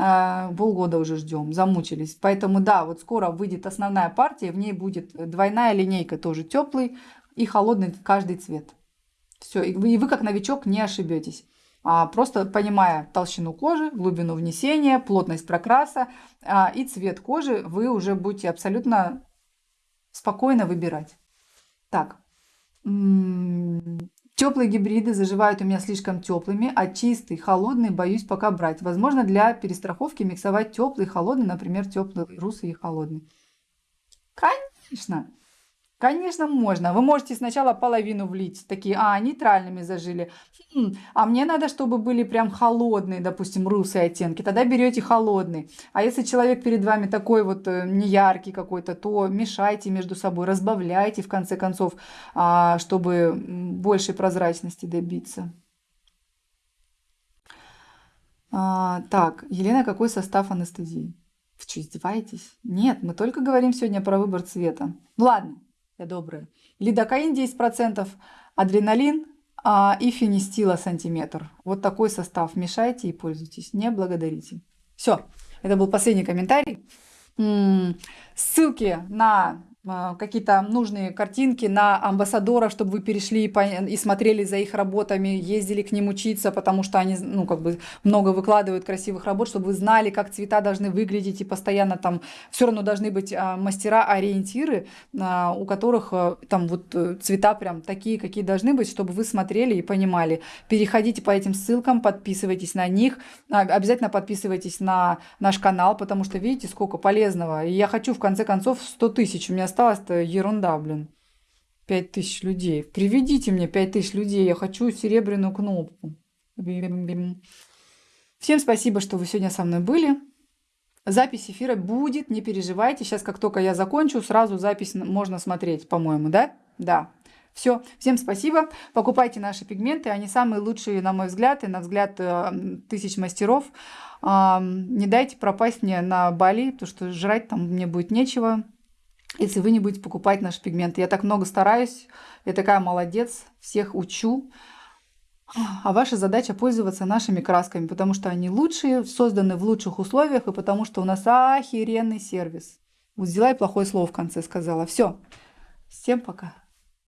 А, полгода уже ждем, замучились. Поэтому да, вот скоро выйдет основная партия, в ней будет двойная линейка, тоже теплый и холодный каждый цвет. Все, и вы, и вы как новичок не ошибетесь. А, просто понимая толщину кожи, глубину внесения, плотность прокраса а, и цвет кожи, вы уже будете абсолютно спокойно выбирать. Так, Теплые гибриды заживают у меня слишком теплыми, а чистый, холодный боюсь пока брать. Возможно, для перестраховки миксовать теплый и холодный, например, теплый русый и холодный. Конечно. Конечно, можно. Вы можете сначала половину влить, такие, а, нейтральными зажили. Хм, а мне надо, чтобы были прям холодные, допустим, русые оттенки. Тогда берете холодный. А если человек перед вами такой вот э, неяркий какой-то, то мешайте между собой, разбавляйте в конце концов, а, чтобы большей прозрачности добиться. А, так, Елена, какой состав анестезии? Вы что, издеваетесь? Нет, мы только говорим сегодня про выбор цвета. Ладно, я добрая. Лидокаин 10%, адреналин а, и фенистила сантиметр. Вот такой состав. Мешайте и пользуйтесь. Не благодарите. Все. Это был последний комментарий. Ссылки на какие-то нужные картинки на амбассадоров, чтобы вы перешли и, смотрели за их работами, ездили к ним учиться, потому что они, ну, как бы много выкладывают красивых работ, чтобы вы знали, как цвета должны выглядеть, и постоянно там все равно должны быть а, мастера-ориентиры, а, у которых там вот э, цвета прям такие, какие должны быть, чтобы вы смотрели и понимали. Переходите по этим ссылкам, подписывайтесь на них, обязательно подписывайтесь на наш канал, потому что видите, сколько полезного. И я хочу в конце концов 100 тысяч, у меня осталось-то ерунда, блин. Пять тысяч людей. Приведите мне пять тысяч людей. Я хочу серебряную кнопку. Всем спасибо, что вы сегодня со мной были. Запись эфира будет, не переживайте. Сейчас, как только я закончу, сразу запись можно смотреть, по-моему, да? Да. Все, всем спасибо. Покупайте наши пигменты, они самые лучшие, на мой взгляд, и на взгляд э, тысяч мастеров. Не дайте пропасть мне на Бали, потому что жрать там мне будет нечего если вы не будете покупать наши пигменты. Я так много стараюсь, я такая молодец, всех учу. А ваша задача пользоваться нашими красками, потому что они лучшие, созданы в лучших условиях, и потому что у нас охеренный сервис. Вот взяла плохое слово в конце сказала. Все. Всем пока.